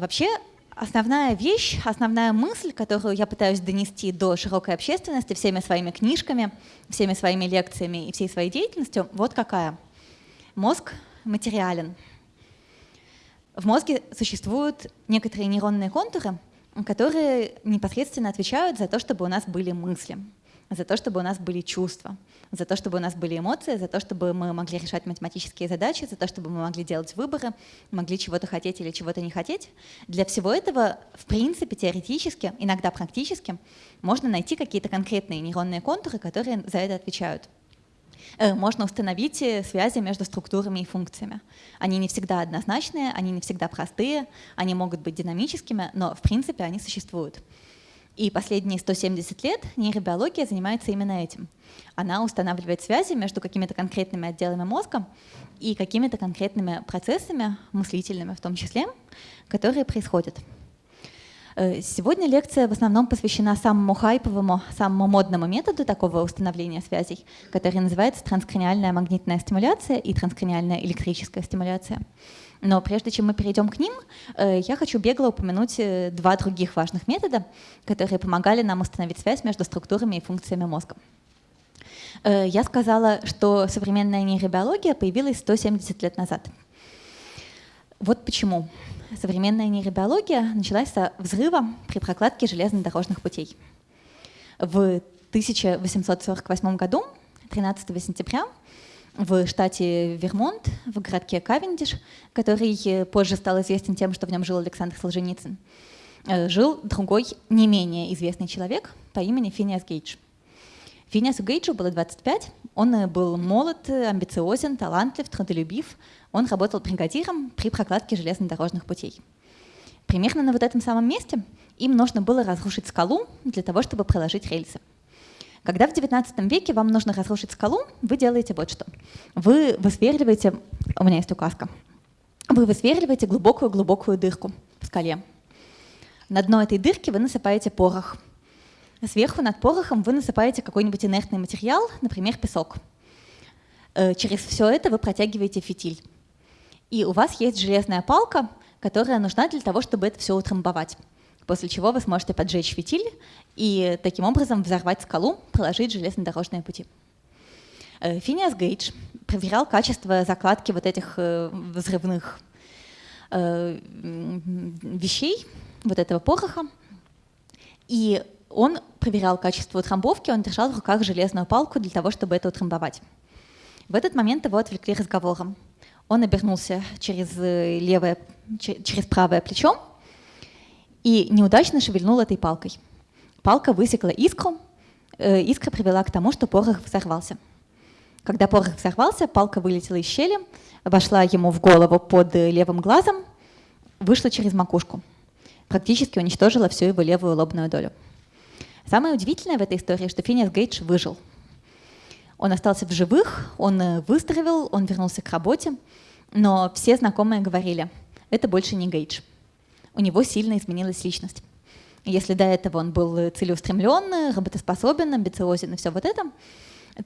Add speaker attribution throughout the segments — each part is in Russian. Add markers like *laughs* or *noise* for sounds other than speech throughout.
Speaker 1: Вообще, основная вещь, основная мысль, которую я пытаюсь донести до широкой общественности всеми своими книжками, всеми своими лекциями и всей своей деятельностью, вот какая. Мозг материален. В мозге существуют некоторые нейронные контуры, которые непосредственно отвечают за то, чтобы у нас были мысли за то, чтобы у нас были чувства, за то, чтобы у нас были эмоции, за то, чтобы мы могли решать математические задачи, за то, чтобы мы могли делать выборы, могли чего-то хотеть или чего-то не хотеть. Для всего этого, в принципе, теоретически, иногда практически, можно найти какие-то конкретные нейронные контуры, которые за это отвечают. Э, можно установить э, связи между структурами и функциями. Они не всегда однозначные, они не всегда простые, они могут быть динамическими, но в принципе они существуют. И последние 170 лет нейробиология занимается именно этим. Она устанавливает связи между какими-то конкретными отделами мозга и какими-то конкретными процессами, мыслительными в том числе, которые происходят. Э, сегодня лекция в основном посвящена самому хайповому, самому модному методу такого установления связей, который называется транскраниальная магнитная стимуляция и транскраниальная электрическая стимуляция. Но прежде чем мы перейдем к ним, э, я хочу бегло упомянуть э, два других важных метода, которые помогали нам установить связь между структурами и функциями мозга. Э, я сказала, что современная нейробиология появилась 170 лет назад. Вот почему. Современная нейробиология началась со взрыва при прокладке железнодорожных путей. В 1848 году, 13 сентября, в штате Вермонт, в городке Кавендиш, который э, позже стал известен тем, что в нем жил Александр Солженицын, э, жил другой не менее известный человек по имени Финиас Гейдж. Финиасу Гейджу было 25, он э, был молод, амбициозен, талантлив, трудолюбив, он работал бригадиром при прокладке железнодорожных путей. Примерно на вот этом самом месте им нужно было разрушить скалу для того, чтобы проложить рельсы. Когда в XIX веке вам нужно разрушить скалу, вы делаете вот что. Вы высверливаете, у меня есть указка, вы высверливаете глубокую-глубокую дырку в скале. На дно этой дырки вы насыпаете порох. Сверху над порохом вы насыпаете какой-нибудь инертный материал, например, песок. Э, через все это вы протягиваете фитиль. И у вас есть железная палка, которая нужна для того, чтобы это все утрамбовать после чего вы сможете поджечь фитиль и таким образом взорвать скалу, проложить железнодорожные пути. Э, Финиас Гейдж проверял качество закладки вот этих э, взрывных э, вещей, вот этого пороха, и он проверял качество утрамбовки, он держал в руках железную палку для того, чтобы это утрамбовать. В этот момент его отвлекли разговором. Он обернулся через левое, через правое плечо и неудачно шевельнул этой палкой. Палка высекла искру, э, искра привела к тому, что порох взорвался. Когда порох взорвался, палка вылетела из щели, вошла ему в голову под левым глазом, вышла через макушку. Практически уничтожила всю его левую лобную долю. Самое удивительное в этой истории, что Финиас Гейдж выжил. Он остался в живых, он э, выздоровел, он вернулся к работе, но все знакомые говорили, это больше не Гейдж у него сильно изменилась личность. Если до этого он был целеустремленный, работоспособен, амбициозен и все вот это,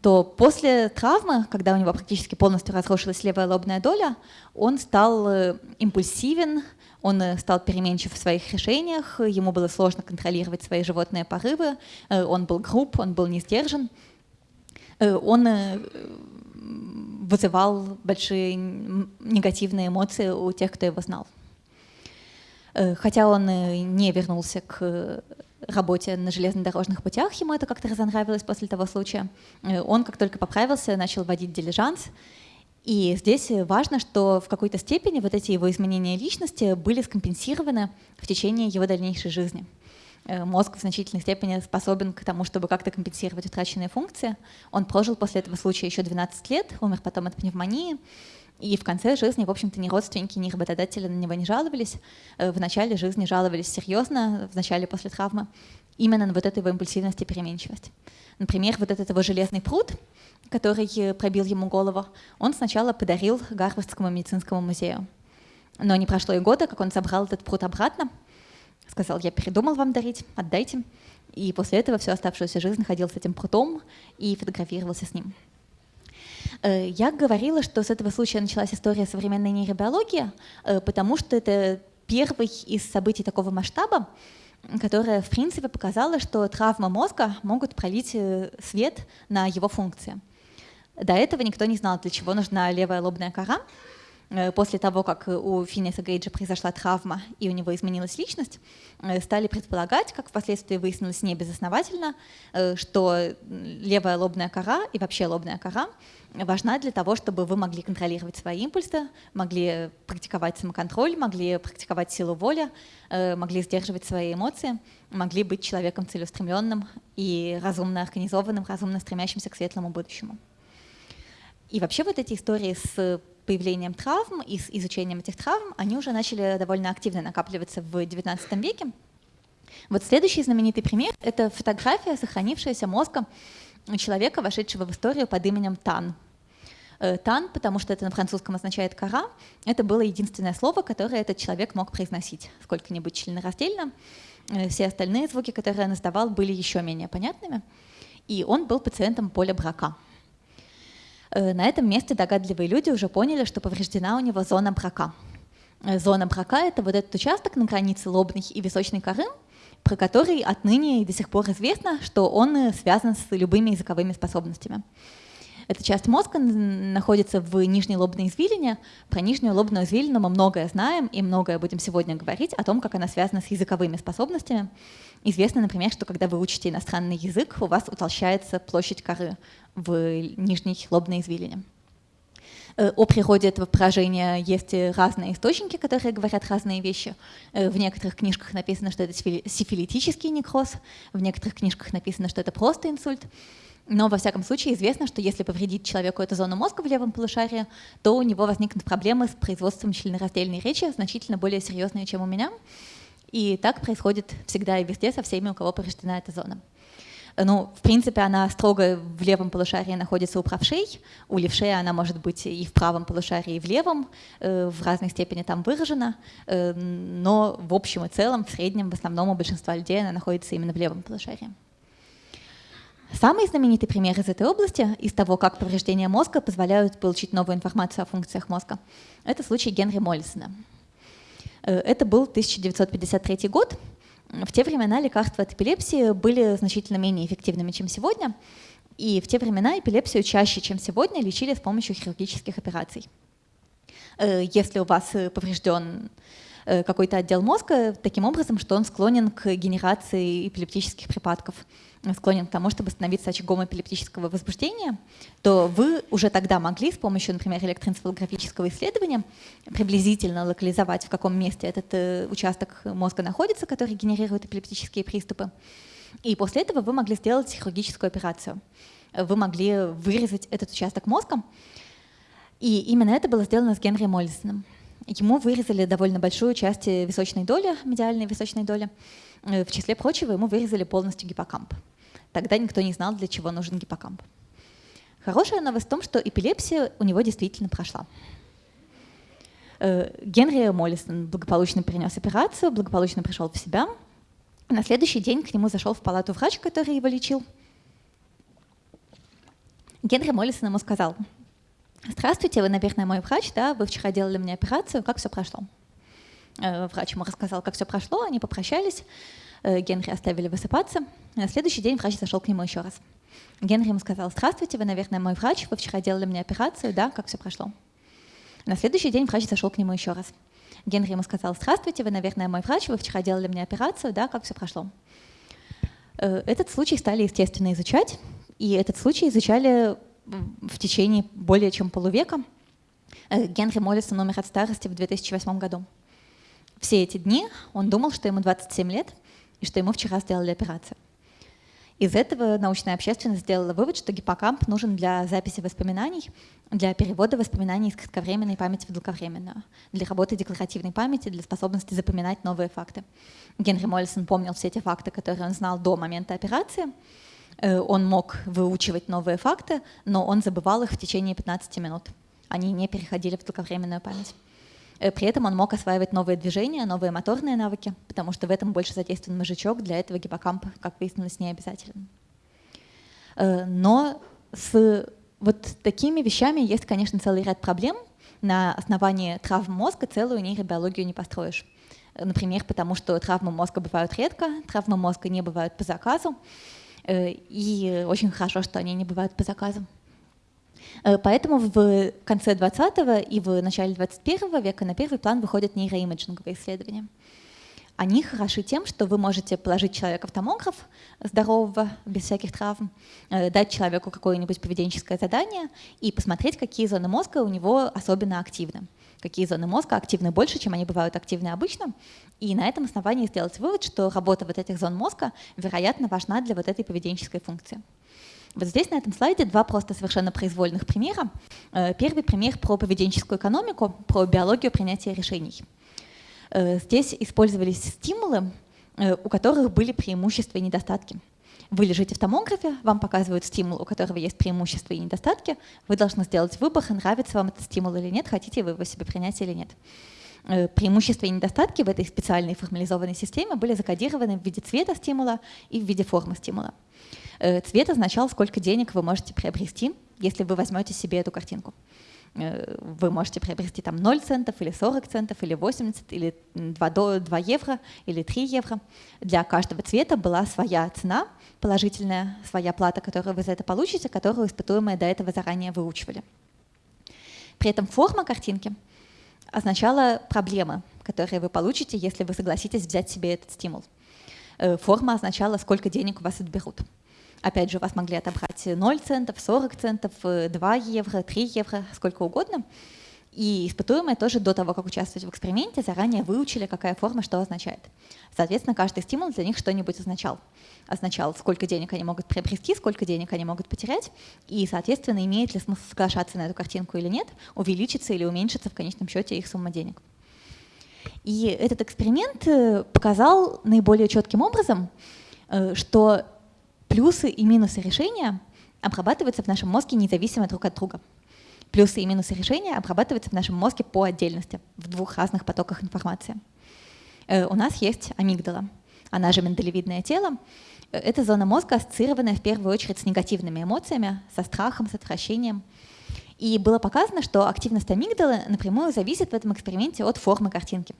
Speaker 1: то после травмы, когда у него практически полностью разрушилась левая лобная доля, он стал э, импульсивен, он э, стал переменчив в своих решениях, ему было сложно контролировать свои животные порывы, э, он был груб, он был не сдержан, он вызывал большие негативные эмоции у тех, кто его знал. Э, хотя он э, не вернулся к э, работе на железнодорожных путях, ему это как-то разонравилось после того случая. Он, как только поправился, начал водить дилижанс. И здесь важно, что в какой-то степени вот эти его изменения личности были скомпенсированы в течение его дальнейшей жизни. Мозг в значительной степени способен к тому, чтобы как-то компенсировать утраченные функции. Он прожил после этого случая еще 12 лет, умер потом от пневмонии. И в конце жизни, в общем-то, ни родственники, ни работодатели на него не жаловались. Э, в начале жизни жаловались серьезно, в начале после травмы, именно на вот эту его импульсивность и переменчивость. Например, вот этот его железный пруд, который пробил ему голову, он сначала подарил Гарвардскому медицинскому музею. Но не прошло и года, как он собрал этот пруд обратно, сказал, я передумал вам дарить, отдайте. И после этого всю оставшуюся жизнь ходил с этим прутом и фотографировался с ним. Э, я говорила, что с этого случая началась история современной нейробиологии, э, потому что это первый из событий такого масштаба, которое, в принципе, показало, что травмы мозга могут пролить э, свет на его функции. До этого никто не знал, для чего нужна левая лобная кора, после того, как у Финиса Гейджа произошла травма и у него изменилась личность, э, стали предполагать, как впоследствии выяснилось не безосновательно, э, что левая лобная кора и вообще лобная кора важна для того, чтобы вы могли контролировать свои импульсы, могли практиковать самоконтроль, могли практиковать силу воли, могли сдерживать свои эмоции, могли быть человеком целеустремленным и разумно организованным, разумно стремящимся к светлому будущему. И вообще вот эти истории с появлением травм и с изучением этих травм, они уже начали довольно активно накапливаться в XIX веке. Вот следующий знаменитый пример — это фотография, сохранившаяся мозга человека, вошедшего в историю под именем Тан. Э, Тан, потому что это на французском означает «кора», это было единственное слово, которое этот человек мог произносить сколько-нибудь членораздельно. Э, все остальные звуки, которые он издавал, были еще менее понятными. И он был пациентом поля брака — на этом месте догадливые люди уже поняли, что повреждена у него зона брака. Э, зона брака — это вот этот участок на границе лобной и височной коры, про который отныне и до сих пор известно, что он э, связан с любыми языковыми способностями. Эта часть мозга находится в нижней лобной извилине. Про нижнюю лобную извилину мы многое знаем и многое будем сегодня говорить о том, как она связана с языковыми способностями. Известно, например, что когда вы учите иностранный язык, у вас утолщается площадь коры в нижней лобной извилине. Э, о природе этого поражения есть разные источники, которые говорят разные вещи. Э, в некоторых книжках написано, что это сифилитический некроз, в некоторых книжках написано, что это просто инсульт. Но, во всяком случае, известно, что если повредить человеку эту зону мозга в левом полушарии, то у него возникнут проблемы с производством членораздельной речи, значительно более серьезные, чем у меня. И так происходит всегда и везде со всеми, у кого повреждена эта зона. Ну, в принципе, она строго в левом полушарии находится у правшей, у левшей она может быть и в правом полушарии, и в левом, э, в разной степени там выражена, э, но в общем и целом, в среднем, в основном у большинства людей она находится именно в левом полушарии. Самый знаменитый пример из этой области, из того, как повреждения мозга позволяют получить новую информацию о функциях мозга, это случай Генри Моллисона. Э, это был 1953 год. В те времена лекарства от эпилепсии были значительно менее эффективными, чем сегодня. И в те времена эпилепсию чаще, чем сегодня, лечили с помощью хирургических операций. Э, если у вас поврежден э, какой-то отдел мозга таким образом, что он склонен к генерации эпилептических припадков, склонен к тому, чтобы становиться очагом эпилептического возбуждения, то вы уже тогда могли с помощью, например, электроэнцефалографического исследования приблизительно локализовать, в каком месте этот э, участок мозга находится, который генерирует эпилептические приступы. И после этого вы могли сделать хирургическую операцию. Вы могли вырезать этот участок мозга. И именно это было сделано с Генри Моллисоном. Ему вырезали довольно большую часть височной доли, медиальной височной доли. Э, в числе прочего, ему вырезали полностью гиппокамп. Тогда никто не знал, для чего нужен гиппокамп. Хорошая новость в том, что эпилепсия у него действительно прошла. Э, Генри Моллисон благополучно перенес операцию, благополучно пришел в себя. На следующий день к нему зашел в палату врач, который его лечил. Генри Моллисон ему сказал, «Здравствуйте, вы, наверное, мой врач, да? Вы вчера делали мне операцию, как все прошло?» э, Врач ему рассказал, как все прошло, они попрощались. Э, Генри оставили высыпаться. На следующий день врач зашел к нему еще раз. Генри ему сказал, здравствуйте, вы, наверное, мой врач, вы вчера делали мне операцию, да, как все прошло. На следующий день врач зашел к нему еще раз. Генри ему сказал, здравствуйте, вы, наверное, мой врач, вы вчера делали мне операцию, да, как все прошло. Э, этот случай стали, естественно, изучать, и этот случай изучали в течение более чем полувека. Э, Генри Моллисон умер от старости в 2008 году. Все эти дни он думал, что ему 27 лет, и что ему вчера сделали операцию. Из этого научная общественность сделала вывод, что гиппокамп нужен для записи воспоминаний, для перевода воспоминаний из кратковременной памяти в долговременную, для работы декларативной памяти, для способности запоминать новые факты. Генри Моллисон помнил все эти факты, которые он знал до момента операции. Э, он мог выучивать новые факты, но он забывал их в течение 15 минут. Они не переходили в долговременную память. Э, при этом он мог осваивать новые движения, новые моторные навыки, потому что в этом больше задействован мозжечок, для этого гиппокамп, как выяснилось, не обязателен. Э, но с вот такими вещами есть, конечно, целый ряд проблем. На основании травм мозга целую нейробиологию не построишь. например, потому что травмы мозга бывают редко, травмы мозга не бывают по заказу, и очень хорошо, что они не бывают по заказу. Поэтому в конце 20 и в начале 21 века на первый план выходят нейроимиджинговые исследования. Они хороши тем, что вы можете положить человека в томограф здорового, без всяких травм, э, дать человеку какое-нибудь поведенческое задание и посмотреть, какие зоны мозга у него особенно активны какие зоны мозга активны больше, чем они бывают активны обычно, и на этом основании сделать вывод, что работа вот этих зон мозга, вероятно, важна для вот этой поведенческой функции. Вот здесь на этом слайде два просто совершенно произвольных примера. Э, первый пример про поведенческую экономику, про биологию принятия решений. Э, здесь использовались стимулы, э, у которых были преимущества и недостатки. Вы лежите в томографе, вам показывают стимул, у которого есть преимущества и недостатки. Вы должны сделать выбор, нравится вам этот стимул или нет, хотите вы его себе принять или нет. Преимущества и недостатки в этой специальной формализованной системе были закодированы в виде цвета стимула и в виде формы стимула. Цвет означал, сколько денег вы можете приобрести, если вы возьмете себе эту картинку. Э, вы можете приобрести там 0 центов или 40 центов или 80 или 2, 2 евро или 3 евро. Для каждого цвета была своя цена положительная, своя плата, которую вы за это получите, которую испытуемые до этого заранее выучивали. При этом форма картинки означала проблемы, которые вы получите, если вы согласитесь взять себе этот стимул. Э, форма означала, сколько денег у вас отберут. Опять же, вас могли отобрать 0 центов, 40 центов, 2 евро, 3 евро, сколько угодно. И испытуемые тоже до того, как участвовать в эксперименте, заранее выучили, какая форма что означает. Соответственно, каждый стимул для них что-нибудь означал. Означал, сколько денег они могут приобрести, сколько денег они могут потерять, и, соответственно, имеет ли смысл соглашаться на эту картинку или нет, увеличится или уменьшится в конечном счете их сумма денег. И этот эксперимент э, показал наиболее четким образом, э, что плюсы и минусы решения обрабатываются в нашем мозге независимо друг от друга. Плюсы и минусы решения обрабатываются в нашем мозге по отдельности, в двух разных потоках информации. Э, у нас есть амигдала, она же миндалевидное тело. Э, это зона мозга, ассоциированная в первую очередь с негативными эмоциями, со страхом, с отвращением. И было показано, что активность амигдалы напрямую зависит в этом эксперименте от формы картинки,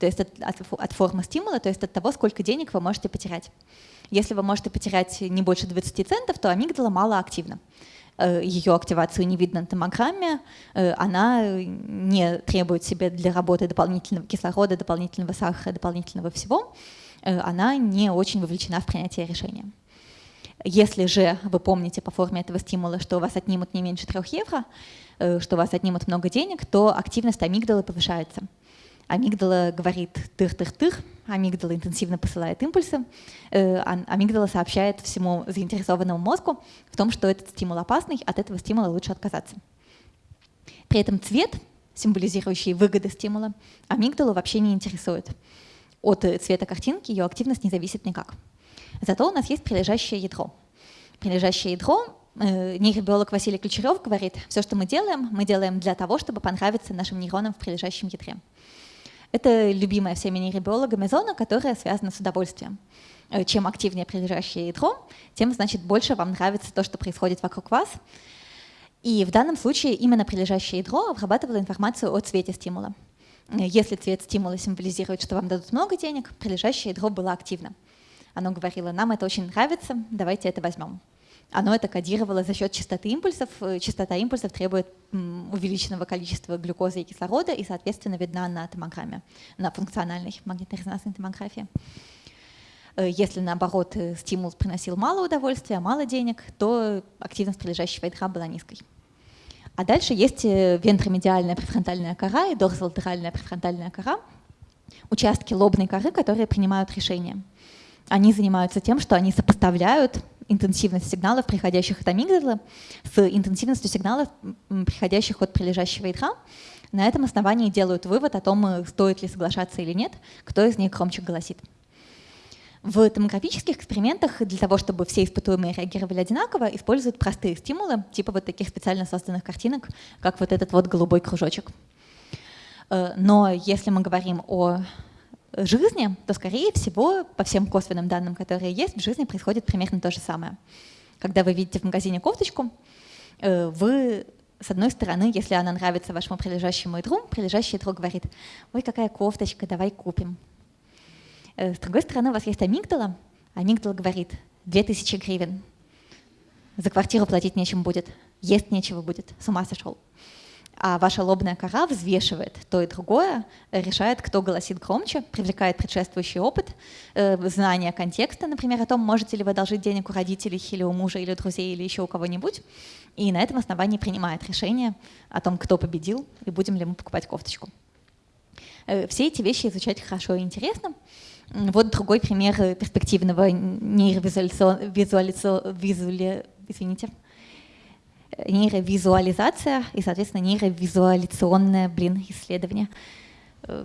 Speaker 1: то есть от, от, от формы стимула, то есть от того, сколько денег вы можете потерять. Если вы можете потерять не больше 20 центов, то амигдала мало активна. Э, Ее активацию не видно на томограмме, э, она не требует себе для работы дополнительного кислорода, дополнительного сахара, дополнительного всего, э, она не очень вовлечена в принятие решения. Если же вы помните по форме этого стимула, что у вас отнимут не меньше 3 евро, что у вас отнимут много денег, то активность амигдалы повышается. Амигдала говорит тыр-тыр-тыр, амигдала интенсивно посылает импульсы, э, амигдала сообщает всему заинтересованному мозгу в том, что этот стимул опасный, от этого стимула лучше отказаться. При этом цвет, символизирующий выгоды стимула, амигдалу вообще не интересует. От цвета картинки ее активность не зависит никак. Зато у нас есть прилежащее ядро. Прилежащее ядро э, нейробиолог Василий Ключерев говорит, все, что мы делаем, мы делаем для того, чтобы понравиться нашим нейронам в прилежащем ядре. Это любимая всеми нейробиологами зона, которая связана с удовольствием. Э, чем активнее прилежащее ядро, тем, значит, больше вам нравится то, что происходит вокруг вас. И в данном случае именно прилежащее ядро обрабатывало информацию о цвете стимула. Э, если цвет стимула символизирует, что вам дадут много денег, прилежащее ядро было активно. Оно говорило, нам это очень нравится, давайте это возьмем оно это кодировало за счет частоты импульсов. Э, частота импульсов требует увеличенного количества глюкозы и кислорода и, соответственно, видна на томограмме, на функциональной магнитно-резонансной томографии. Э, если, наоборот, э, стимул приносил мало удовольствия, мало денег, то активность прилежащего ядра была низкой. А дальше есть вентромедиальная префронтальная кора и дорзолатеральная префронтальная кора, участки лобной коры, которые принимают решения. Они занимаются тем, что они сопоставляют интенсивность сигналов, приходящих от амигдалы, с интенсивностью сигналов, приходящих от прилежащего ядра. На этом основании делают вывод о том, э, стоит ли соглашаться или нет, кто из них громче голосит. В томографических экспериментах для того, чтобы все испытуемые реагировали одинаково, используют простые стимулы, типа вот таких специально созданных картинок, как вот этот вот голубой кружочек. Э, но если мы говорим о жизни, то, скорее всего, по всем косвенным данным, которые есть, в жизни происходит примерно то же самое. Когда вы видите в магазине кофточку, э, вы, с одной стороны, если она нравится вашему прилежащему ядру, прилежащий ядро говорит, ой, какая кофточка, давай купим. С другой стороны, у вас есть амигдала. Амигдала говорит, 2000 гривен. За квартиру платить нечем будет, есть нечего будет, с ума сошел а ваша лобная кора взвешивает то и другое, решает, кто голосит громче, привлекает предшествующий опыт, э, знание контекста, например, о том, можете ли вы одолжить денег у родителей или у мужа, или у друзей, или еще у кого-нибудь, и на этом основании принимает решение о том, кто победил, и будем ли мы покупать кофточку. Э, все эти вещи изучать хорошо и интересно. Вот другой пример перспективного нейровизуализации, извините, нейровизуализация и, соответственно, нейровизуализационное, блин, исследование. Э,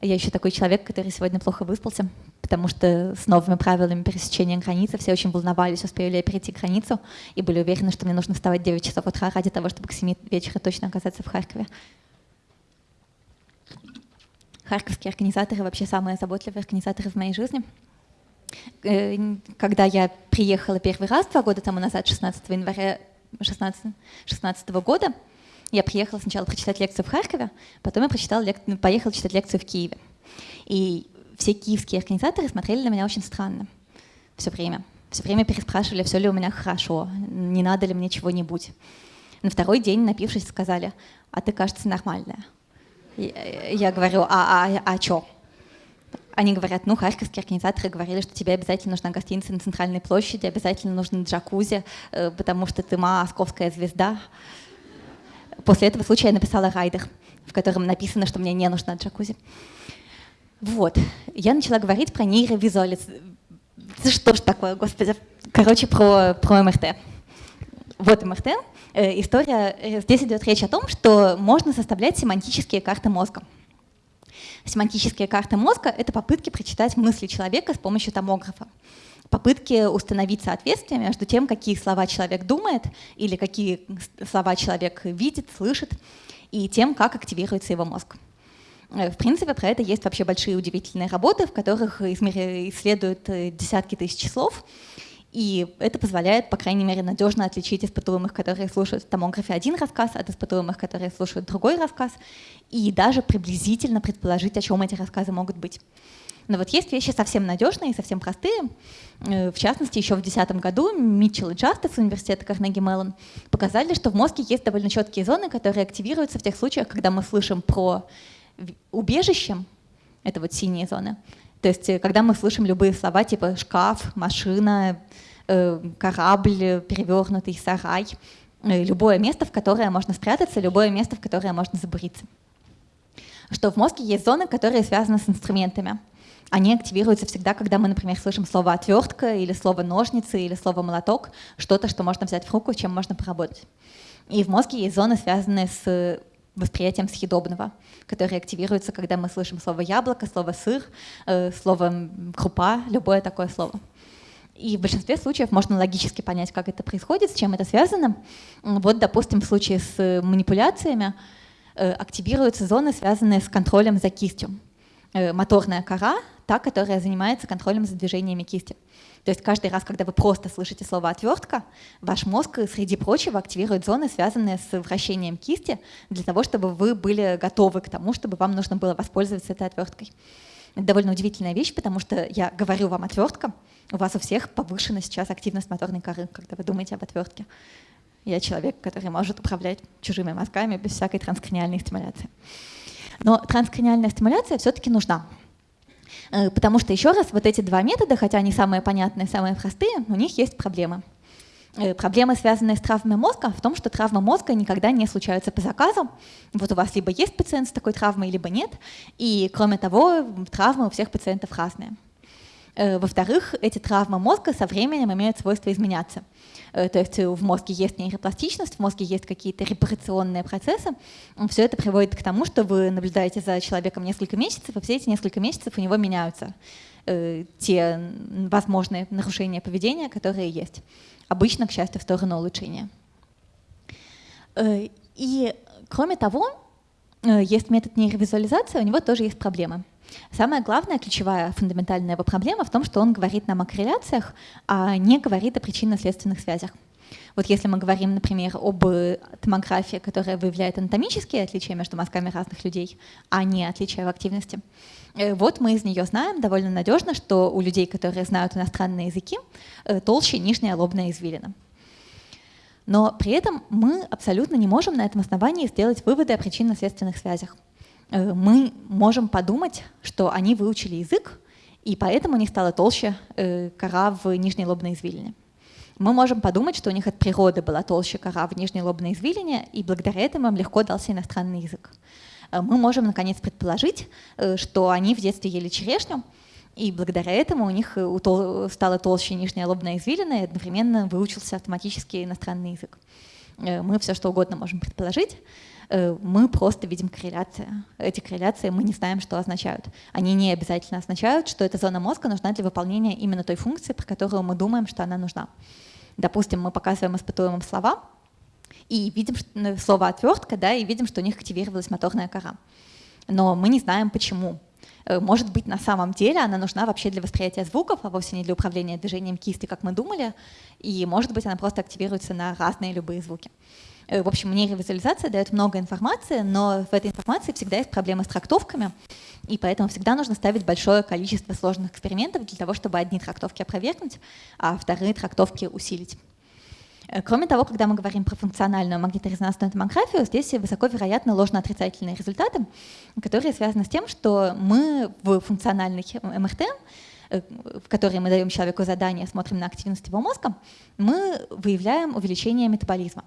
Speaker 1: я еще такой человек, который сегодня плохо выспался, потому что с новыми правилами пересечения границы все очень волновались, успею ли я перейти границу, и были уверены, что мне нужно вставать 9 часов утра ради того, чтобы к 7 вечера точно оказаться в Харькове. Харьковские организаторы вообще самые заботливые организаторы в моей жизни. Э, когда я приехала первый раз два года тому назад, 16 января 16, 16 года я приехала сначала прочитать лекцию в Харькове, потом я прочитала поехала читать лекцию в Киеве. И все киевские организаторы смотрели на меня очень странно все время. Все время переспрашивали, все ли у меня хорошо, не надо ли мне чего-нибудь. На второй день, напившись, сказали, а ты, кажется, нормальная. Я говорю, а, а, а что? Они говорят, ну, харьковские организаторы говорили, что тебе обязательно нужна гостиница на центральной площади, обязательно нужен джакузи, э, потому что ты московская звезда. После этого случая я написала райдер, в котором написано, что мне не нужна джакузи. Вот. Я начала говорить про нейровизуализацию. Что ж такое, господи? Короче, про, про МРТ. Вот МРТ. Э, история, э, здесь идет речь о том, что можно составлять семантические карты мозга. Семантические карты мозга — это попытки прочитать мысли человека с помощью томографа. Попытки установить соответствие между тем, какие слова человек думает или какие слова человек видит, слышит, и тем, как активируется его мозг. Э, в принципе, про это есть вообще большие удивительные работы, в которых исследуют э, десятки тысяч слов, и это позволяет, по крайней мере, надежно отличить испытуемых, которые слушают в томографе один рассказ, от испытуемых, которые слушают другой рассказ, и даже приблизительно предположить, о чем эти рассказы могут быть. Но вот есть вещи совсем надежные и совсем простые. Э, в частности, еще в 2010 году Митчелл и Джастис университета Карнеги Меллон показали, что в мозге есть довольно четкие зоны, которые активируются в тех случаях, когда мы слышим про убежище, это вот синие зоны, то есть, э, когда мы слышим любые слова типа шкаф, машина, э, корабль, перевернутый сарай, э, любое место, в которое можно спрятаться, любое место, в которое можно забуриться. Что в мозге есть зоны, которые связаны с инструментами. Они активируются всегда, когда мы, например, слышим слово «отвертка» или слово «ножницы» или слово «молоток», что-то, что можно взять в руку, чем можно поработать. И в мозге есть зоны, связанные с восприятием съедобного, которые активируются, когда мы слышим слово яблоко, слово сыр, э, слово крупа, любое такое слово. И в большинстве случаев можно логически понять, как это происходит, с чем это связано. Вот, допустим, в случае с манипуляциями э, активируются зоны, связанные с контролем за кистью. Э, моторная кора, та, которая занимается контролем за движениями кисти. То есть каждый раз, когда вы просто слышите слово «отвертка», ваш мозг, среди прочего, активирует зоны, связанные с вращением кисти, для того, чтобы вы были готовы к тому, чтобы вам нужно было воспользоваться этой отверткой. Это довольно удивительная вещь, потому что я говорю вам отвертка, у вас у всех повышена сейчас активность моторной коры, когда вы думаете об отвертке. Я человек, который может управлять чужими мозгами без всякой транскраниальной стимуляции. Но транскраниальная стимуляция все-таки нужна. Э, потому что, еще раз, вот эти два метода, хотя они самые понятные, самые простые, у них есть проблемы. Э, проблемы, связанные с травмой мозга, в том, что травмы мозга никогда не случаются по заказу. Вот у вас либо есть пациент с такой травмой, либо нет. И, кроме того, травмы у всех пациентов разные. Э, во-вторых, эти травмы мозга со временем имеют свойство изменяться. Э, то есть в мозге есть нейропластичность, в мозге есть какие-то репарационные процессы. Все это приводит к тому, что вы наблюдаете за человеком несколько месяцев, и все эти несколько месяцев у него меняются э, те возможные нарушения поведения, которые есть. Обычно, к счастью, в сторону улучшения. И кроме того, есть метод нейровизуализации, у него тоже есть проблемы. Самая главная, ключевая, фундаментальная его проблема в том, что он говорит нам о корреляциях, а не говорит о причинно-следственных связях. Вот если мы говорим, например, об томографии, которая выявляет анатомические отличия между мозгами разных людей, а не отличия в активности, э, вот мы из нее знаем довольно надежно, что у людей, которые знают иностранные языки, э, толще нижняя лобная извилина. Но при этом мы абсолютно не можем на этом основании сделать выводы о причинно-следственных связях. Э, мы можем подумать, что они выучили язык, и поэтому у них стала толще кора в нижней лобной извилине мы можем подумать, что у них от природы была толще кора в нижней лобной извилине, и благодаря этому им легко дался иностранный язык. Э, мы можем, наконец, предположить, э, что они в детстве ели черешню, и благодаря этому у них э, стала толще нижняя лобная извилина, и одновременно выучился автоматически иностранный язык. Мы все что угодно можем предположить, мы просто видим корреляции. Эти корреляции мы не знаем, что означают. Они не обязательно означают, что эта зона мозга нужна для выполнения именно той функции, про которую мы думаем, что она нужна. Допустим, мы показываем испытуемым слова, и видим ну, слово «отвертка», да, и видим, что у них активировалась моторная кора. Но мы не знаем, почему. Э, может быть, на самом деле она нужна вообще для восприятия звуков, а вовсе не для управления движением кисти, как мы думали. И может быть, она просто активируется на разные любые звуки. Э, в общем, нейровизуализация дает много информации, но в этой информации всегда есть проблемы с трактовками, и поэтому всегда нужно ставить большое количество сложных экспериментов для того, чтобы одни трактовки опровергнуть, а вторые трактовки усилить. Э, кроме того, когда мы говорим про функциональную магниторезонансную томографию, здесь высоко вероятны ложно-отрицательные результаты, которые связаны с тем, что мы в функциональных МРТ э, в которые мы даем человеку задание, смотрим на активность его мозга, мы выявляем увеличение метаболизма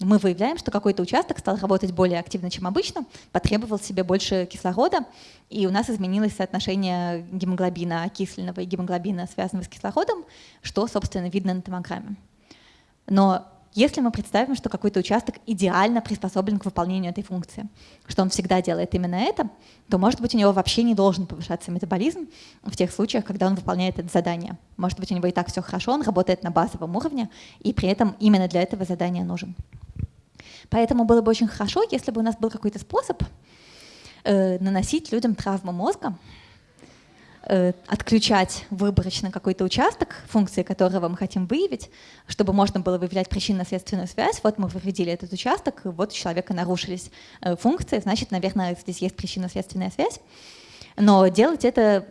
Speaker 1: мы выявляем, что какой-то участок стал работать более активно, чем обычно, потребовал себе больше кислорода, и у нас изменилось соотношение гемоглобина окисленного и гемоглобина, связанного с кислородом, что, собственно, видно на томограмме. Но если мы представим, что какой-то участок идеально приспособлен к выполнению этой функции, что он всегда делает именно это, то, может быть, у него вообще не должен повышаться метаболизм в тех случаях, когда он выполняет это задание. Может быть, у него и так все хорошо, он работает на базовом уровне, и при этом именно для этого задания нужен. Поэтому было бы очень хорошо, если бы у нас был какой-то способ э, наносить людям травму мозга, отключать выборочно какой-то участок, функции которого мы хотим выявить, чтобы можно было выявлять причинно-следственную связь. Вот мы выведили этот участок, вот у человека нарушились э, функции, значит, наверное, здесь есть причинно-следственная связь. Но делать это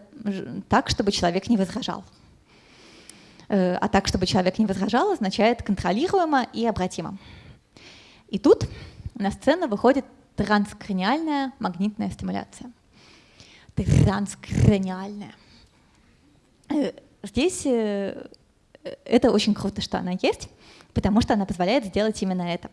Speaker 1: так, чтобы человек не возражал. Э, а так, чтобы человек не возражал, означает контролируемо и обратимо. И тут на сцену выходит транскраниальная магнитная стимуляция. Транскраниальная. Э, здесь э, это очень круто, что она есть, потому что она позволяет сделать именно это.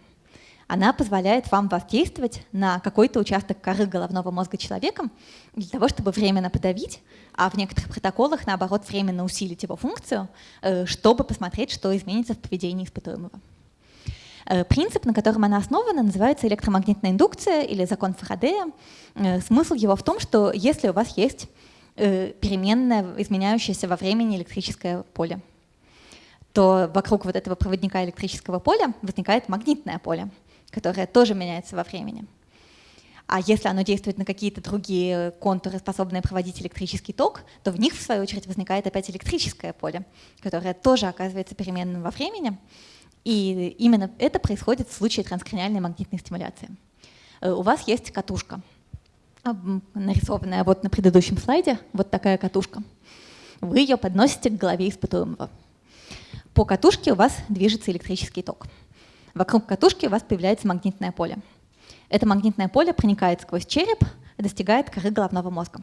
Speaker 1: Она позволяет вам воздействовать на какой-то участок коры головного мозга человеком для того, чтобы временно подавить, а в некоторых протоколах, наоборот, временно усилить его функцию, э, чтобы посмотреть, что изменится в поведении испытуемого. Э, принцип, на котором она основана, называется электромагнитная индукция или закон Фарадея. Э, смысл его в том, что если у вас есть э, переменное, изменяющееся во времени электрическое поле, то вокруг вот этого проводника электрического поля возникает магнитное поле, которое тоже меняется во времени. А если оно действует на какие-то другие контуры, способные проводить электрический ток, то в них, в свою очередь, возникает опять электрическое поле, которое тоже оказывается переменным во времени. И именно это происходит в случае транскраниальной магнитной стимуляции. Э, у вас есть катушка, нарисованная вот на предыдущем слайде, вот такая катушка. Вы ее подносите к голове испытуемого. По катушке у вас движется электрический ток. Вокруг катушки у вас появляется магнитное поле. Это магнитное поле проникает сквозь череп и достигает коры головного мозга.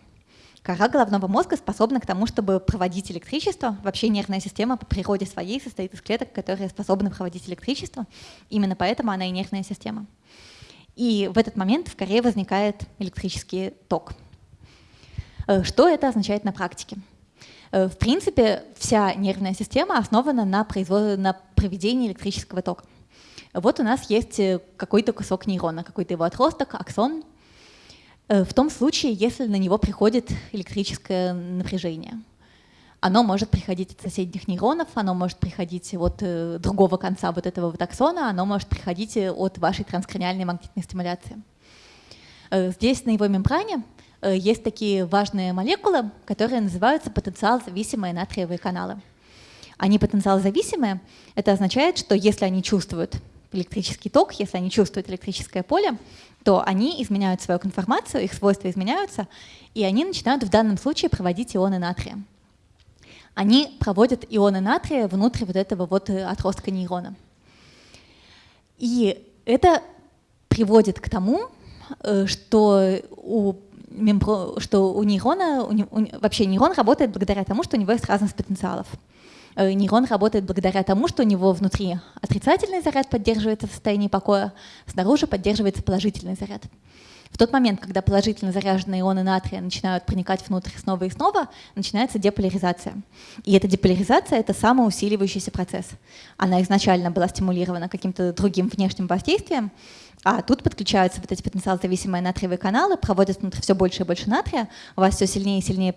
Speaker 1: Кора головного мозга способна к тому, чтобы проводить электричество. Вообще нервная система по природе своей состоит из клеток, которые способны проводить электричество. Именно поэтому она и нервная система. И в этот момент в коре возникает электрический ток. Э, что это означает на практике? Э, в принципе, вся нервная система основана на, производ... на проведении электрического тока. Вот у нас есть э, какой-то кусок нейрона, какой-то его отросток, аксон, в том случае, если на него приходит электрическое напряжение. Оно может приходить от соседних нейронов, оно может приходить от э, другого конца вот этого вот аксона, оно может приходить э, от вашей транскраниальной магнитной стимуляции. Здесь на его мембране есть такие важные молекулы, которые называются потенциал-зависимые натриевые каналы. они потенциал зависимые, это означает, что если они чувствуют электрический ток, если они чувствуют электрическое поле, то они изменяют свою конформацию, их свойства изменяются, и они начинают в данном случае проводить ионы натрия. Они проводят ионы натрия внутрь вот этого вот э, отростка нейрона. И это приводит к тому, э, что у что у нейрона, у, вообще нейрон работает благодаря тому, что у него есть разность потенциалов. Э, нейрон работает благодаря тому, что у него внутри отрицательный заряд поддерживается в состоянии покоя, снаружи поддерживается положительный заряд. В тот момент, когда положительно заряженные ионы натрия начинают проникать внутрь снова и снова, начинается деполяризация. И эта деполяризация — это самоусиливающийся процесс. Она изначально была стимулирована каким-то другим внешним воздействием, а тут подключаются вот эти потенциал-зависимые натриевые каналы, проводят внутрь все больше и больше натрия, у вас все сильнее и сильнее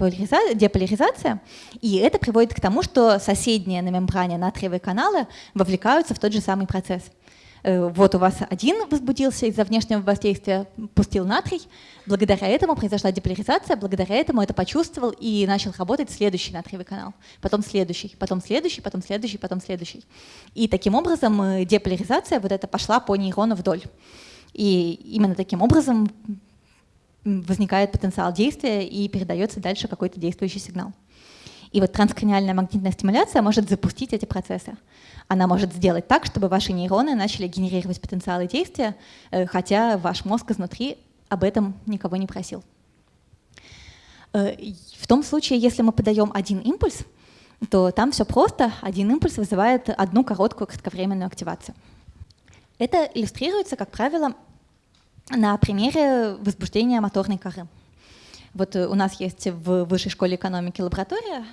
Speaker 1: деполяризация, и это приводит к тому, что соседние на мембране натриевые каналы вовлекаются в тот же самый процесс. Э, вот у вас один возбудился из-за внешнего воздействия, пустил натрий, благодаря этому произошла деполяризация, благодаря этому это почувствовал и начал работать следующий натриевый канал, потом следующий, потом следующий, потом следующий, потом следующий. И таким образом э, деполяризация вот эта пошла по нейрону вдоль. И именно таким образом возникает потенциал действия и передается дальше какой-то действующий сигнал. И вот транскраниальная магнитная стимуляция может запустить эти процессы. Она может сделать так, чтобы ваши нейроны начали генерировать потенциалы действия, э, хотя ваш мозг изнутри об этом никого не просил. Э, в том случае, если мы подаем один импульс, то там все просто. Один импульс вызывает одну короткую кратковременную активацию. Это иллюстрируется, как правило, на примере возбуждения моторной коры. Вот э, у нас есть в Высшей школе экономики лаборатория,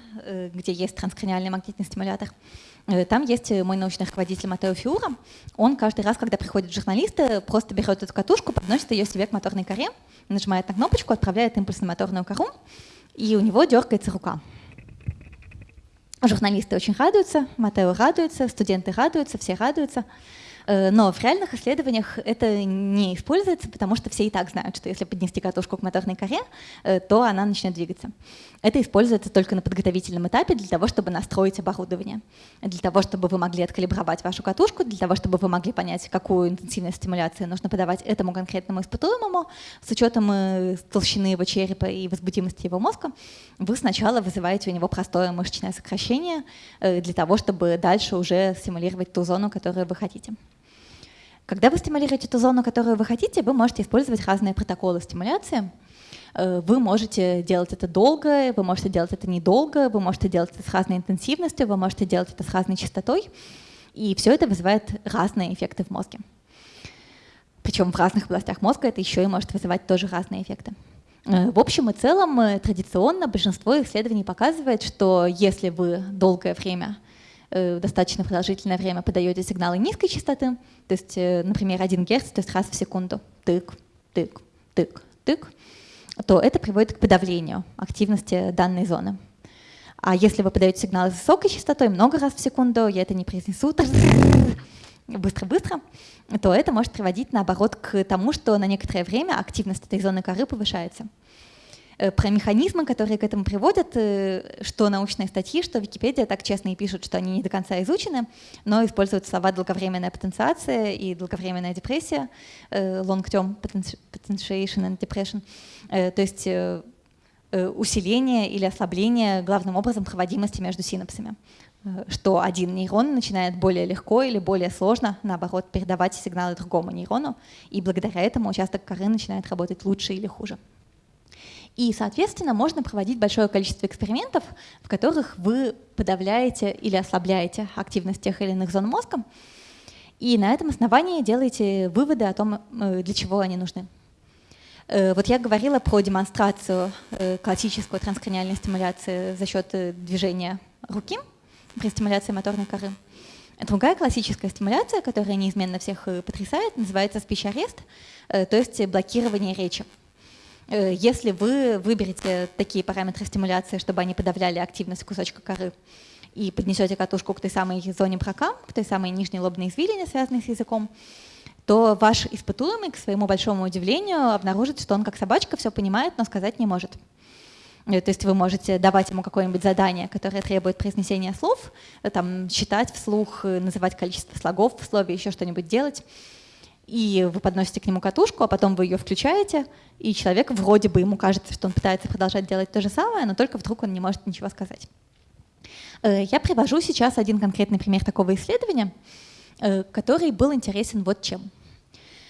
Speaker 1: где есть транскраниальный магнитный стимулятор. Э, там есть мой научный руководитель Матео Фиура. Он каждый раз, когда приходят журналисты, просто берет эту катушку, подносит ее себе к моторной коре, нажимает на кнопочку, отправляет импульс на моторную кору, и у него дергается рука. Журналисты очень радуются, Матео радуется, студенты радуются, все радуются. Э, но в реальных исследованиях это не используется, потому что все и так знают, что если поднести катушку к моторной коре, э, то она начнет двигаться. Это используется только на подготовительном этапе для того, чтобы настроить оборудование, для того, чтобы вы могли откалибровать вашу катушку, для того, чтобы вы могли понять, какую интенсивность стимуляции нужно подавать этому конкретному испытуемому с учетом э, толщины его черепа и возбудимости его мозга. Вы сначала вызываете у него простое мышечное сокращение для того, чтобы дальше уже стимулировать ту зону, которую вы хотите. Когда вы стимулируете ту зону, которую вы хотите, вы можете использовать разные протоколы стимуляции. Э, вы можете делать это долго, вы можете делать это недолго, вы можете делать это с разной интенсивностью, вы можете делать это с разной частотой. И все это вызывает разные эффекты в мозге. Причем в разных областях мозга это еще и может вызывать тоже разные эффекты. Э, в общем и целом, э, традиционно большинство исследований показывает, что если вы долгое время достаточно продолжительное время подаете сигналы низкой частоты, то есть, например, 1 Гц, то есть раз в секунду, тык, тык, тык, тык, то это приводит к подавлению активности данной зоны. А если вы подаете сигналы с высокой частотой много раз в секунду, я это не произнесу *laughs* быстро-быстро, то это может приводить, наоборот, к тому, что на некоторое время активность этой зоны коры повышается. Э, про механизмы, которые к этому приводят, э, что научные статьи, что Википедия так честно и пишут, что они не до конца изучены, но используют слова долговременная потенциация и долговременная депрессия, э, long-term potentiation and depression, то есть усиление или ослабление главным образом проводимости между синапсами что один нейрон начинает более легко или более сложно, наоборот, передавать сигналы другому нейрону, и благодаря этому участок коры начинает работать лучше или хуже. И, соответственно, можно проводить большое количество экспериментов, в которых вы подавляете или ослабляете активность тех или иных зон мозга, и на этом основании делаете выводы о том, э, для чего они нужны. Э, вот я говорила про демонстрацию э, классической транскраниальной стимуляции за счет движения руки при стимуляции моторной коры. Другая классическая стимуляция, которая неизменно всех потрясает, называется спич-арест, то есть блокирование речи. Э, если вы выберете такие параметры стимуляции, чтобы они подавляли активность кусочка коры, и поднесете катушку к той самой зоне брака, к той самой нижней лобной извилине, связанной с языком, то ваш испытуемый, к своему большому удивлению, обнаружит, что он как собачка все понимает, но сказать не может. Э, то есть вы можете давать ему какое-нибудь задание, которое требует произнесения слов, э, там, считать вслух, называть количество слогов в слове, еще что-нибудь делать. И вы подносите к нему катушку, а потом вы ее включаете, и человек вроде бы ему кажется, что он пытается продолжать делать то же самое, но только вдруг он не может ничего сказать. Я привожу сейчас один конкретный пример такого исследования, который был интересен вот чем.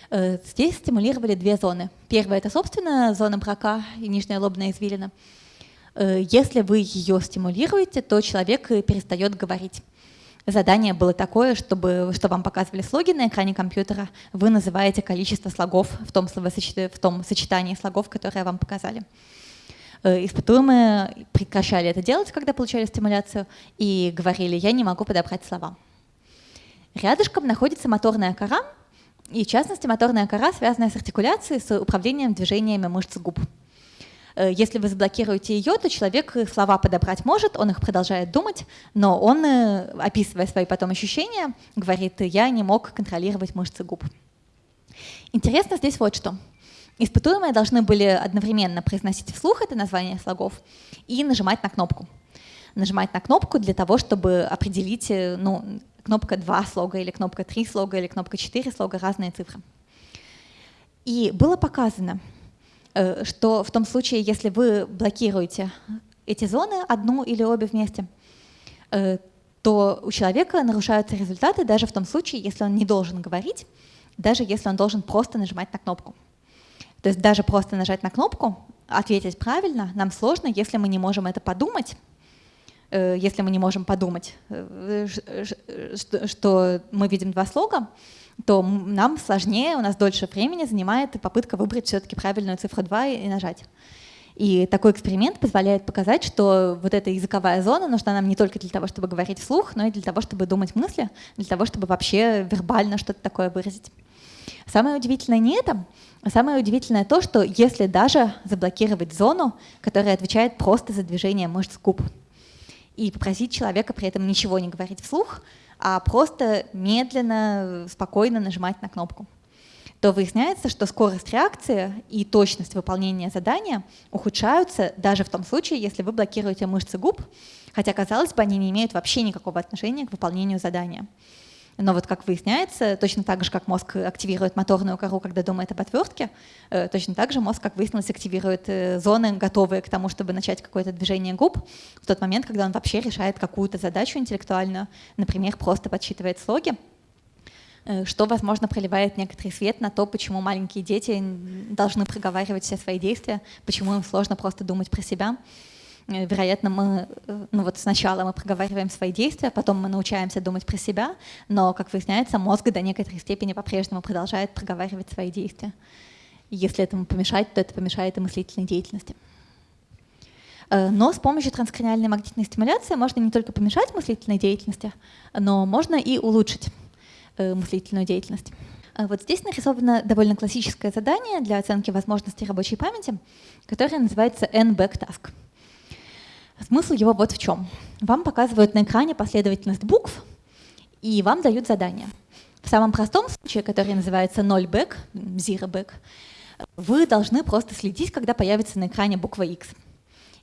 Speaker 1: Э, здесь стимулировали две зоны. Первая — это, собственно, зона брака и нижняя лобная извилина. Э, если вы ее стимулируете, то человек перестает говорить. Задание было такое, чтобы, что вам показывали слоги на экране компьютера, вы называете количество слогов в том, в том сочетании слогов, которые вам показали. Э, испытуемые прекращали это делать, когда получали стимуляцию, и говорили, я не могу подобрать слова. Рядышком находится моторная кора, и в частности, моторная кора, связанная с артикуляцией, с управлением движениями мышц губ. Э, если вы заблокируете ее, то человек слова подобрать может, он их продолжает думать, но он, э, описывая свои потом ощущения, говорит, я не мог контролировать мышцы губ. Интересно здесь вот что. Испытуемые должны были одновременно произносить вслух это название слогов и нажимать на кнопку. Нажимать на кнопку для того, чтобы определить э, ну, кнопка 2 слога или кнопка 3 слога или кнопка 4 слога, разные цифры. И было показано, что в том случае, если вы блокируете эти зоны, одну или обе вместе, э, то у человека нарушаются результаты даже в том случае, если он не должен говорить, даже если он должен просто нажимать на кнопку. То есть даже просто нажать на кнопку, ответить правильно, нам сложно, если мы не можем это подумать, Э, если мы не можем подумать, э, что мы видим два слога, то нам сложнее, у нас дольше времени занимает попытка выбрать все-таки правильную цифру 2 и нажать. И такой эксперимент позволяет показать, что вот эта языковая зона нужна нам не только для того, чтобы говорить вслух, но и для того, чтобы думать мысли, для того, чтобы вообще вербально что-то такое выразить. Самое удивительное не это, а самое удивительное то, что если даже заблокировать зону, которая отвечает просто за движение мышц губ, и попросить человека при этом ничего не говорить вслух, а просто медленно, спокойно нажимать на кнопку то выясняется, что скорость реакции и точность выполнения задания ухудшаются даже в том случае, если вы блокируете мышцы губ, хотя, казалось бы, они не имеют вообще никакого отношения к выполнению задания. Но вот как выясняется, точно так же, как мозг активирует моторную кору, когда думает об отвертке, э, точно так же мозг, как выяснилось, активирует э, зоны, готовые к тому, чтобы начать какое-то движение губ в тот момент, когда он вообще решает какую-то задачу интеллектуальную, например, просто подсчитывает слоги, э, что, возможно, проливает некоторый свет на то, почему маленькие дети должны проговаривать все свои действия, почему им сложно просто думать про себя. Э, вероятно, мы, э, ну вот сначала мы проговариваем свои действия, потом мы научаемся думать про себя, но, как выясняется, мозг до некоторой степени по-прежнему продолжает проговаривать свои действия. Если этому помешать, то это помешает и мыслительной деятельности. Э, но с помощью транскраниальной магнитной стимуляции можно не только помешать мыслительной деятельности, но можно и улучшить мыслительную деятельность. Вот здесь нарисовано довольно классическое задание для оценки возможностей рабочей памяти, которое называется N-Back-Task. Смысл его вот в чем. Вам показывают на экране последовательность букв, и вам дают задание. В самом простом случае, который называется 0 back, zero back, вы должны просто следить, когда появится на экране буква X.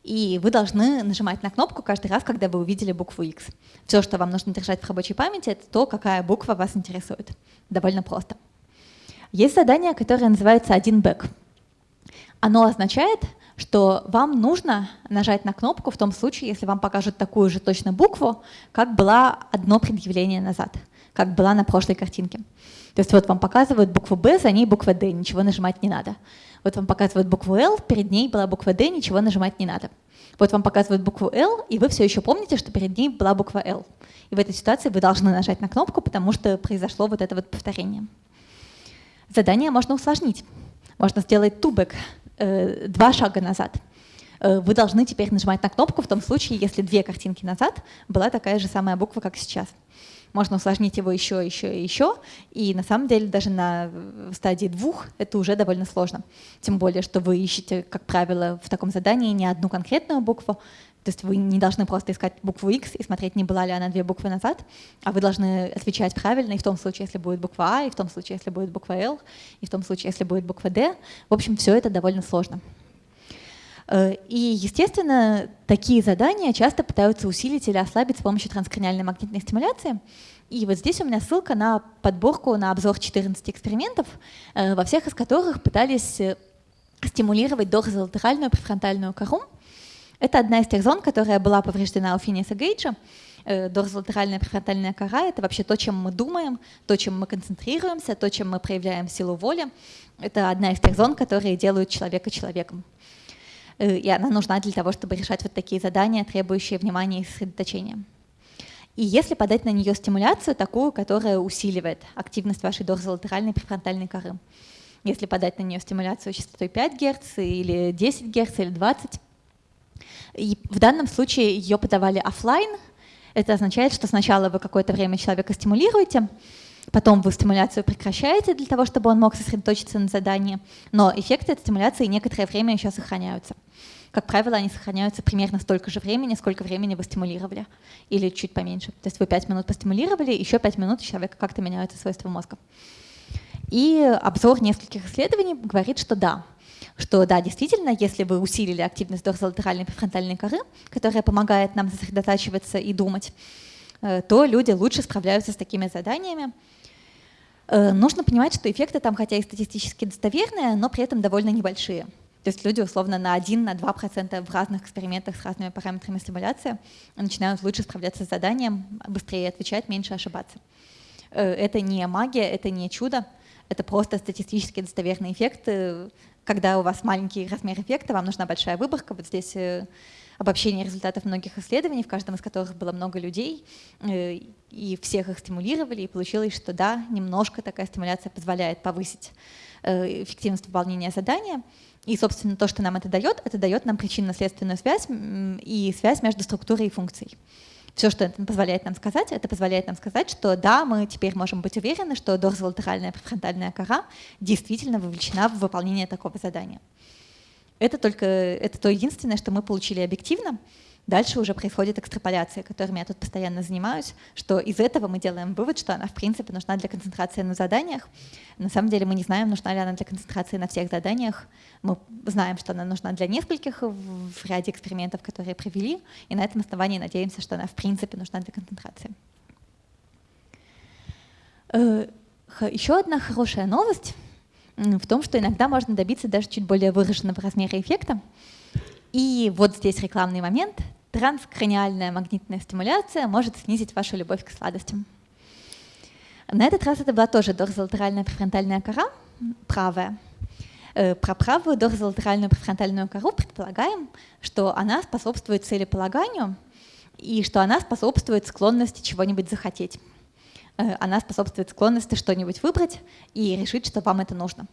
Speaker 1: И вы должны нажимать на кнопку каждый раз, когда вы увидели букву X. Все, что вам нужно держать в рабочей памяти, это то, какая буква вас интересует. Довольно просто. Есть задание, которое называется 1 back. Оно означает, что вам нужно нажать на кнопку в том случае, если вам покажут такую же точно букву, как была одно предъявление назад, как была на прошлой картинке. То есть вот вам показывают букву «Б», за ней буква «Д», ничего нажимать не надо. Вот вам показывают букву «Л», перед ней была буква «Д», ничего нажимать не надо. Вот вам показывают букву «Л», и вы все еще помните, что перед ней была буква «Л». И в этой ситуации вы должны нажать на кнопку, потому что произошло вот это вот повторение. Задание можно усложнить. Можно сделать тубек, э, два шага назад. Э, вы должны теперь нажимать на кнопку в том случае, если две картинки назад была такая же самая буква, как сейчас. Можно усложнить его еще, еще и еще, и на самом деле даже на стадии двух это уже довольно сложно. Тем более, что вы ищете, как правило, в таком задании не одну конкретную букву, то есть вы не должны просто искать букву X и смотреть, не была ли она две буквы назад, а вы должны отвечать правильно и в том случае, если будет буква А, и в том случае, если будет буква L, и в том случае, если будет буква D. В общем, все это довольно сложно. Э, и, естественно, такие задания часто пытаются усилить или ослабить с помощью транскраниальной магнитной стимуляции. И вот здесь у меня ссылка на подборку, на обзор 14 экспериментов, э, во всех из которых пытались э, стимулировать дорзолатеральную префронтальную кору. Это одна из тех зон, которая была повреждена у Финиса Гейджа. Дорзолатеральная префронтальная кора — это вообще то, чем мы думаем, то, чем мы концентрируемся, то, чем мы проявляем силу воли. Это одна из тех зон, которые делают человека человеком. Э, и она нужна для того, чтобы решать вот такие задания, требующие внимания и сосредоточения. И если подать на нее стимуляцию, такую, которая усиливает активность вашей дорзолатеральной префронтальной коры, если подать на нее стимуляцию частотой 5 Гц или 10 Гц или 20, и в данном случае ее подавали офлайн, это означает, что сначала вы какое-то время человека стимулируете, Потом вы стимуляцию прекращаете для того, чтобы он мог сосредоточиться на задании, но эффекты от стимуляции некоторое время еще сохраняются. Как правило, они сохраняются примерно столько же времени, сколько времени вы стимулировали, или чуть поменьше. То есть вы 5 минут постимулировали, еще 5 минут у человека как-то меняются свойства мозга. И обзор нескольких исследований говорит, что да, что да, действительно, если вы усилили активность дорзолатеральной префронтальной коры, которая помогает нам сосредотачиваться и думать, э, то люди лучше справляются с такими заданиями, Э, нужно понимать, что эффекты там, хотя и статистически достоверные, но при этом довольно небольшие. То есть люди условно на 1-2% в разных экспериментах с разными параметрами стимуляции начинают лучше справляться с заданием, быстрее отвечать, меньше ошибаться. Э, это не магия, это не чудо, это просто статистически достоверный эффект. Когда у вас маленький размер эффекта, вам нужна большая выборка. Вот здесь э, обобщение результатов многих исследований, в каждом из которых было много людей, э, и всех их стимулировали, и получилось, что да, немножко такая стимуляция позволяет повысить э, эффективность выполнения задания. И, собственно, то, что нам это дает, это дает нам причинно-следственную связь и связь между структурой и функцией. Все, что это позволяет нам сказать, это позволяет нам сказать, что да, мы теперь можем быть уверены, что дорзолатеральная префронтальная кора действительно вовлечена в выполнение такого задания. Это только это то единственное, что мы получили объективно. Дальше уже происходит экстраполяция, которыми я тут постоянно занимаюсь, что из этого мы делаем вывод, что она в принципе нужна для концентрации на заданиях. На самом деле мы не знаем, нужна ли она для концентрации на всех заданиях. Мы знаем, что она нужна для нескольких в ряде экспериментов, которые провели, и на этом основании надеемся, что она в принципе нужна для концентрации. Э, еще одна хорошая новость в том, что иногда можно добиться даже чуть более выраженного размера эффекта. И вот здесь рекламный момент. Транскраниальная магнитная стимуляция может снизить вашу любовь к сладостям. На этот раз это была тоже дорзолатеральная префронтальная кора, правая. Э, про правую дорзолатеральную префронтальную кору предполагаем, что она способствует целеполаганию и что она способствует склонности чего-нибудь захотеть. Э, она способствует склонности что-нибудь выбрать и решить, что вам это нужно.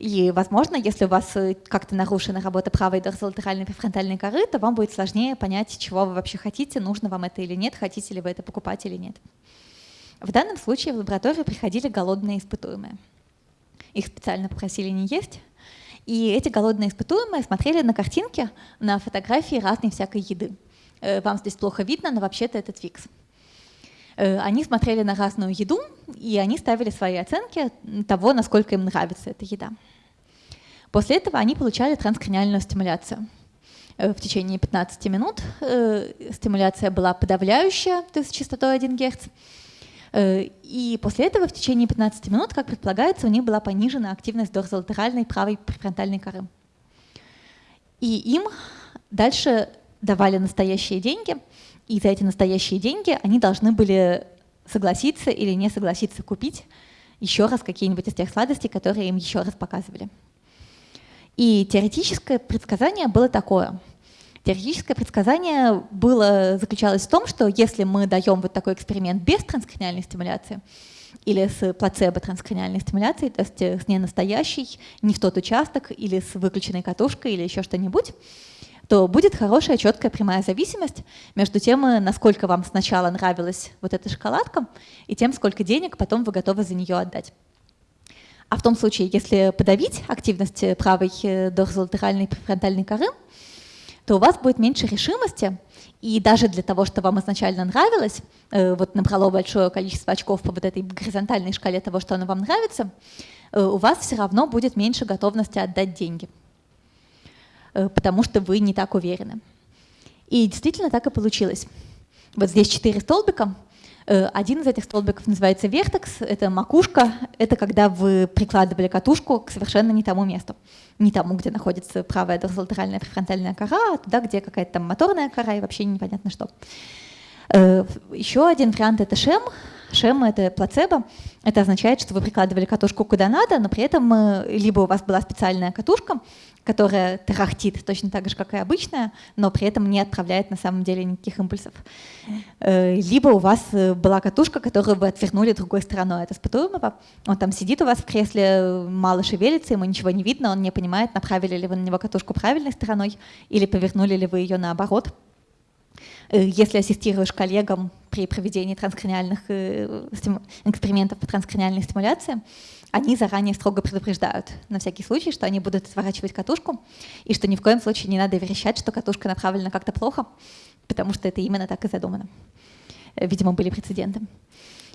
Speaker 1: И, возможно, если у вас э, как-то нарушена работа правой дорзолатеральной префронтальной коры, то вам будет сложнее понять, чего вы вообще хотите, нужно вам это или нет, хотите ли вы это покупать или нет. В данном случае в лабораторию приходили голодные испытуемые. Их специально попросили не есть. И эти голодные испытуемые смотрели на картинки, на фотографии разной всякой еды. Э, вам здесь плохо видно, но вообще-то это Twix. Э, они смотрели на разную еду, и они ставили свои оценки того, насколько им нравится эта еда. После этого они получали транскраниальную стимуляцию. Э, в течение 15 минут э, стимуляция была подавляющая, то есть частотой 1 Гц. И после этого в течение 15 минут, как предполагается, у них была понижена активность дорзолатеральной правой префронтальной коры. И им дальше давали настоящие деньги – и за эти настоящие деньги они должны были согласиться или не согласиться купить еще раз какие-нибудь из тех сладостей, которые им еще раз показывали. И теоретическое предсказание было такое. Теоретическое предсказание было, заключалось в том, что если мы даем вот такой эксперимент без транскраниальной стимуляции или с плацебо-транскраниальной стимуляцией, то есть с ненастоящей, не в тот участок или с выключенной катушкой или еще что-нибудь, то будет хорошая четкая прямая зависимость между тем, насколько вам сначала нравилась вот эта шоколадка, и тем, сколько денег потом вы готовы за нее отдать. А в том случае, если подавить активность правой э, дорзолатеральной префронтальной коры, то у вас будет меньше решимости, и даже для того, что вам изначально нравилось, э, вот набрало большое количество очков по вот этой горизонтальной шкале того, что оно вам нравится, э, у вас все равно будет меньше готовности отдать деньги. Потому что вы не так уверены. И действительно так и получилось. Вот здесь четыре столбика. Один из этих столбиков называется вертекс, это макушка, это когда вы прикладывали катушку к совершенно не тому месту. Не тому, где находится правая дорзолатеральная префронтальная кора, а туда, где какая-то там моторная кора и вообще непонятно что. Еще один вариант — это шем, Шем — это плацебо. Это означает, что вы прикладывали катушку куда надо, но при этом э, либо у вас была специальная катушка, которая тарахтит точно так же, как и обычная, но при этом не отправляет на самом деле никаких импульсов. Э, либо у вас э, была катушка, которую вы отвернули другой стороной от испытуемого. Он там сидит у вас в кресле, мало шевелится, ему ничего не видно, он не понимает, направили ли вы на него катушку правильной стороной или повернули ли вы ее наоборот. Э, если ассистируешь коллегам при проведении транскраниальных э, экспериментов по транскраниальной стимуляции, они заранее строго предупреждают на всякий случай, что они будут сворачивать катушку, и что ни в коем случае не надо верещать, что катушка направлена как-то плохо, потому что это именно так и задумано. Э, видимо, были прецеденты.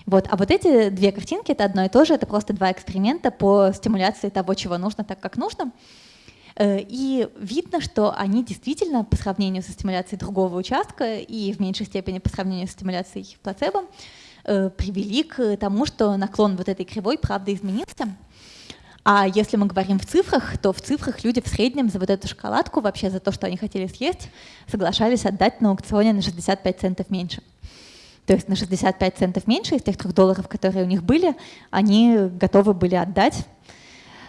Speaker 1: Вот. А вот эти две картинки — это одно и то же, это просто два эксперимента по стимуляции того, чего нужно, так как нужно. Э, и видно, что они действительно по сравнению со стимуляцией другого участка и в меньшей степени по сравнению с стимуляцией плацебо э, привели к тому, что наклон вот этой кривой правда изменился. А если мы говорим в цифрах, то в цифрах люди в среднем за вот эту шоколадку, вообще за то, что они хотели съесть, соглашались отдать на аукционе на 65 центов меньше. То есть на 65 центов меньше из тех трех долларов, которые у них были, они готовы были отдать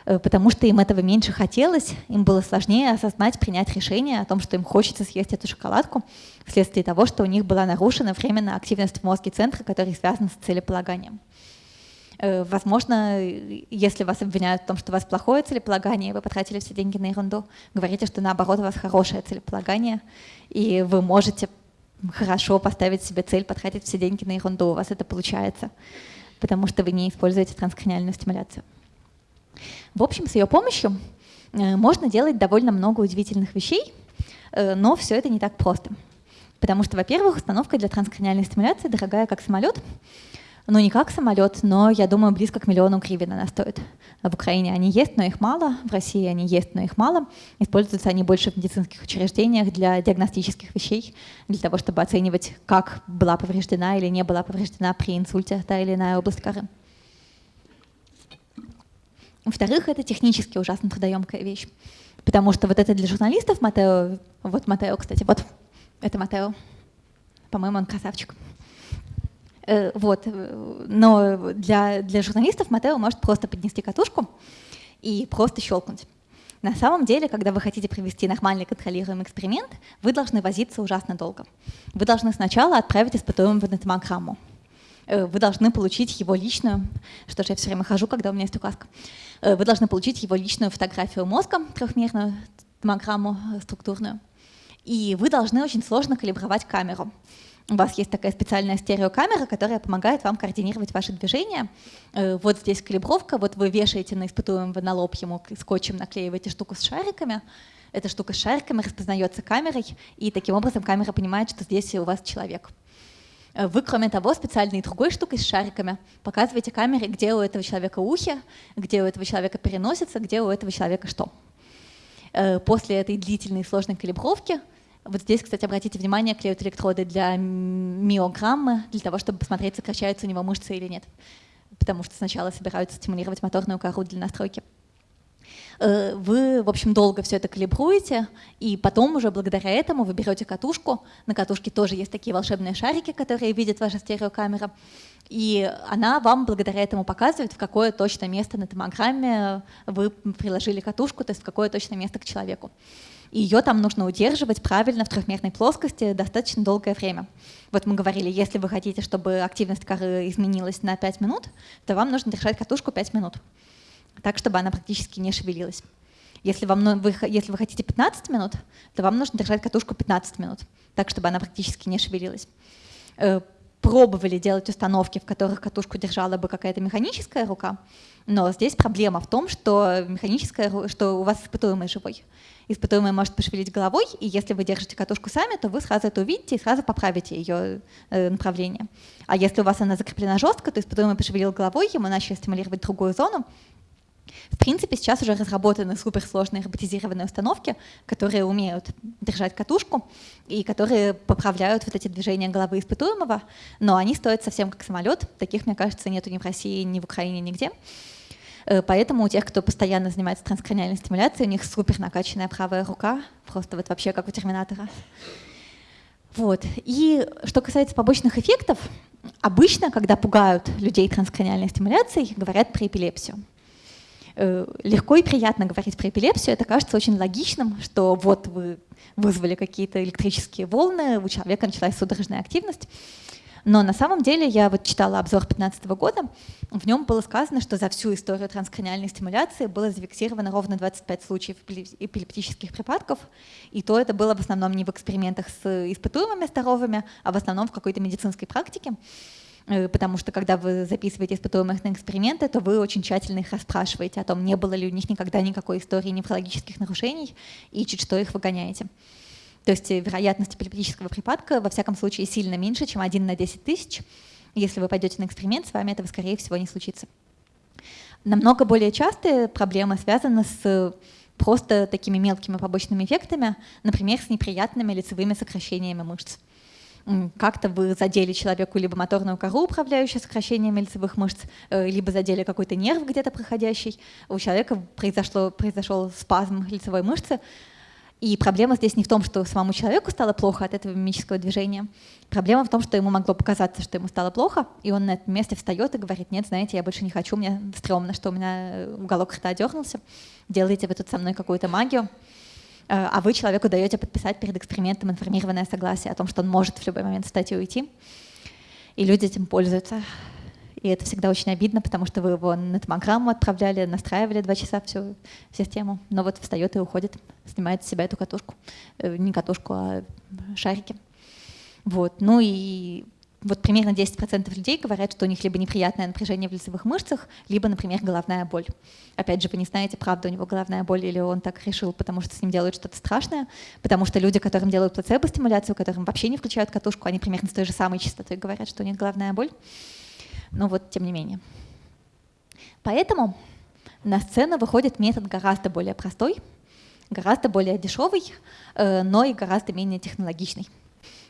Speaker 1: потому что им этого меньше хотелось, им было сложнее осознать, принять решение о том, что им хочется съесть эту шоколадку, вследствие того, что у них была нарушена временная активность в мозге центра, который связан с целеполаганием. Э, возможно, если вас обвиняют в том, что у вас плохое целеполагание, вы потратили все деньги на ерунду, говорите, что наоборот у вас хорошее целеполагание, и вы можете хорошо поставить себе цель, потратить все деньги на ерунду, у вас это получается, потому что вы не используете транскраниальную стимуляцию. В общем, с ее помощью э, можно делать довольно много удивительных вещей, э, но все это не так просто. Потому что, во-первых, установка для транскраниальной стимуляции дорогая как самолет, ну не как самолет, но, я думаю, близко к миллиону гривен она стоит. В Украине они есть, но их мало, в России они есть, но их мало. Используются они больше в медицинских учреждениях для диагностических вещей, для того, чтобы оценивать, как была повреждена или не была повреждена при инсульте та или иная область коры. Во-вторых, это технически ужасно трудоемкая вещь. Потому что вот это для журналистов Матео, вот Матео, кстати, вот это Матео, по-моему, он красавчик. Э, вот, но для, для журналистов Матео может просто поднести катушку и просто щелкнуть. На самом деле, когда вы хотите провести нормальный контролируемый эксперимент, вы должны возиться ужасно долго. Вы должны сначала отправить испытуемого на томограмму. Э, вы должны получить его личную, что же я все время хожу, когда у меня есть указка, э, вы должны получить его личную фотографию мозга, трехмерную томограмму э, структурную, и вы должны очень сложно калибровать камеру. У вас есть такая специальная стереокамера, которая помогает вам координировать ваши движения. Вот здесь калибровка, вот вы вешаете на испытуемого на лоб ему скотчем, наклеиваете штуку с шариками, эта штука с шариками распознается камерой, и таким образом камера понимает, что здесь у вас человек. Э, вы, кроме того, специальной другой штукой с шариками показываете камере, где у этого человека ухи, где у этого человека переносится, где у этого человека что. Э, после этой длительной сложной калибровки, вот здесь, кстати, обратите внимание, клеют электроды для миограммы, для того, чтобы посмотреть, сокращаются у него мышцы или нет. Потому что сначала собираются стимулировать моторную кору для настройки. Э, вы, в общем, долго все это калибруете, и потом уже благодаря этому вы берете катушку. На катушке тоже есть такие волшебные шарики, которые видит ваша стереокамера. И она вам благодаря этому показывает, в какое точное место на томограмме вы приложили катушку, то есть в какое точное место к человеку. И ее там нужно удерживать правильно в трехмерной плоскости достаточно долгое время. Вот мы говорили, если вы хотите, чтобы активность коры изменилась на 5 минут, то вам нужно держать катушку 5 минут так, чтобы она практически не шевелилась. Если, вам, вы, если вы хотите 15 минут, то вам нужно держать катушку 15 минут, так, чтобы она практически не шевелилась. Э, пробовали делать установки, в которых катушку держала бы какая-то механическая рука, но здесь проблема в том, что, механическая, что у вас испытуемый живой. Испытуемый может пошевелить головой, и если вы держите катушку сами, то вы сразу это увидите и сразу поправите ее э, направление. А если у вас она закреплена жестко, то испытуемый пошевелил головой, ему начали стимулировать другую зону, В принципе, сейчас уже разработаны суперсложные роботизированные установки, которые умеют держать катушку и которые поправляют вот эти движения головы испытуемого, но они стоят совсем как самолет. Таких, мне кажется, нету ни в России, ни в Украине, нигде. Э, поэтому у тех, кто постоянно занимается транскраниальной стимуляцией, у них супер накачанная правая рука, просто вот вообще как у терминатора. Вот. И что касается побочных эффектов, обычно, когда пугают людей транскраниальной стимуляцией, говорят про эпилепсию. Э, легко и приятно говорить про эпилепсию, это кажется очень логичным, что вот вы вызвали какие-то электрические волны, у человека началась судорожная активность. Но на самом деле я вот читала обзор 2015 года, в нем было сказано, что за всю историю транскраниальной стимуляции было зафиксировано ровно 25 случаев эпилептических припадков, и то это было в основном не в экспериментах с испытуемыми здоровыми, а в основном в какой-то медицинской практике потому что когда вы записываете испытуемых на эксперименты, то вы очень тщательно их расспрашиваете о том, не было ли у них никогда никакой истории неврологических нарушений, и чуть что их выгоняете. То есть э, вероятность эпилептического припадка во всяком случае сильно меньше, чем 1 на 10 тысяч. Если вы пойдете на эксперимент, с вами этого, скорее всего, не случится. Намного более частые проблемы связаны с просто такими мелкими побочными эффектами, например, с неприятными лицевыми сокращениями мышц. Как-то вы задели человеку либо моторную кору, управляющую сокращениями лицевых мышц, э, либо задели какой-то нерв где-то проходящий. У человека произошло, произошел спазм лицевой мышцы, и проблема здесь не в том, что самому человеку стало плохо от этого мимического движения. Проблема в том, что ему могло показаться, что ему стало плохо, и он на этом месте встает и говорит, нет, знаете, я больше не хочу, мне стрёмно, что у меня уголок рта дернулся, делаете вы тут со мной какую-то магию, а вы человеку даете подписать перед экспериментом информированное согласие о том, что он может в любой момент встать и уйти. И люди этим пользуются. И это всегда очень обидно, потому что вы его на томограмму отправляли, настраивали два часа всю систему, но вот встает и уходит, снимает с себя эту катушку. Э, не катушку, а шарики. Вот. Ну и вот примерно 10% людей говорят, что у них либо неприятное напряжение в лицевых мышцах, либо, например, головная боль. Опять же, вы не знаете, правда у него головная боль или он так решил, потому что с ним делают что-то страшное, потому что люди, которым делают плацебо-стимуляцию, которым вообще не включают катушку, они примерно с той же самой частотой говорят, что у них головная боль но вот тем не менее. Поэтому на сцену выходит метод гораздо более простой, гораздо более дешевый, э, но и гораздо менее технологичный,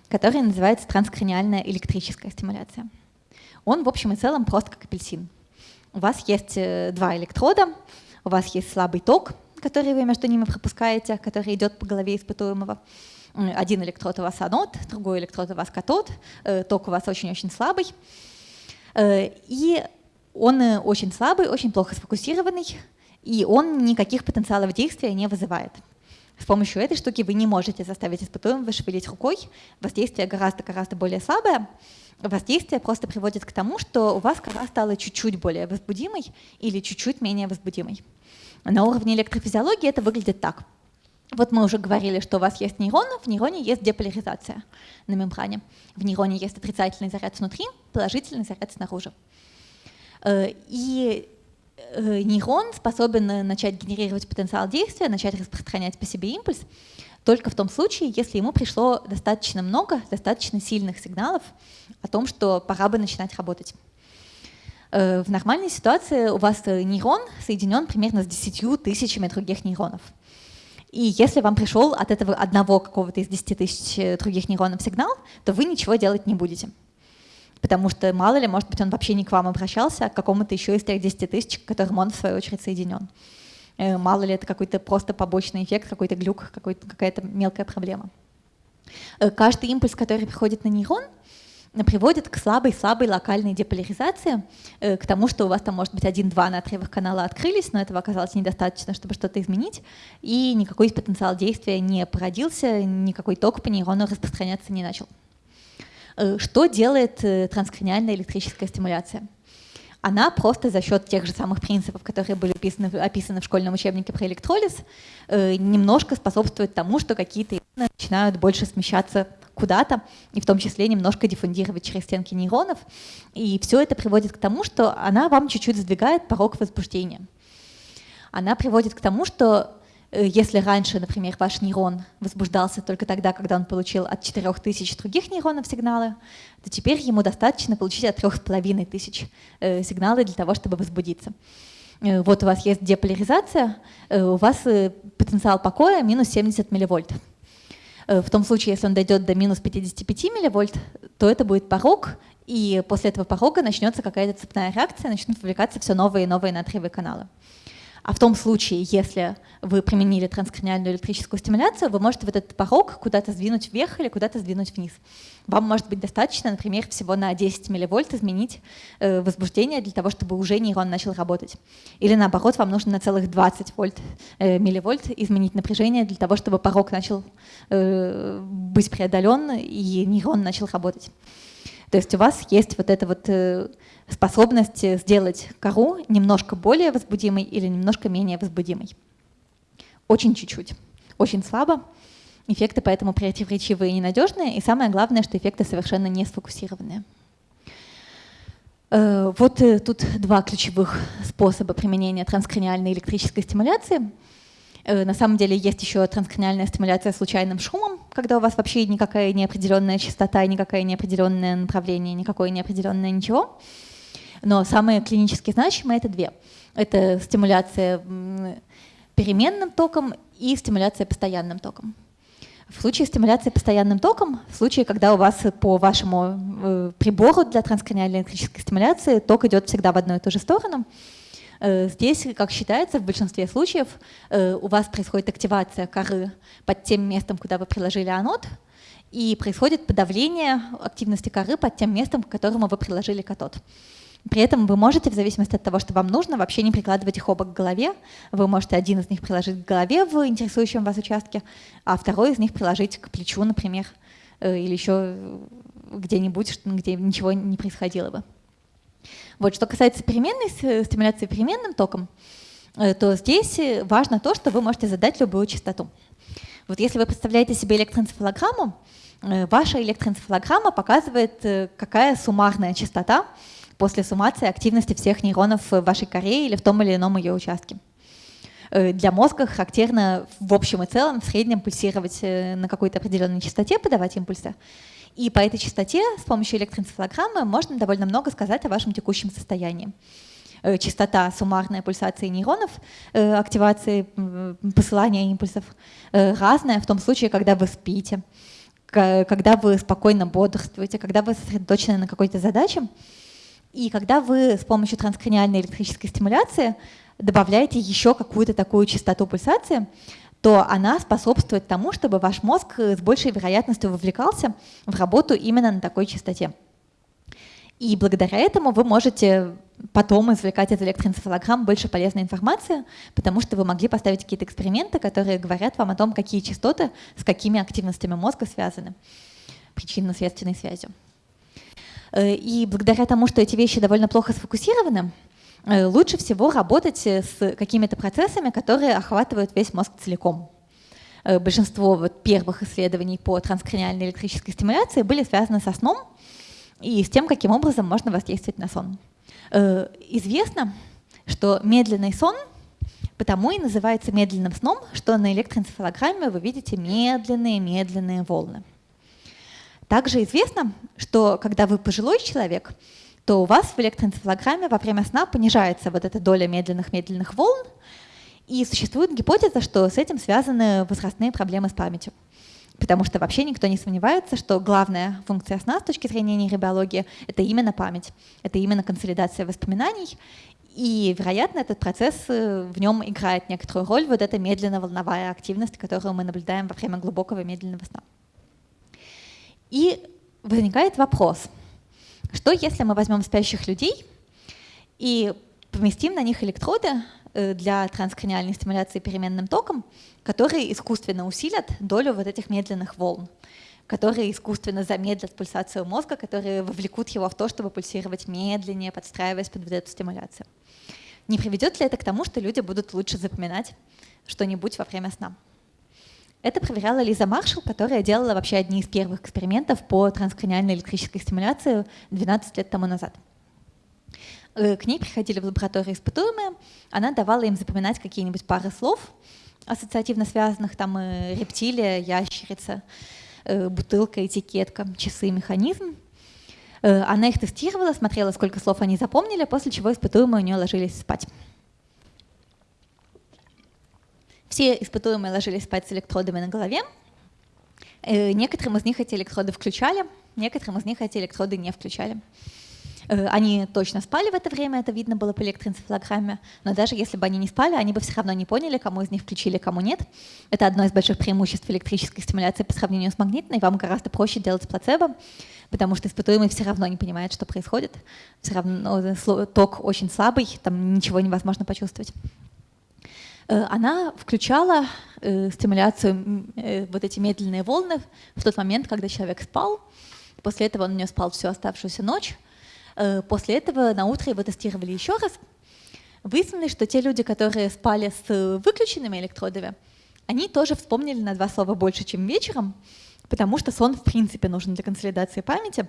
Speaker 1: который называется транскраниальная электрическая стимуляция. Он в общем и целом просто как апельсин. У вас есть э, два электрода, у вас есть слабый ток, который вы между ними пропускаете, который идет по голове испытуемого. Один электрод у вас анод, другой электрод у вас катод, э, ток у вас очень-очень слабый. Э, и он очень слабый, очень плохо сфокусированный, и он никаких потенциалов действия не вызывает. С помощью этой штуки вы не можете заставить испытуемого шевелить рукой. Воздействие гораздо-гораздо более слабое. Воздействие просто приводит к тому, что у вас кора стала чуть-чуть более возбудимой или чуть-чуть менее возбудимой. На уровне электрофизиологии это выглядит так. Вот мы уже говорили, что у вас есть нейрон, в нейроне есть деполяризация на мембране. В нейроне есть отрицательный заряд внутри, положительный заряд снаружи. Э, и нейрон способен начать генерировать потенциал действия, начать распространять по себе импульс только в том случае, если ему пришло достаточно много, достаточно сильных сигналов о том, что пора бы начинать работать. Э, в нормальной ситуации у вас нейрон соединен примерно с 10 тысячами других нейронов. И если вам пришел от этого одного какого-то из 10 тысяч э, других нейронов сигнал, то вы ничего делать не будете. Потому что, мало ли, может быть, он вообще не к вам обращался, а к какому-то еще из тех 10 тысяч, к которым он, в свою очередь, соединен. Э, мало ли, это какой-то просто побочный эффект, какой-то глюк, какая-то мелкая проблема. Э, каждый импульс, который приходит на нейрон — приводит к слабой-слабой локальной деполяризации, э, к тому, что у вас там, может быть, один-два натриевых канала открылись, но этого оказалось недостаточно, чтобы что-то изменить, и никакой потенциал действия не породился, никакой ток по нейрону распространяться не начал. Э, что делает э, транскраниальная электрическая стимуляция? Она просто за счет тех же самых принципов, которые были описаны, описаны в школьном учебнике про электролиз, немножко способствует тому, что какие-то начинают больше смещаться куда-то, и в том числе немножко диффундировать через стенки нейронов. И все это приводит к тому, что она вам чуть-чуть сдвигает порог возбуждения. Она приводит к тому, что э, если раньше, например, ваш нейрон возбуждался только тогда, когда он получил от 4000 других нейронов сигналы, то теперь ему достаточно получить от 3500 э, сигналы для того, чтобы возбудиться. вот у вас есть деполяризация, у вас потенциал покоя минус 70 милливольт. В том случае, если он дойдет до минус 55 милливольт, то это будет порог, и после этого порога начнется какая-то цепная реакция, начнут вовлекаться все новые и новые натриевые каналы. А в том случае, если вы применили транскраниальную электрическую стимуляцию, вы можете вот этот порог куда-то сдвинуть вверх или куда-то сдвинуть вниз. Вам может быть достаточно, например, всего на 10 милливольт изменить э, возбуждение для того, чтобы уже нейрон начал работать. Или наоборот, вам нужно на целых 20 вольт, э, милливольт изменить напряжение для того, чтобы порог начал э, быть преодолен и нейрон начал работать. То есть у вас есть вот эта вот э, способность сделать кору немножко более возбудимой или немножко менее возбудимой. Очень чуть-чуть, очень слабо. Эффекты поэтому противоречивые и ненадежные. И самое главное, что эффекты совершенно не сфокусированные. Э, вот э, тут два ключевых способа применения транскраниальной электрической стимуляции – на самом деле есть еще транскраниальная стимуляция случайным шумом, когда у вас вообще никакая неопределенная частота, никакое неопределенное направление, никакое неопределенное ничего. Но самые клинически значимые — это две. Это стимуляция переменным током и стимуляция постоянным током. В случае стимуляции постоянным током, в случае, когда у вас по вашему э, прибору для транскраниальной электрической стимуляции ток идет всегда в одну и ту же сторону, Э, здесь, как считается, в большинстве случаев э, у вас происходит активация коры под тем местом, куда вы приложили анод, и происходит подавление активности коры под тем местом, к которому вы приложили катод. При этом вы можете, в зависимости от того, что вам нужно, вообще не прикладывать их оба к голове. Вы можете один из них приложить к голове в интересующем вас участке, а второй из них приложить к плечу, например, э, или еще где-нибудь, где ничего не происходило бы. Вот, что касается переменной стимуляции переменным током, э, то здесь э, важно то, что вы можете задать любую частоту. Вот если вы представляете себе электроэнцефалограмму, э, ваша электроэнцефалограмма показывает, какая суммарная частота после суммации активности всех нейронов в вашей коре или в том или ином ее участке. Для мозга характерно в общем и целом в среднем пульсировать на какой-то определенной частоте, подавать импульсы. И по этой частоте с помощью электроэнцефалограммы можно довольно много сказать о вашем текущем состоянии. Э, частота суммарной пульсации нейронов, э, активации посылания импульсов э, разная в том случае, когда вы спите, когда вы спокойно бодрствуете, когда вы сосредоточены на какой-то задаче, и когда вы с помощью транскраниальной электрической стимуляции добавляете еще какую-то такую частоту пульсации, то она способствует тому, чтобы ваш мозг э, с большей вероятностью вовлекался в работу именно на такой частоте. И благодаря этому вы можете потом извлекать из электроэнцефалограмм больше полезной информации, потому что вы могли поставить какие-то эксперименты, которые говорят вам о том, какие частоты с какими активностями мозга связаны причинно-следственной связью. Э, и благодаря тому, что эти вещи довольно плохо сфокусированы, лучше всего работать э, с какими-то процессами, которые охватывают весь мозг целиком. Э, большинство вот первых исследований по транскраниальной электрической стимуляции были связаны со сном и с тем, каким образом можно воздействовать на сон. Известно, что медленный сон потому и называется медленным сном, что на электроэнцефалограмме вы видите медленные-медленные волны. Также известно, что когда вы пожилой человек, то у вас в электроэнцефалограмме во время сна понижается вот эта доля медленных-медленных волн, и существует гипотеза, что с этим связаны возрастные проблемы с памятью. Потому что вообще никто не сомневается, что главная функция сна с точки зрения нейробиологии — это именно память, это именно консолидация воспоминаний, и, вероятно, этот процесс э, в нем играет некоторую роль, вот эта медленно-волновая активность, которую мы наблюдаем во время глубокого медленного сна. И возникает вопрос — что если мы возьмем спящих людей и поместим на них электроды э, для транскраниальной стимуляции переменным током, которые искусственно усилят долю вот этих медленных волн, которые искусственно замедлят пульсацию мозга, которые вовлекут его в то, чтобы пульсировать медленнее, подстраиваясь под вот эту стимуляцию. Не приведет ли это к тому, что люди будут лучше запоминать что-нибудь во время сна? Это проверяла Лиза Маршалл, которая делала вообще одни из первых экспериментов по транскраниальной электрической стимуляции 12 лет тому назад. Э, к ней приходили в лабораторию испытуемые, она давала им запоминать какие-нибудь пары слов, ассоциативно связанных, там э, рептилия, ящерица, э, бутылка, этикетка, часы, механизм. Она их тестировала, смотрела, сколько слов они запомнили, после чего испытуемые у нее ложились спать. Все испытуемые ложились спать с электродами на голове. Э, некоторым из них эти электроды включали, некоторым из них эти электроды не включали. Э, они точно спали в это время, это видно было по электроэнцефалограмме, но даже если бы они не спали, они бы все равно не поняли, кому из них включили, кому нет. Это одно из больших преимуществ электрической стимуляции по сравнению с магнитной. Вам гораздо проще делать плацебо, потому что испытуемый все равно не понимает, что происходит. Все равно э, ток очень слабый, там ничего невозможно почувствовать. Э, она включала стимуляцию, вот эти медленные волны в тот момент, когда человек спал. После этого он у нее спал всю оставшуюся ночь. Э, после этого на утро его тестировали еще раз. Выяснилось, что те люди, которые спали с выключенными электродами, они тоже вспомнили на два слова больше, чем вечером, потому что сон в принципе нужен для консолидации памяти.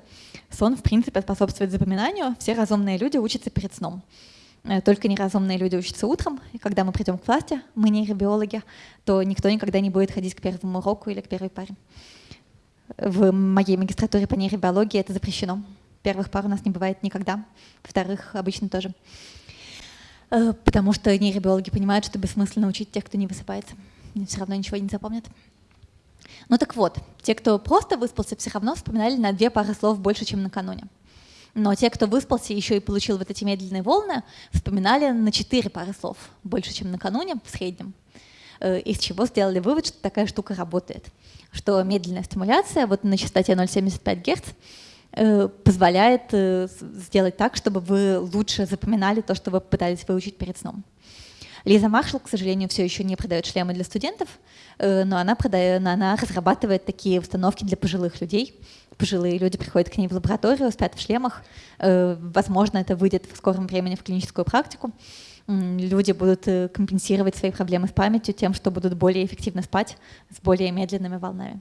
Speaker 1: Сон в принципе способствует запоминанию. Все разумные люди учатся перед сном. Э, только неразумные люди учатся утром, и когда мы придем к власти, мы нейробиологи, то никто никогда не будет ходить к первому уроку или к первой паре. В моей магистратуре по нейробиологии это запрещено. Первых пар у нас не бывает никогда, вторых обычно тоже. Э, потому что нейробиологи понимают, что бессмысленно учить тех, кто не высыпается. Они все равно ничего не запомнят. Ну так вот, те, кто просто выспался, все равно вспоминали на две пары слов больше, чем накануне. Но те, кто выспался еще и получил вот эти медленные волны, вспоминали на четыре пары слов больше, чем накануне в среднем. Э, из чего сделали вывод, что такая штука работает. Что медленная стимуляция вот на частоте 0,75 Гц Э, позволяет э, сделать так, чтобы вы лучше запоминали то, что вы пытались выучить перед сном. Лиза Маршалл, к сожалению, все еще не продает шлемы для студентов, но она, продает, она разрабатывает такие установки для пожилых людей. Пожилые люди приходят к ней в лабораторию, спят в шлемах. Возможно, это выйдет в скором времени в клиническую практику. Люди будут компенсировать свои проблемы с памятью тем, что будут более эффективно спать с более медленными волнами.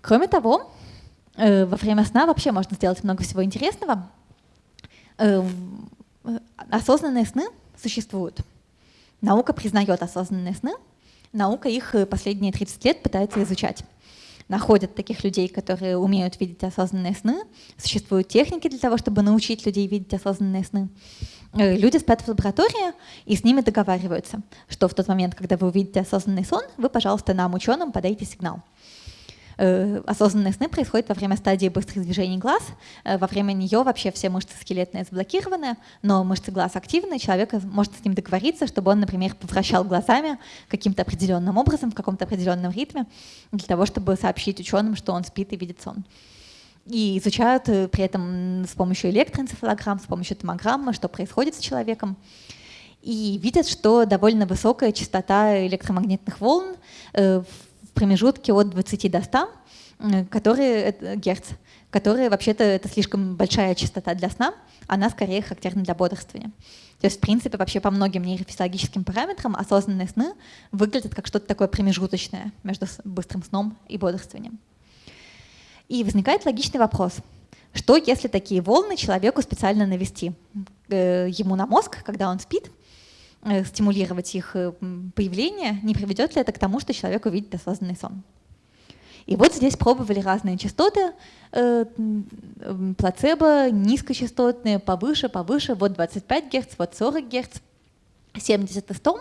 Speaker 1: Кроме того, Э, во время сна вообще можно сделать много всего интересного. Э, осознанные сны существуют. Наука признает осознанные сны. Наука их э, последние 30 лет пытается изучать. Находят таких людей, которые умеют видеть осознанные сны. Существуют техники для того, чтобы научить людей видеть осознанные сны. Люди спят в лаборатории и с ними договариваются, что в тот момент, когда вы увидите осознанный сон, вы, пожалуйста, нам, ученым, подайте сигнал. Э, осознанные сны происходят во время стадии быстрых движений глаз. Э, во время нее вообще все мышцы скелетные заблокированы, но мышцы глаз активны, человек может с ним договориться, чтобы он, например, повращал глазами каким-то определенным образом, в каком-то определенном ритме, для того, чтобы сообщить ученым, что он спит и видит сон. И изучают э, при этом с помощью электроэнцефалограмм, с помощью томограммы, что происходит с человеком. И видят, что довольно высокая частота электромагнитных волн в промежутке от 20 до 100 которые, герц, которые вообще-то это слишком большая частота для сна, она скорее характерна для бодрствования. То есть, в принципе, вообще по многим нейрофизиологическим параметрам осознанные сны выглядят как что-то такое промежуточное между быстрым сном и бодрствованием. И возникает логичный вопрос. Что, если такие волны человеку специально навести э, ему на мозг, когда он спит, Э, стимулировать их э, появление, не приведет ли это к тому, что человек увидит осознанный сон. И вот здесь пробовали разные частоты, э, плацебо, низкочастотные, повыше, повыше, вот 25 Гц, вот 40 Гц, 70 и 100.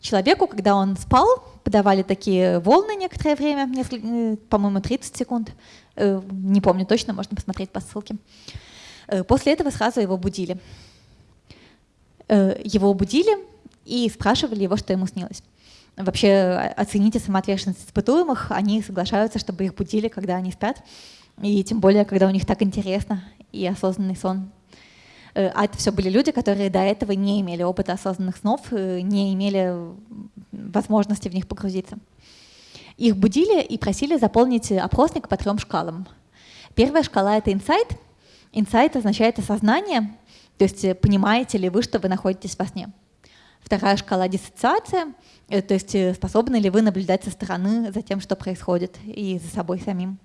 Speaker 1: Человеку, когда он спал, подавали такие волны некоторое время, по-моему, 30 секунд, не помню точно, можно посмотреть по ссылке. После этого сразу его будили. Э, его будили и спрашивали его, что ему снилось. Вообще оцените самоотверженность испытуемых, они соглашаются, чтобы их будили, когда они спят, и тем более, когда у них так интересно и осознанный сон. Э, а это все были люди, которые до этого не имели опыта осознанных снов, э, не имели возможности в них погрузиться. Их будили и просили заполнить опросник по трем шкалам. Первая шкала — это инсайт. Инсайт означает осознание, то есть э, понимаете ли вы, что вы находитесь во сне? Вторая шкала — диссоциация, э, то есть э, способны ли вы наблюдать со стороны за тем, что происходит, и за собой самим.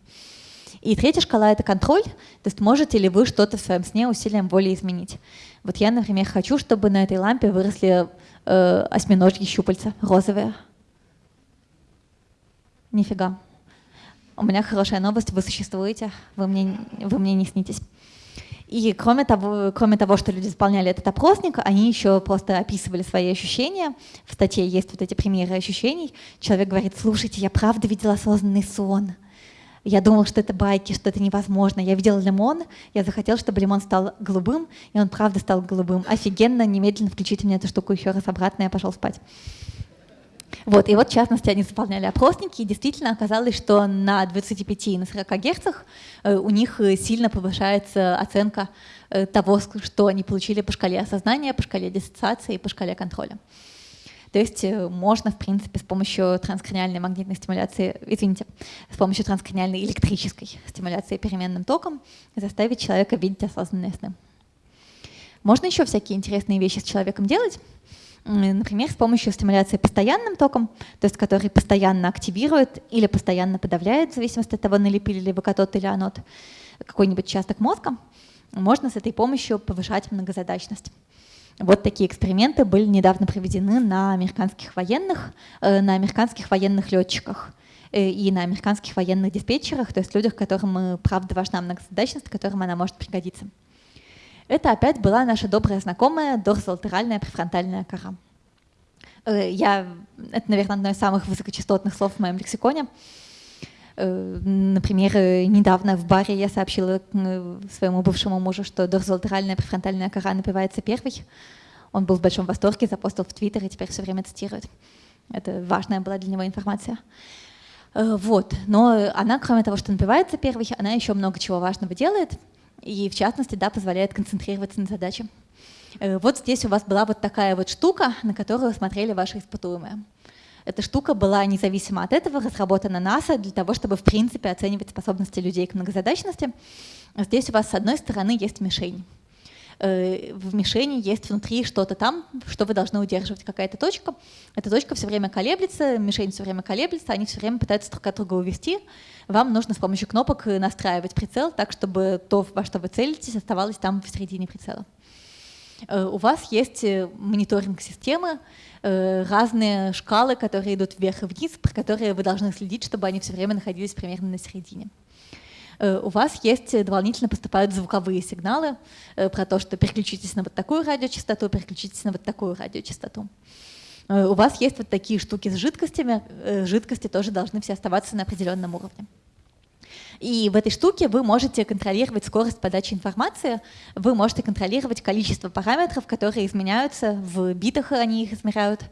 Speaker 1: И третья шкала — это контроль, то есть можете ли вы что-то в своем сне усилием воли изменить. Вот я, например, хочу, чтобы на этой лампе выросли э, осьминожьи щупальца, розовые. Нифига. У меня хорошая новость, вы существуете, вы мне, вы мне не снитесь. И кроме того, кроме того, что люди заполняли этот опросник, они еще просто описывали свои ощущения. В статье есть вот эти примеры ощущений. Человек говорит, слушайте, я правда видела осознанный сон. Я думал, что это байки, что это невозможно. Я видел лимон, я захотел, чтобы лимон стал голубым, и он правда стал голубым. Офигенно, немедленно включите мне эту штуку еще раз обратно, я пошел спать. Вот, и вот, в частности, они заполняли опросники, и действительно оказалось, что на 25 и на 40 герцах э, у них э, сильно повышается оценка э, того, что они получили по шкале осознания, по шкале диссоциации и по шкале контроля. То есть можно, в принципе, с помощью транскраниальной магнитной стимуляции, извините, с помощью транскраниальной электрической стимуляции переменным током заставить человека видеть осознанные сны. Можно еще всякие интересные вещи с человеком делать, Например, с помощью стимуляции постоянным током, то есть который постоянно активирует или постоянно подавляет, в зависимости от того, налепили ли вы катод или анод, какой-нибудь участок мозга, можно с этой помощью повышать многозадачность. Вот такие эксперименты были недавно проведены на американских военных, э, на американских военных летчиках э, и на американских военных диспетчерах, то есть людях, которым э, правда важна многозадачность, которым она может пригодиться. Это опять была наша добрая знакомая дорзолатеральная префронтальная кора. Э, я, это, наверное, одно из самых высокочастотных слов в моем лексиконе. Э, например, э, недавно в баре я сообщила своему бывшему мужу, что дорзолатеральная префронтальная кора напивается первой. Он был в большом восторге, запостил в Твиттер и теперь все время цитирует. Это важная была для него информация. Вот. Но она, кроме того, что напивается первой, она еще много чего важного делает и в частности, да, позволяет концентрироваться на задаче. Э, вот здесь у вас была вот такая вот штука, на которую смотрели ваши испытуемые. Эта штука была независимо от этого разработана НАСА для того, чтобы в принципе оценивать способности людей к многозадачности. Здесь у вас с одной стороны есть мишень. Э, в мишени есть внутри что-то там, что вы должны удерживать, какая-то точка. Эта точка все время колеблется, мишень все время колеблется, они все время пытаются друг от друга увести. Вам нужно с помощью кнопок настраивать прицел так, чтобы то, во что вы целитесь, оставалось там в середине прицела. Э, у вас есть э, мониторинг системы, разные шкалы, которые идут вверх и вниз, про которые вы должны следить, чтобы они все время находились примерно на середине. Э, у вас есть э, дополнительно поступают звуковые сигналы э, про то, что переключитесь на вот такую радиочастоту, переключитесь на вот такую радиочастоту. У вас есть вот такие штуки с жидкостями, жидкости тоже должны все оставаться на определенном уровне. И в этой штуке вы можете контролировать скорость подачи информации, вы можете контролировать количество параметров, которые изменяются, в битах они их измеряют,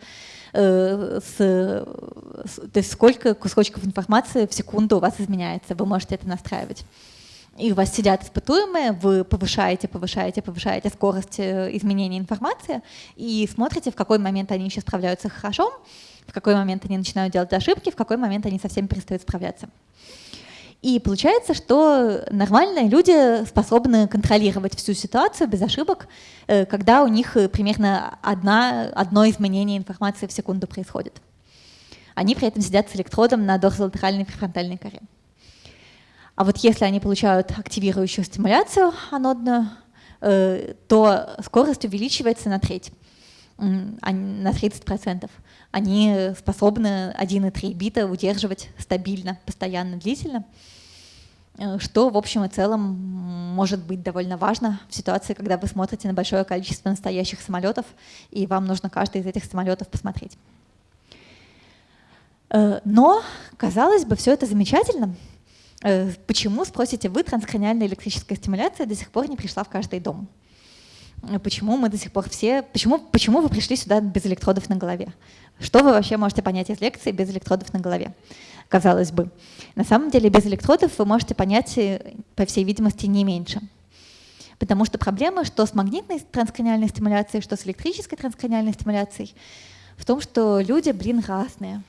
Speaker 1: Э, с, с, то есть сколько кусочков информации в секунду у вас изменяется, вы можете это настраивать. И у вас сидят испытуемые, вы повышаете, повышаете, повышаете скорость э, изменения информации и смотрите, в какой момент они еще справляются хорошо, в какой момент они начинают делать ошибки, в какой момент они совсем перестают справляться. И получается, что нормальные люди способны контролировать всю ситуацию без ошибок, э, когда у них э, примерно одна, одно изменение информации в секунду происходит. Они при этом сидят с электродом на дорзолатеральной префронтальной коре. А вот если они получают активирующую стимуляцию анодную, э, то скорость увеличивается на треть, на 30%. Они способны 1,3 бита удерживать стабильно, постоянно, длительно. Э, что в общем и целом может быть довольно важно в ситуации, когда вы смотрите на большое количество настоящих самолетов, и вам нужно каждый из этих самолетов посмотреть. Э, но, казалось бы, все это замечательно. Э, почему, спросите вы, транскраниальная электрическая стимуляция до сих пор не пришла в каждый дом? Почему мы до сих пор все... Почему, почему вы пришли сюда без электродов на голове? Что вы вообще можете понять из лекции без электродов на голове? казалось бы. На самом деле без электродов вы можете понять, э, по всей видимости, не меньше. Потому что проблема, что с магнитной транскраниальной стимуляцией, что с электрической транскраниальной стимуляцией, в том, что люди, блин, разные.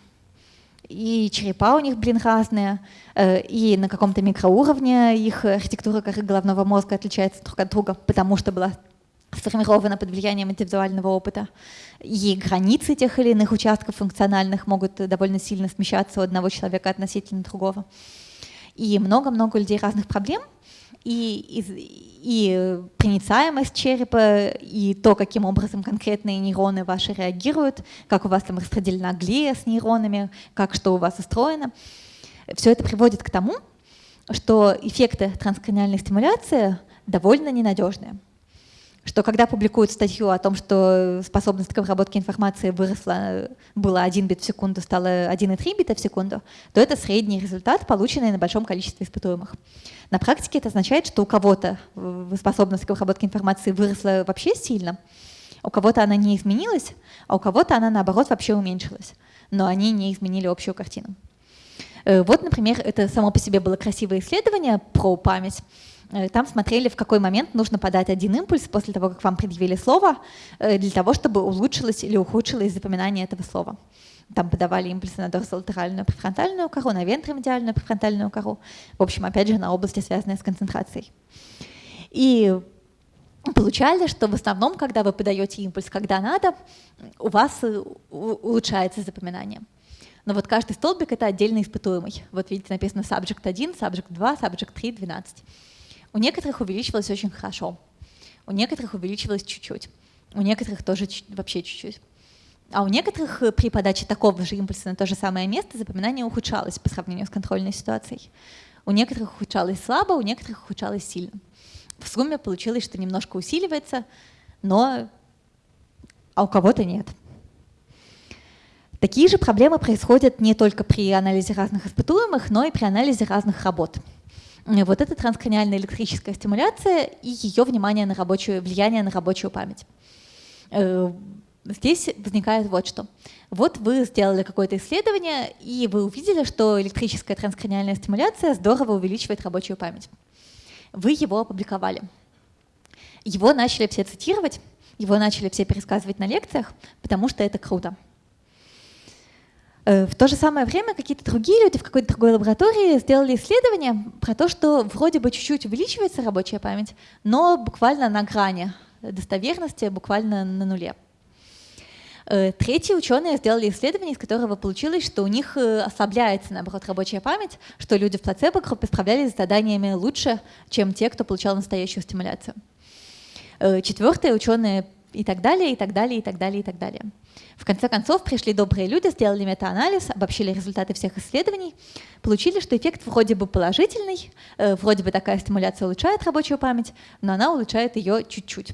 Speaker 1: И черепа у них, блин, разные, э, и на каком-то микроуровне их архитектура коры головного мозга отличается друг от друга, потому что была сформирована под влиянием индивидуального опыта. И границы тех или иных участков функциональных могут довольно сильно смещаться у одного человека относительно другого. И много-много людей разных проблем, и, и, и проницаемость черепа, и то, каким образом конкретные нейроны ваши реагируют, как у вас там распределена глия с нейронами, как что у вас устроено. Все это приводит к тому, что эффекты транскраниальной стимуляции довольно ненадежная что когда публикуют статью о том, что способность к обработке информации выросла, было 1 бит в секунду, стало 1,3 бита в секунду, то это средний результат, полученный на большом количестве испытуемых. На практике это означает, что у кого-то способность к обработке информации выросла вообще сильно, у кого-то она не изменилась, а у кого-то она, наоборот, вообще уменьшилась. Но они не изменили общую картину. Э, вот, например, это само по себе было красивое исследование про память, Э, там смотрели, в какой момент нужно подать один импульс после того, как вам предъявили слово, э, для того, чтобы улучшилось или ухудшилось запоминание этого слова. Там подавали импульсы на дорсолатеральную префронтальную кору, на вентромедиальную префронтальную кору. В общем, опять же, на области, связанные с концентрацией. И получали, что в основном, когда вы подаете импульс, когда надо, у вас э, улучшается запоминание. Но вот каждый столбик — это отдельно испытуемый. Вот видите, написано subject 1, subject 2, subject 3, 12. У некоторых увеличивалось очень хорошо, у некоторых увеличивалось чуть-чуть, у некоторых тоже вообще чуть-чуть. А у некоторых э, при подаче такого же импульса на то же самое место запоминание ухудшалось по сравнению с контрольной ситуацией. У некоторых ухудшалось слабо, у некоторых ухудшалось сильно. В сумме получилось, что немножко усиливается, но а у кого-то нет. Такие же проблемы происходят не только при анализе разных испытуемых, но и при анализе разных работ. Вот это транскраниальная электрическая стимуляция и ее внимание на рабочую, влияние на рабочую память. Э, здесь возникает вот что. Вот вы сделали какое-то исследование, и вы увидели, что электрическая транскраниальная стимуляция здорово увеличивает рабочую память. Вы его опубликовали. Его начали все цитировать, его начали все пересказывать на лекциях, потому что это круто. Э, в то же самое время какие-то другие люди в какой-то другой лаборатории сделали исследование про то, что вроде бы чуть-чуть увеличивается рабочая память, но буквально на грани достоверности, буквально на нуле. Э, третьи ученые сделали исследование, из которого получилось, что у них э, ослабляется, наоборот, рабочая память, что люди в плацебо-группе справлялись с заданиями лучше, чем те, кто получал настоящую стимуляцию. Четвертые ученые и так далее, и так далее, и так далее, и так далее. В конце концов, пришли добрые люди, сделали метаанализ, обобщили результаты всех исследований, получили, что эффект вроде бы положительный, э, вроде бы такая стимуляция улучшает рабочую память, но она улучшает ее чуть-чуть,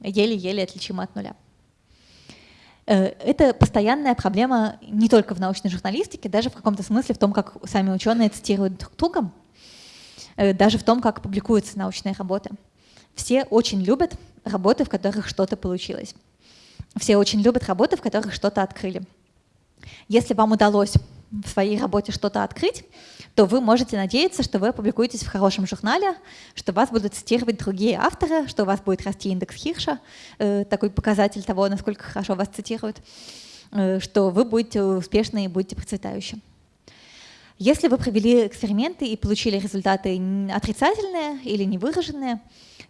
Speaker 1: еле-еле отличима от нуля. Э, это постоянная проблема не только в научной журналистике, даже в каком-то смысле в том, как сами ученые цитируют друг друга, э, даже в том, как публикуются научные работы. Все очень любят работы, в которых что-то получилось. Все очень любят работы, в которых что-то открыли. Если вам удалось в своей работе что-то открыть, то вы можете надеяться, что вы опубликуетесь в хорошем журнале, что вас будут цитировать другие авторы, что у вас будет расти индекс Хирша, э, такой показатель того, насколько хорошо вас цитируют, э, что вы будете успешны и будете процветающим. Если вы провели эксперименты и получили результаты отрицательные или невыраженные,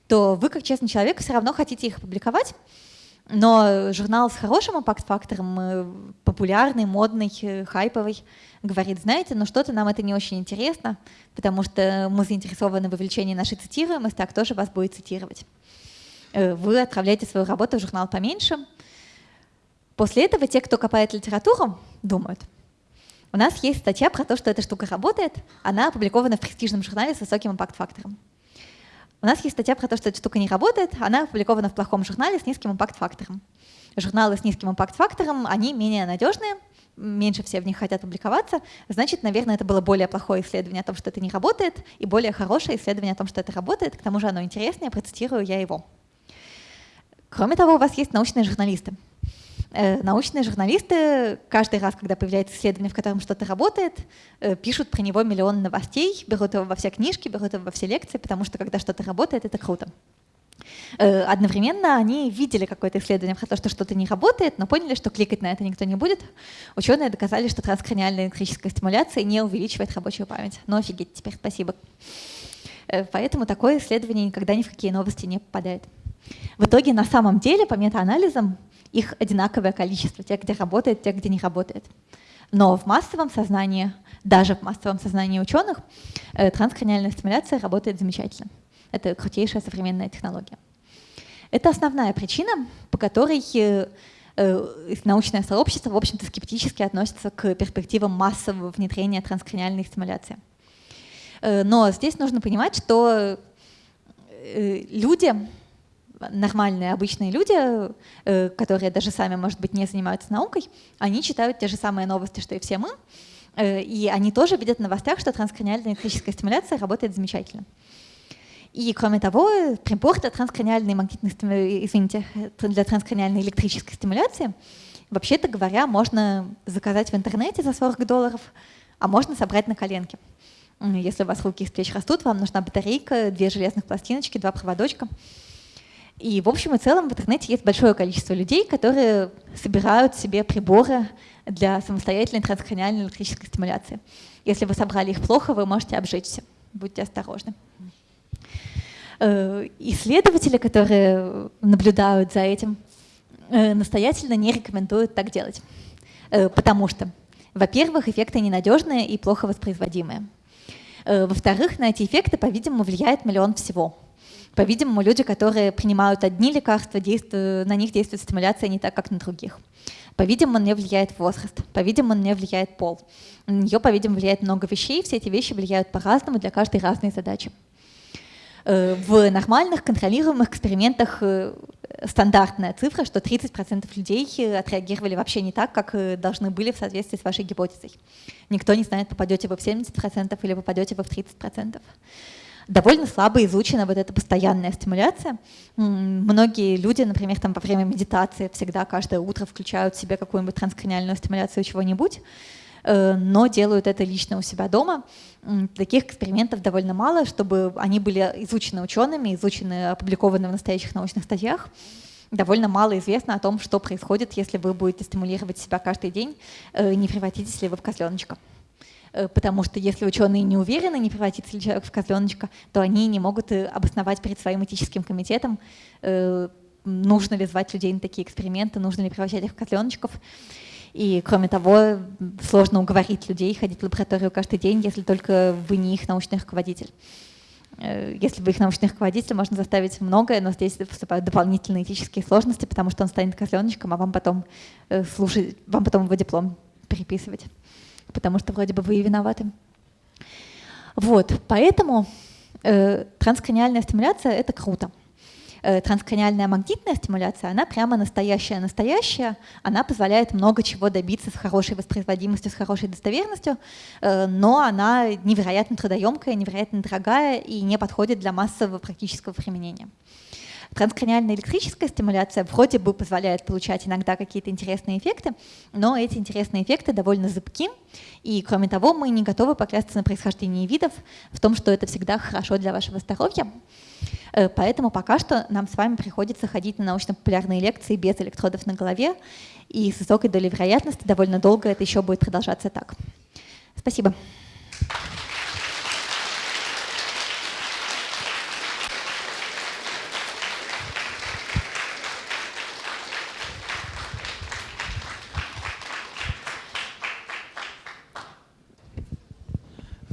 Speaker 1: то вы, как честный человек, все равно хотите их опубликовать, но журнал с хорошим импакт-фактором, э, популярный, модный, э, хайповый, говорит, знаете, но что-то нам это не очень интересно, потому что мы заинтересованы в увеличении нашей цитируемости, а кто же вас будет цитировать? Э, вы отправляете свою работу в журнал поменьше. После этого те, кто копает литературу, думают, у нас есть статья про то, что эта штука работает, она опубликована в престижном журнале с высоким импакт-фактором. У нас есть статья про то, что эта штука не работает, она опубликована в плохом журнале с низким импакт-фактором. Журналы с низким импакт-фактором, они менее надежные, меньше все в них хотят публиковаться, значит, наверное, это было более плохое исследование о том, что это не работает, и более хорошее исследование о том, что это работает, к тому же оно интереснее, процитирую я его. Кроме того, у вас есть научные журналисты. Э, научные журналисты каждый раз, когда появляется исследование, в котором что-то работает, э, пишут про него миллион новостей, берут его во все книжки, берут его во все лекции, потому что когда что-то работает, это круто. Э, одновременно они видели какое-то исследование про то, что что-то не работает, но поняли, что кликать на это никто не будет. Ученые доказали, что транскраниальная электрическая стимуляция не увеличивает рабочую память. Ну офигеть, теперь спасибо. Поэтому такое исследование никогда ни в какие новости не попадает. В итоге на самом деле по метаанализам их одинаковое количество, тех, где работает, тех, где не работает. Но в массовом сознании, даже в массовом сознании ученых, э, транскраниальная стимуляция работает замечательно. Это крутейшая современная технология. Это основная причина, по которой э, э, научное сообщество, в общем-то, скептически относится к перспективам массового внедрения транскраниальной стимуляции. Но здесь нужно понимать, что люди, нормальные, обычные люди, которые даже сами, может быть, не занимаются наукой, они читают те же самые новости, что и все мы, и они тоже видят в новостях, что транскраниальная электрическая стимуляция работает замечательно. И кроме того, прибор для транскраниальной, магнитной, извините, для транскраниальной электрической стимуляции, вообще-то говоря, можно заказать в интернете за 40 долларов, а можно собрать на коленке. Если у вас руки из плеч растут, вам нужна батарейка, две железных пластиночки, два проводочка. И в общем и целом в интернете есть большое количество людей, которые собирают себе приборы для самостоятельной транскраниальной электрической стимуляции. Если вы собрали их плохо, вы можете обжечься. Будьте осторожны. Э, исследователи, которые наблюдают за этим, э, настоятельно не рекомендуют так делать. Э, потому что, во-первых, эффекты ненадежные и плохо воспроизводимые. Во-вторых, на эти эффекты, по-видимому, влияет миллион всего. По-видимому, люди, которые принимают одни лекарства, на них действует стимуляция не так, как на других. По-видимому, нее влияет возраст, по-видимому, нее влияет пол. На нее, по-видимому, влияет много вещей, все эти вещи влияют по-разному, для каждой разной задачи. Э, в нормальных контролируемых экспериментах э, стандартная цифра, что 30% людей э, отреагировали вообще не так, как должны были в соответствии с вашей гипотезой. Никто не знает, попадете вы в 70% или попадете вы в 30%. Довольно слабо изучена вот эта постоянная стимуляция. Многие люди, например, там во время медитации всегда каждое утро включают в себе какую-нибудь транскраниальную стимуляцию чего-нибудь, но делают это лично у себя дома таких экспериментов довольно мало, чтобы они были изучены учеными, изучены, опубликованы в настоящих научных статьях. Довольно мало известно о том, что происходит, если вы будете стимулировать себя каждый день, э, не превратитесь ли вы в козленочка. Э, потому что если ученые не уверены, не превратится ли человек в козленочка, то они не могут э, обосновать перед своим этическим комитетом, нужно ли звать людей на такие эксперименты, нужно ли превращать их в козленочков. И, кроме того, сложно уговорить людей ходить в лабораторию каждый день, если только вы не их научный руководитель. Э, если вы их научный руководитель, можно заставить многое, но здесь вступают дополнительные этические сложности, потому что он станет козленочком, а вам потом э, слушать, вам потом его диплом переписывать, потому что вроде бы вы и виноваты. Вот, поэтому э, транскраниальная стимуляция — это круто. Э, транскраниальная магнитная стимуляция, она прямо настоящая-настоящая, она позволяет много чего добиться с хорошей воспроизводимостью, с хорошей достоверностью, э, но она невероятно трудоемкая, невероятно дорогая и не подходит для массового практического применения. Транскраниальная электрическая стимуляция вроде бы позволяет получать иногда какие-то интересные эффекты, но эти интересные эффекты довольно зыбки, и кроме того, мы не готовы поклясться на происхождении видов в том, что это всегда хорошо для вашего здоровья. Э, поэтому пока что нам с вами приходится ходить на научно-популярные лекции без электродов на голове, и с высокой долей вероятности довольно долго это еще будет продолжаться так. Спасибо.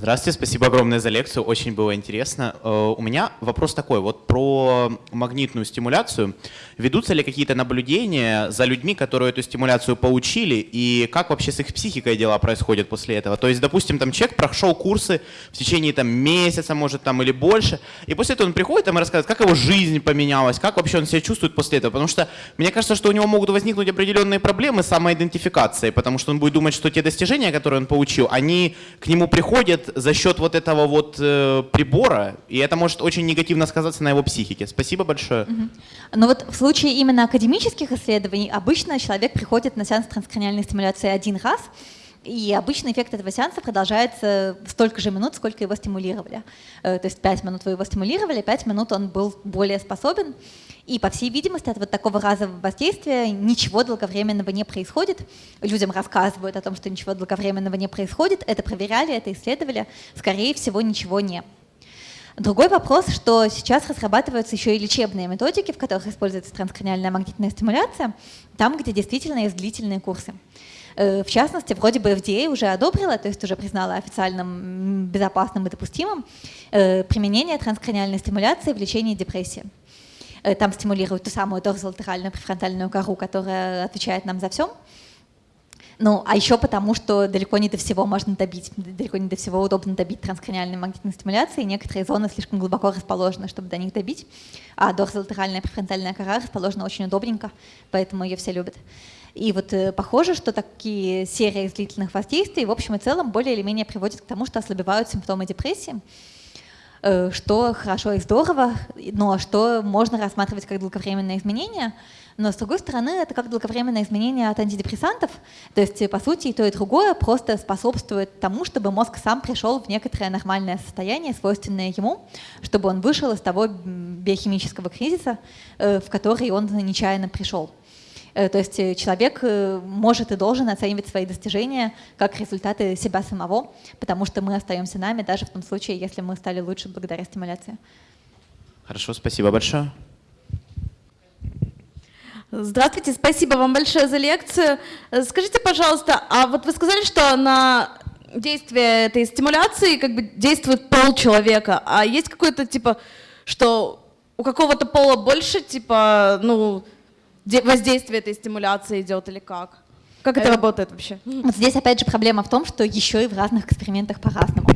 Speaker 2: Здравствуйте, спасибо огромное за лекцию, очень было интересно. Э, у меня вопрос такой, вот про магнитную стимуляцию. Ведутся ли какие-то наблюдения за людьми, которые эту стимуляцию получили, и как вообще с их психикой дела происходят после этого? То есть, допустим, там человек прошел курсы в течение там, месяца, может, там или больше, и после этого он приходит там, и рассказывает, как его жизнь поменялась, как вообще он себя чувствует после этого. Потому что мне кажется, что у него могут возникнуть определенные проблемы с самоидентификацией, потому что он будет думать, что те достижения, которые он получил, они к нему приходят за счет вот этого вот э, прибора, и это может очень негативно сказаться на его психике. Спасибо большое. Угу.
Speaker 1: Но вот в случае именно академических исследований обычно человек приходит на сеанс транскраниальной стимуляции один раз, и обычный эффект этого сеанса продолжается столько же минут, сколько его стимулировали. Э, то есть 5 минут вы его стимулировали, 5 минут он был более способен. И, по всей видимости, от вот такого разового воздействия ничего долговременного не происходит. Людям рассказывают о том, что ничего долговременного не происходит. Это проверяли, это исследовали. Скорее всего, ничего не. Другой вопрос, что сейчас разрабатываются еще и лечебные методики, в которых используется транскраниальная магнитная стимуляция, там, где действительно есть длительные курсы. Э, в частности, вроде бы FDA уже одобрила, то есть уже признала официальным безопасным и допустимым э, применение транскраниальной стимуляции в лечении депрессии. Э, там стимулируют ту самую дорзолатеральную префронтальную кору, которая отвечает нам за все. Ну, а еще потому, что далеко не до всего можно добить, далеко не до всего удобно добить транскраниальной магнитной стимуляции. Некоторые зоны слишком глубоко расположены, чтобы до них добить, а дорзолатеральная префронтальная кора расположена очень удобненько, поэтому ее все любят. И вот э, похоже, что такие серии длительных воздействий в общем и целом более или менее приводят к тому, что ослабевают симптомы депрессии, что хорошо и здорово, но что можно рассматривать как долговременное изменение. Но с другой стороны, это как долговременное изменение от антидепрессантов. То есть, по сути, и то, и другое просто способствует тому, чтобы мозг сам пришел в некоторое нормальное состояние, свойственное ему, чтобы он вышел из того биохимического кризиса, э, в который он нечаянно пришел. Э, то есть э, человек э, может и должен оценивать свои достижения как результаты себя самого, потому что мы остаемся нами даже в том случае, если мы стали лучше благодаря стимуляции.
Speaker 2: Хорошо, спасибо большое.
Speaker 3: Здравствуйте, спасибо вам большое за лекцию. Скажите, пожалуйста, а вот вы сказали, что на действие этой стимуляции как бы действует пол человека, а есть какое-то типа, что у какого-то пола больше, типа, ну, воздействие этой стимуляции идет или как? Как это э, работает вообще?
Speaker 1: Вот здесь опять же проблема в том, что еще и в разных экспериментах по-разному.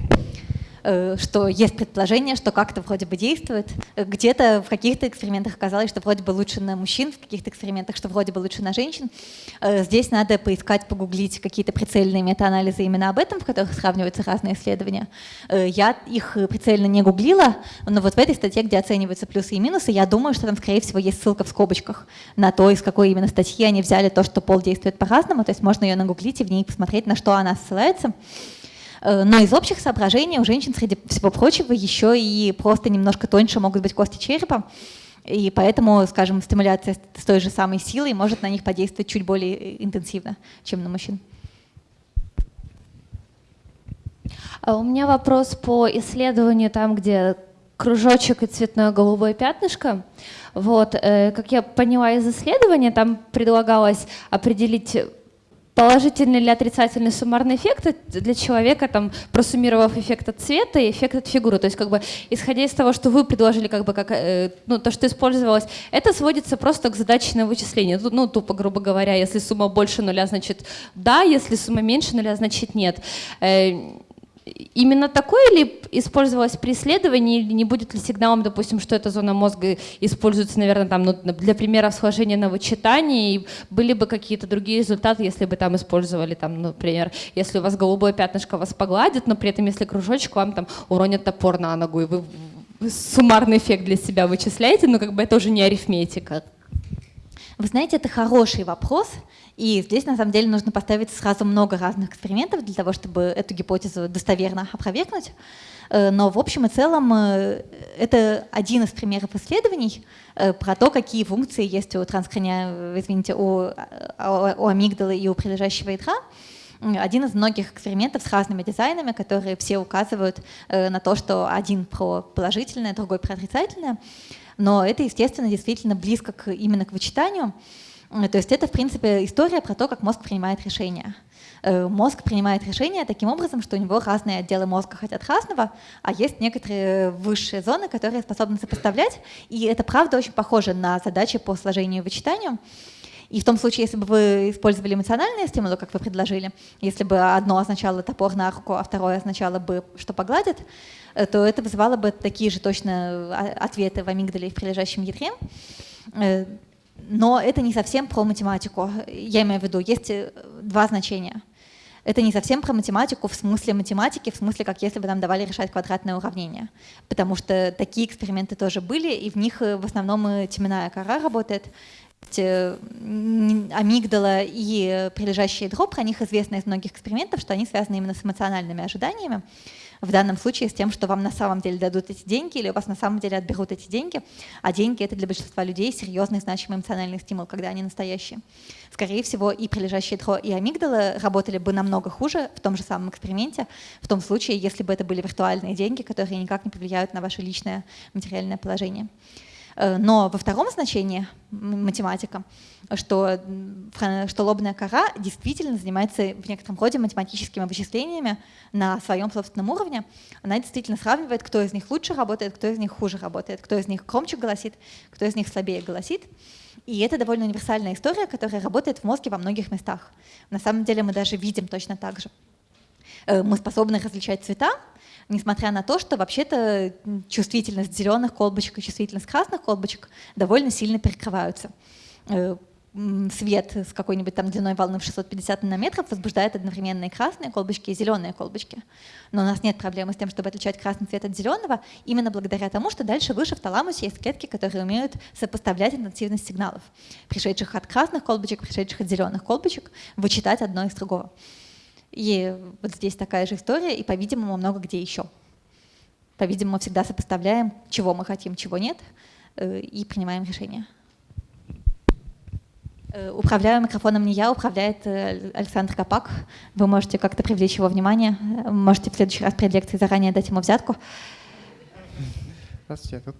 Speaker 1: Э, что есть предположение, что как-то вроде бы действует. Э, где-то в каких-то экспериментах оказалось, что вроде бы лучше на мужчин, в каких-то экспериментах, что вроде бы лучше на женщин. Э, здесь надо поискать, погуглить какие-то прицельные метаанализы именно об этом, в которых сравниваются разные исследования. Я их прицельно не гуглила, но вот в этой статье, где оцениваются плюсы и минусы, я думаю, что там, скорее всего, есть ссылка в скобочках на то, из какой именно статьи они взяли то, что пол действует по-разному, то есть можно ее нагуглить и в ней посмотреть, на что она ссылается. Э, но из общих соображений у женщин, среди всего прочего, еще и просто немножко тоньше могут быть кости черепа. И поэтому, скажем, стимуляция с той же самой силой может на них подействовать чуть более интенсивно, чем на мужчин.
Speaker 4: А у меня вопрос по исследованию там, где кружочек и цветное голубое пятнышко. Вот, э, как я поняла из исследования, там предлагалось определить положительный или отрицательный суммарный эффект для человека, там, просуммировав эффект от цвета и эффект от фигуры. То есть, как бы, исходя из того, что вы предложили, как бы, как, э, ну, то, что использовалось, это сводится просто к задаче на вычисление. Ну, тупо, грубо говоря, если сумма больше нуля, значит да, если сумма меньше нуля, значит нет. Именно такое ли использовалось исследовании, или не будет ли сигналом, допустим, что эта зона мозга используется, наверное, там, ну, для примера схожения на вычитании, и были бы какие-то другие результаты, если бы там использовали, там, например, если у вас голубое пятнышко вас погладит, но при этом, если кружочек вам там уронит топор на ногу, и вы суммарный эффект для себя вычисляете, но как бы это уже не арифметика.
Speaker 1: Вы знаете, это хороший вопрос, и здесь на самом деле нужно поставить сразу много разных экспериментов для того, чтобы эту гипотезу достоверно опровергнуть. Э, но в общем и целом э, это один из примеров исследований э, про то, какие функции есть у транскрания, извините, у, у амигдалы и у прилежащего ядра один из многих экспериментов с разными дизайнами, которые все указывают на то, что один про положительное, другой про отрицательное. Но это, естественно, действительно близко к, именно к вычитанию. Э, то есть это, в принципе, история про то, как мозг принимает решения. Э, мозг принимает решения таким образом, что у него разные отделы мозга хотят разного, а есть некоторые высшие зоны, которые способны сопоставлять. И это, правда, очень похоже на задачи по сложению и вычитанию. И в том случае, если бы вы использовали эмоциональные стимулы, как вы предложили, если бы одно означало топор на руку, а второе означало бы, что погладит, то это вызывало бы такие же точно ответы в амигдале и в прилежащем ядре но это не совсем про математику. Я имею в виду, есть э, два значения. Это не совсем про математику в смысле математики, в смысле, как если бы нам давали решать квадратное уравнение. Потому что такие эксперименты тоже были, и в них э, в основном э, теменная кора работает. Амигдала и прилежащий ядро, про них известно из многих экспериментов, что они связаны именно с эмоциональными ожиданиями в данном случае с тем, что вам на самом деле дадут эти деньги или у вас на самом деле отберут эти деньги, а деньги — это для большинства людей серьезный значимый эмоциональный стимул, когда они настоящие. Скорее всего, и прилежащие ядро, и амигдала работали бы намного хуже в том же самом эксперименте, в том случае, если бы это были виртуальные деньги, которые никак не повлияют на ваше личное материальное положение. Э, но во втором значении математика, что, что лобная кора действительно занимается в некотором роде математическими вычислениями на своем собственном уровне. Она действительно сравнивает, кто из них лучше работает, кто из них хуже работает, кто из них громче голосит, кто из них слабее голосит. И это довольно универсальная история, которая работает в мозге во многих местах. На самом деле мы даже видим точно так же. Э, мы способны различать цвета, несмотря на то, что вообще-то чувствительность зеленых колбочек и чувствительность красных колбочек довольно сильно перекрываются. Свет с какой-нибудь там длиной волны в 650 нанометров возбуждает одновременно и красные колбочки, и зеленые колбочки. Но у нас нет проблемы с тем, чтобы отличать красный цвет от зеленого, именно благодаря тому, что дальше выше в таламусе есть клетки, которые умеют сопоставлять интенсивность сигналов, пришедших от красных колбочек, пришедших от зеленых колбочек, вычитать одно из другого. И вот здесь такая же история, и, по-видимому, много где еще. По-видимому, всегда сопоставляем, чего мы хотим, чего нет, э, и принимаем решения. Э, управляю микрофоном не я, управляет э, Александр Капак. Вы можете как-то привлечь его внимание. Можете в следующий раз перед лекцией заранее дать ему взятку.
Speaker 5: Здравствуйте, я тут.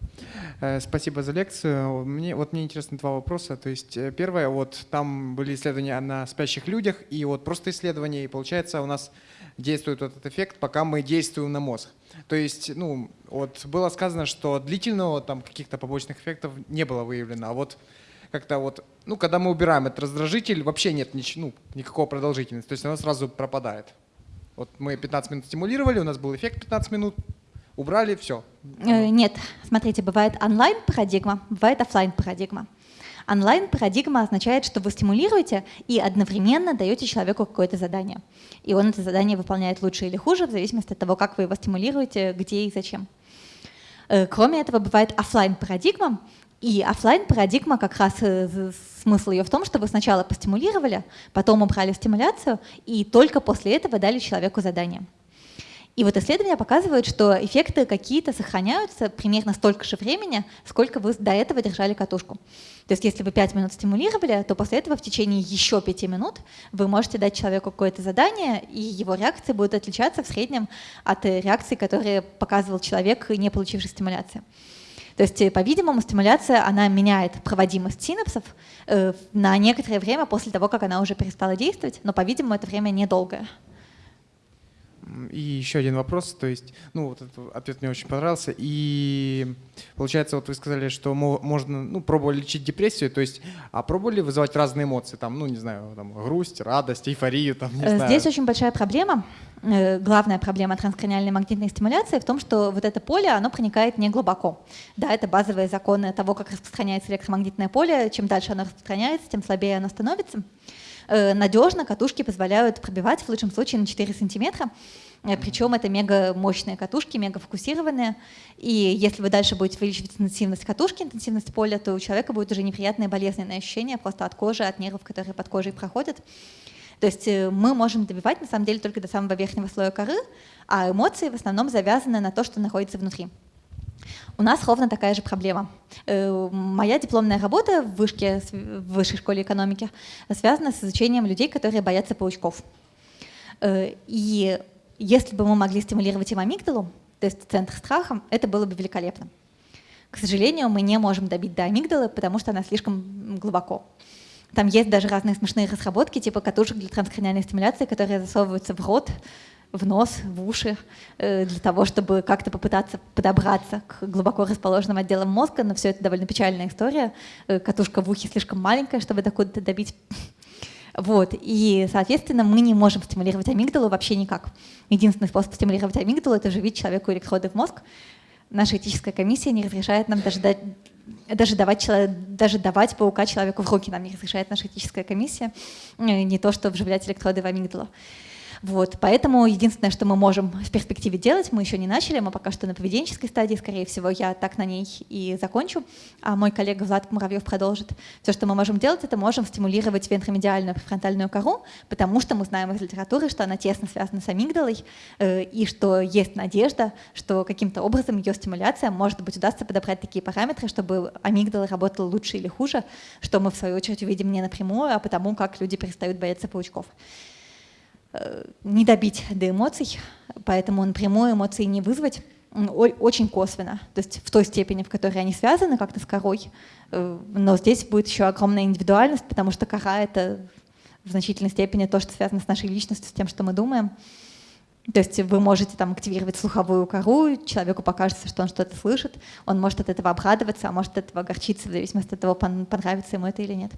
Speaker 5: Э, спасибо за лекцию. Мне, вот мне интересны два вопроса. То есть э, первое, вот там были исследования на спящих людях, и вот просто исследования, и получается у нас действует вот этот эффект, пока мы действуем на мозг. То есть, ну, вот было сказано, что длительного там каких-то побочных эффектов не было выявлено, а вот как-то вот, ну, когда мы убираем этот раздражитель, вообще нет нич ну, никакого продолжительности, то есть она сразу пропадает. Вот мы 15 минут стимулировали, у нас был эффект 15 минут, убрали, все.
Speaker 1: Э, нет, смотрите, бывает онлайн-парадигма, бывает офлайн-парадигма. Онлайн-парадигма означает, что вы стимулируете и одновременно даете человеку какое-то задание. И он это задание выполняет лучше или хуже, в зависимости от того, как вы его стимулируете, где и зачем. Э, кроме этого, бывает офлайн парадигма и офлайн парадигма как раз э, смысл ее в том, что вы сначала постимулировали, потом убрали стимуляцию, и только после этого дали человеку задание. И вот исследования показывают, что эффекты какие-то сохраняются примерно столько же времени, сколько вы до этого держали катушку. То есть если вы 5 минут стимулировали, то после этого в течение еще 5 минут вы можете дать человеку какое-то задание, и его реакции будут отличаться в среднем от реакций, которые показывал человек, не получивший стимуляции. То есть, по-видимому, стимуляция, она меняет проводимость синапсов э, на некоторое время после того, как она уже перестала действовать, но, по-видимому, это время недолгое.
Speaker 5: И еще один вопрос, то есть, ну, вот этот ответ мне очень понравился. И получается, вот вы сказали, что можно, ну, пробовали лечить депрессию, то есть, а пробовали вызывать разные эмоции, там, ну, не знаю, там, грусть, радость, эйфорию, там, не
Speaker 1: Здесь
Speaker 5: знаю.
Speaker 1: Здесь очень большая проблема. Э, главная проблема транскраниальной магнитной стимуляции в том, что вот это поле, оно проникает не глубоко. Да, это базовые законы того, как распространяется электромагнитное поле. Чем дальше оно распространяется, тем слабее оно становится. Э, надежно катушки позволяют пробивать в лучшем случае на 4 сантиметра. Э, Причем это мега мощные катушки, мега фокусированные. И если вы дальше будете увеличивать интенсивность катушки, интенсивность поля, то у человека будет уже неприятное болезненное ощущение просто от кожи, от нервов, которые под кожей проходят. То есть э, мы можем добивать на самом деле только до самого верхнего слоя коры, а эмоции в основном завязаны на то, что находится внутри. У нас ровно такая же проблема. Э, моя дипломная работа в вышке, в высшей школе экономики связана с изучением людей, которые боятся паучков. Э, и если бы мы могли стимулировать им амигдалу, то есть центр страха, это было бы великолепно. К сожалению, мы не можем добить до амигдалы, потому что она слишком глубоко. Там есть даже разные смешные разработки, типа катушек для транскраниальной стимуляции, которые засовываются в рот, в нос, в уши, э, для того, чтобы как-то попытаться подобраться к глубоко расположенным отделам мозга, но все это довольно печальная история. Э, катушка в ухе слишком маленькая, чтобы докуда-то добить. Вот. И, соответственно, мы не можем стимулировать амигдалу вообще никак. Единственный способ стимулировать амигдалу — это вживить человеку электроды в мозг. Наша этическая комиссия не разрешает нам даже дать даже давать, даже давать паука человеку в руки нам не разрешает наша этическая комиссия, э, не то что вживлять электроды в амигдалу. Вот, поэтому единственное, что мы можем в перспективе делать, мы еще не начали, мы пока что на поведенческой стадии, скорее всего, я так на ней и закончу, а мой коллега Влад Муравьев продолжит. Все, что мы можем делать, это можем стимулировать вентромедиальную префронтальную кору, потому что мы знаем из литературы, что она тесно связана с амигдалой, э, и что есть надежда, что каким-то образом ее стимуляция, может быть, удастся подобрать такие параметры, чтобы амигдала работала лучше или хуже, что мы, в свою очередь, увидим не напрямую, а потому, как люди перестают бояться паучков. Э, не добить до эмоций, поэтому напрямую эмоции не вызвать очень косвенно, то есть в той степени, в которой они связаны как-то с корой. Э, но здесь будет еще огромная индивидуальность, потому что кора — это в значительной степени то, что связано с нашей личностью, с тем, что мы думаем. То есть вы можете там активировать слуховую кору, человеку покажется, что он что-то слышит, он может от этого обрадоваться, а может от этого огорчиться, в зависимости от того, понравится ему это или нет.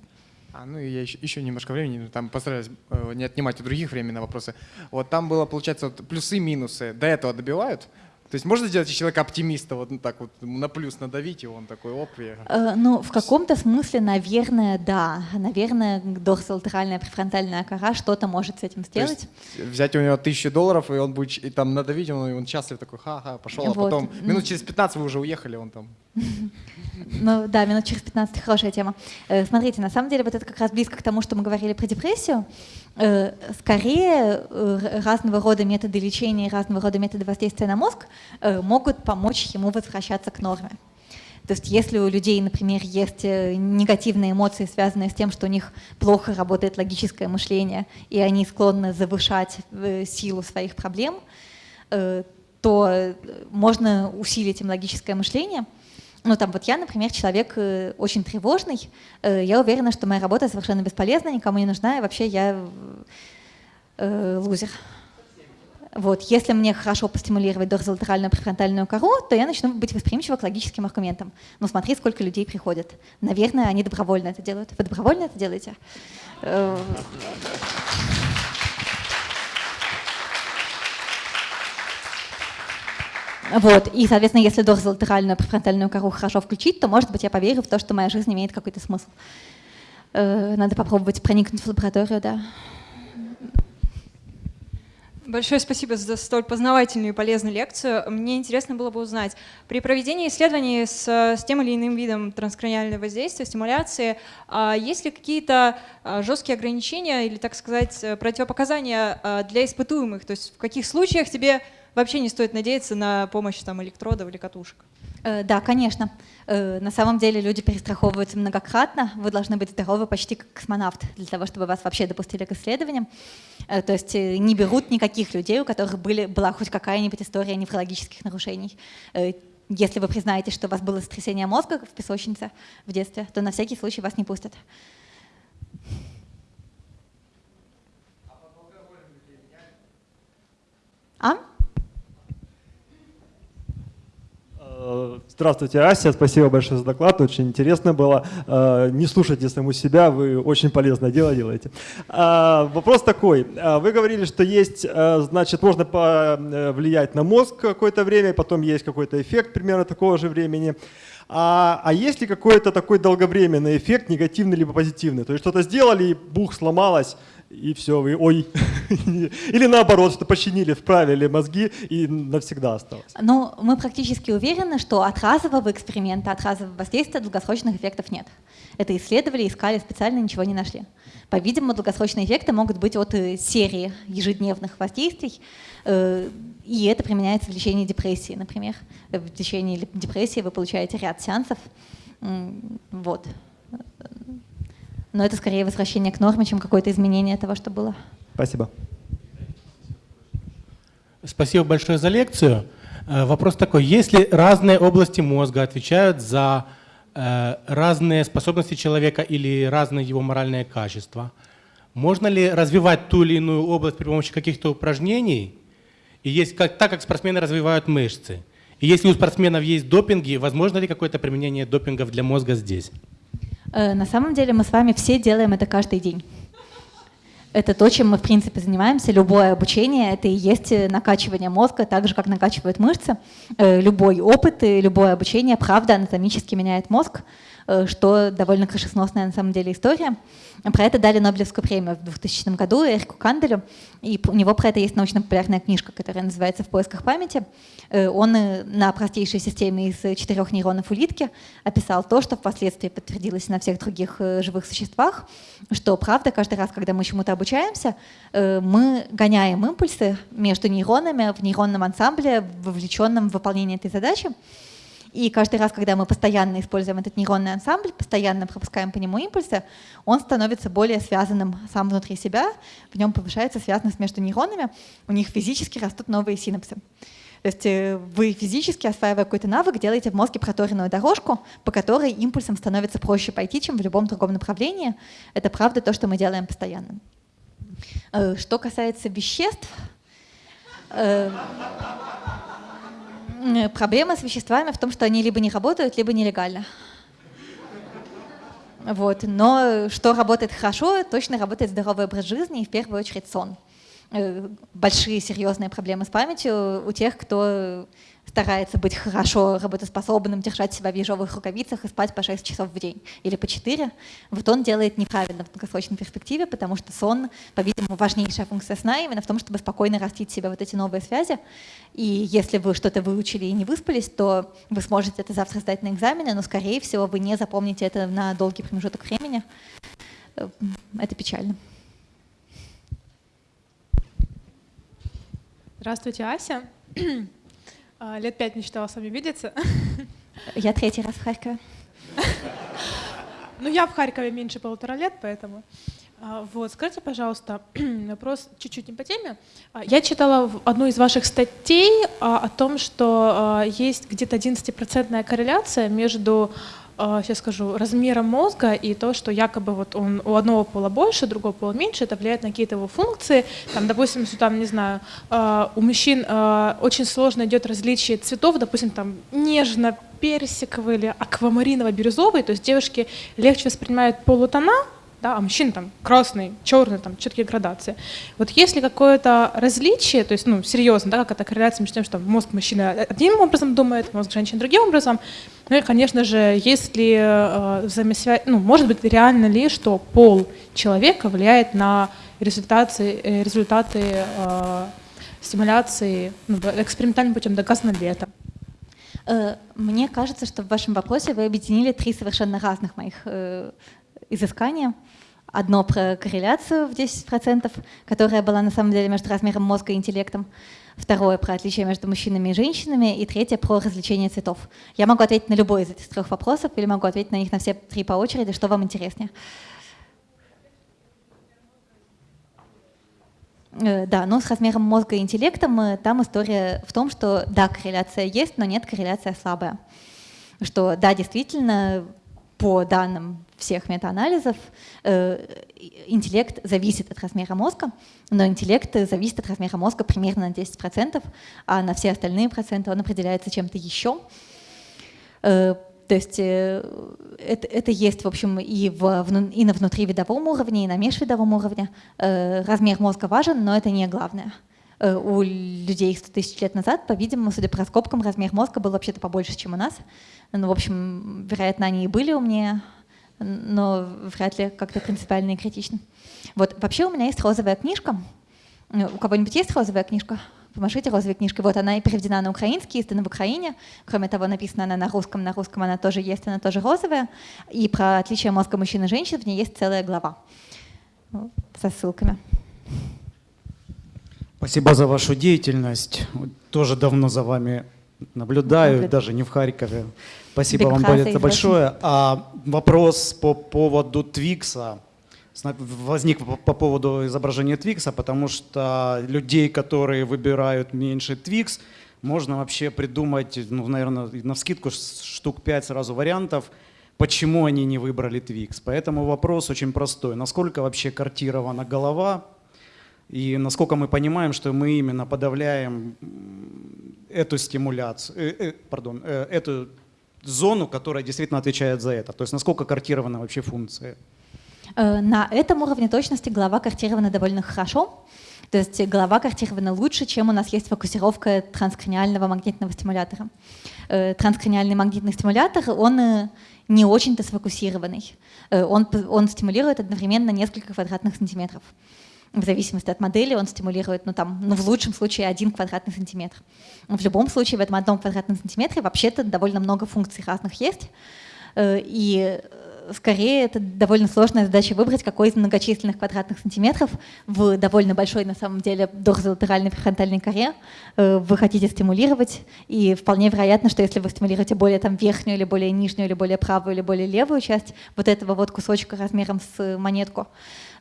Speaker 5: А, ну и я еще, еще немножко времени, там постараюсь э, не отнимать у других времени на вопросы. Вот там было, получается, вот плюсы и минусы. До этого добивают? То есть можно сделать человека оптимиста, вот так вот на плюс надавить, и он такой, оп, я...
Speaker 1: Э, ну, в каком-то смысле, наверное, да. Наверное, дорсолатеральная префронтальная кора что-то может с этим сделать.
Speaker 5: взять у него тысячу долларов, и он будет и там надавить, он, он счастлив такой, ха-ха, пошел, а вот. а потом минут через 15 вы уже уехали, он там... *laughs*
Speaker 1: Ну да, минут через 15 хорошая тема. Э, смотрите, на самом деле вот это как раз близко к тому, что мы говорили про депрессию. Э, скорее э, разного рода методы лечения и разного рода методы воздействия на мозг могут помочь ему возвращаться к норме. То есть если у людей, например, есть негативные эмоции, связанные с тем, что у них плохо работает логическое мышление, и они склонны завышать силу своих проблем, то можно усилить им логическое мышление – ну, там вот я, например, человек э, очень тревожный. Э, я уверена, что моя работа совершенно бесполезна, никому не нужна, и вообще я э, лузер. Вот, если мне хорошо постимулировать дорзолатеральную префронтальную кору, то я начну быть восприимчива к логическим аргументам. Ну, смотри, сколько людей приходят. Наверное, они добровольно это делают. Вы добровольно это делаете? Вот. И, соответственно, если дорзолатеральную префронтальную кору хорошо включить, то, может быть, я поверю в то, что моя жизнь имеет какой-то смысл. Э, надо попробовать проникнуть в лабораторию, да.
Speaker 6: Большое спасибо за столь познавательную и полезную лекцию. Мне интересно было бы узнать, при проведении исследований с, с тем или иным видом транскраниального воздействия, стимуляции, а есть ли какие-то а, жесткие ограничения или, так сказать, противопоказания а, для испытуемых? То есть в каких случаях тебе вообще не стоит надеяться на помощь там, электродов или катушек.
Speaker 1: Э, да, конечно. Э, на самом деле люди перестраховываются многократно. Вы должны быть здоровы почти как космонавт для того, чтобы вас вообще допустили к исследованиям. Э, то есть не берут никаких людей, у которых были, была хоть какая-нибудь история неврологических нарушений. Если вы признаете, что у вас было сотрясение мозга в песочнице в детстве, то на всякий случай вас не пустят.
Speaker 7: Здравствуйте, Ася, спасибо большое за доклад, очень интересно было. Э, не слушайте саму себя, вы очень полезное дело делаете. Э, вопрос такой, вы говорили, что есть, значит, можно влиять на мозг какое-то время, потом есть какой-то эффект примерно такого же времени. А, а есть ли какой-то такой долговременный эффект, негативный либо позитивный? То есть что-то сделали, и бух сломалось, и все, вы ой. *laughs* Или наоборот, что починили, вправили мозги и навсегда осталось.
Speaker 1: Ну, мы практически уверены, что от разового эксперимента, от разового воздействия долгосрочных эффектов нет. Это исследовали, искали, специально ничего не нашли. По-видимому, долгосрочные эффекты могут быть от э, серии ежедневных воздействий, э, и это применяется в лечении депрессии, например. В лечении депрессии вы получаете ряд сеансов. Вот но это скорее возвращение к норме, чем какое-то изменение того, что было.
Speaker 7: Спасибо.
Speaker 8: Спасибо большое за лекцию. Э, вопрос такой, если разные области мозга отвечают за э, разные способности человека или разные его моральные качества, можно ли развивать ту или иную область при помощи каких-то упражнений, и есть, как, так как спортсмены развивают мышцы? И если у спортсменов есть допинги, возможно ли какое-то применение допингов для мозга здесь?
Speaker 1: Э, на самом деле мы с вами все делаем это каждый день. Это то, чем мы, в принципе, занимаемся. Любое обучение — это и есть накачивание мозга, так же, как накачивают мышцы. Э, любой опыт и любое обучение, правда, анатомически меняет мозг, э, что довольно крышесносная на самом деле история. Про это дали Нобелевскую премию в 2000 году Эрику Канделю, и у него про это есть научно-популярная книжка, которая называется «В поисках памяти». Э, он э, на простейшей системе из четырех нейронов улитки описал то, что впоследствии подтвердилось на всех других э, живых существах, что правда, каждый раз, когда мы чему-то обучаемся, мы гоняем импульсы между нейронами в нейронном ансамбле, вовлеченном в выполнение этой задачи, и каждый раз, когда мы постоянно используем этот нейронный ансамбль, постоянно пропускаем по нему импульсы, он становится более связанным сам внутри себя, в нем повышается связанность между нейронами, у них физически растут новые синапсы. То есть э, вы физически, осваивая какой-то навык, делаете в мозге проторенную дорожку, по которой импульсам становится проще пойти, чем в любом другом направлении. Это правда то, что мы делаем постоянно. Э, что касается веществ, Э, проблема с веществами в том, что они либо не работают, либо нелегально. Вот. Но что работает хорошо, точно работает здоровый образ жизни и в первую очередь сон. Э, большие серьезные проблемы с памятью у тех, кто старается быть хорошо работоспособным, держать себя в ежовых рукавицах и спать по 6 часов в день или по 4, вот он делает неправильно в долгосрочной перспективе, потому что сон, по-видимому, важнейшая функция сна именно в том, чтобы спокойно растить себе вот эти новые связи. И если вы что-то выучили и не выспались, то вы сможете это завтра сдать на экзамене, но, скорее всего, вы не запомните это на долгий промежуток времени. Э, это печально.
Speaker 9: Здравствуйте, Ася. А, лет пять мечтала с вами видеться.
Speaker 1: Я третий раз в Харькове.
Speaker 9: Ну, я в Харькове меньше полутора лет, поэтому... А, вот, скажите, пожалуйста, *clears throat* вопрос чуть-чуть не по теме. А, я читала одну из ваших статей о том, что есть где-то 11% корреляция между сейчас а, скажу, размера мозга и то, что якобы вот он у одного пола больше, другого пола меньше, это влияет на какие-то его функции. Там, допустим, если там, не знаю, а, у мужчин а, очень сложно идет различие цветов, допустим, там нежно персиковый или аквамариново-бирюзовый, то есть девушки легче воспринимают полутона, да, а мужчин там красный, черный, там четкие градации. Вот есть ли какое-то различие, то есть, ну, серьезно, да, как это корреляция между тем, что мозг мужчины одним образом думает, мозг женщины другим образом, ну и, конечно же, есть ли э, взаимосвязь, ну, может быть, реально ли, что пол человека влияет на результаты, э, результаты э, стимуляции ну, экспериментальным путем, доказано ли это?
Speaker 1: Мне кажется, что в вашем вопросе вы объединили три совершенно разных моих э, изыскания. Одно про корреляцию в 10%, которая была на самом деле между размером мозга и интеллектом. Второе про отличие между мужчинами и женщинами. И третье про развлечение цветов. Я могу ответить на любой из этих трех вопросов или могу ответить на них на все три по очереди, что вам интереснее. Э, да, но с размером мозга и интеллектом э, там история в том, что да, корреляция есть, но нет, корреляция слабая. Что да, действительно, по данным всех метаанализов, э, интеллект зависит от размера мозга, но интеллект зависит от размера мозга примерно на 10%, а на все остальные проценты он определяется чем-то еще. Э, то есть э, это, это есть, в общем, и, в, и на внутривидовом уровне, и на межвидовом уровне. Размер мозга важен, но это не главное. У людей 100 тысяч лет назад, по-видимому, судя по раскопкам, размер мозга был вообще-то побольше, чем у нас. Ну, в общем, вероятно, они и были умнее, но вряд ли как-то принципиально и критично. Вот, вообще у меня есть розовая книжка. Э, у кого-нибудь есть розовая книжка? Помашите розовой книжкой. Вот она и переведена на украинский, издана в Украине. Кроме того, написана она на русском. На русском она тоже есть, она тоже розовая. И про отличие мозга мужчин и женщин в ней есть целая глава со ссылками.
Speaker 10: Спасибо за вашу деятельность. Тоже давно за вами наблюдаю, даже не в Харькове. Спасибо Big вам это большое. А вопрос по поводу Твикса возник по поводу изображения Твикса, потому что людей, которые выбирают меньше Твикс, можно вообще придумать, ну, наверное, на вскидку штук 5 сразу вариантов, почему они не выбрали Твикс. Поэтому вопрос очень простой. Насколько вообще картирована голова и насколько мы понимаем, что мы именно подавляем эту стимуляцию, э, э, пардон, э, эту зону, которая действительно отвечает за это? То есть насколько картирована вообще функция?
Speaker 1: Э, на этом уровне точности голова картирована довольно хорошо. То есть голова картирована лучше, чем у нас есть фокусировка транскраниального магнитного стимулятора. Э, транскраниальный магнитный стимулятор, он э, не очень-то сфокусированный. Он, он стимулирует одновременно несколько квадратных сантиметров в зависимости от модели он стимулирует, ну там, ну в лучшем случае один квадратный сантиметр. В любом случае в этом одном квадратном сантиметре вообще-то довольно много функций разных есть, э, и скорее это довольно сложная задача выбрать, какой из многочисленных квадратных сантиметров в довольно большой на самом деле дорзолатеральной префронтальной коре э, вы хотите стимулировать, и вполне вероятно, что если вы стимулируете более там верхнюю или более нижнюю или более правую или более левую часть вот этого вот кусочка размером с монетку,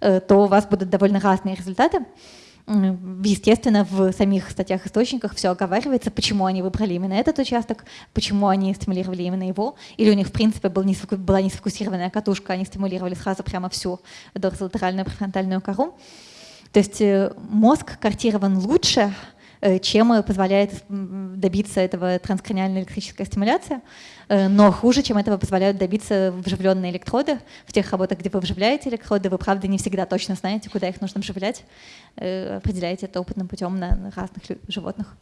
Speaker 1: Э, то у вас будут довольно разные результаты. Естественно, в самих статьях-источниках все оговаривается, почему они выбрали именно этот участок, почему они стимулировали именно его, или у них, в принципе, был не, была не сфокусированная катушка, они стимулировали сразу прямо всю дорзолатеральную префронтальную кору. То есть э, мозг картирован лучше, чем позволяет добиться этого транскраниальная электрическая стимуляция, э, но хуже, чем этого позволяют добиться вживленные электроды. В тех работах, где вы вживляете электроды, вы, правда, не всегда точно знаете, куда их нужно вживлять, определяете это опытным путем на разных животных.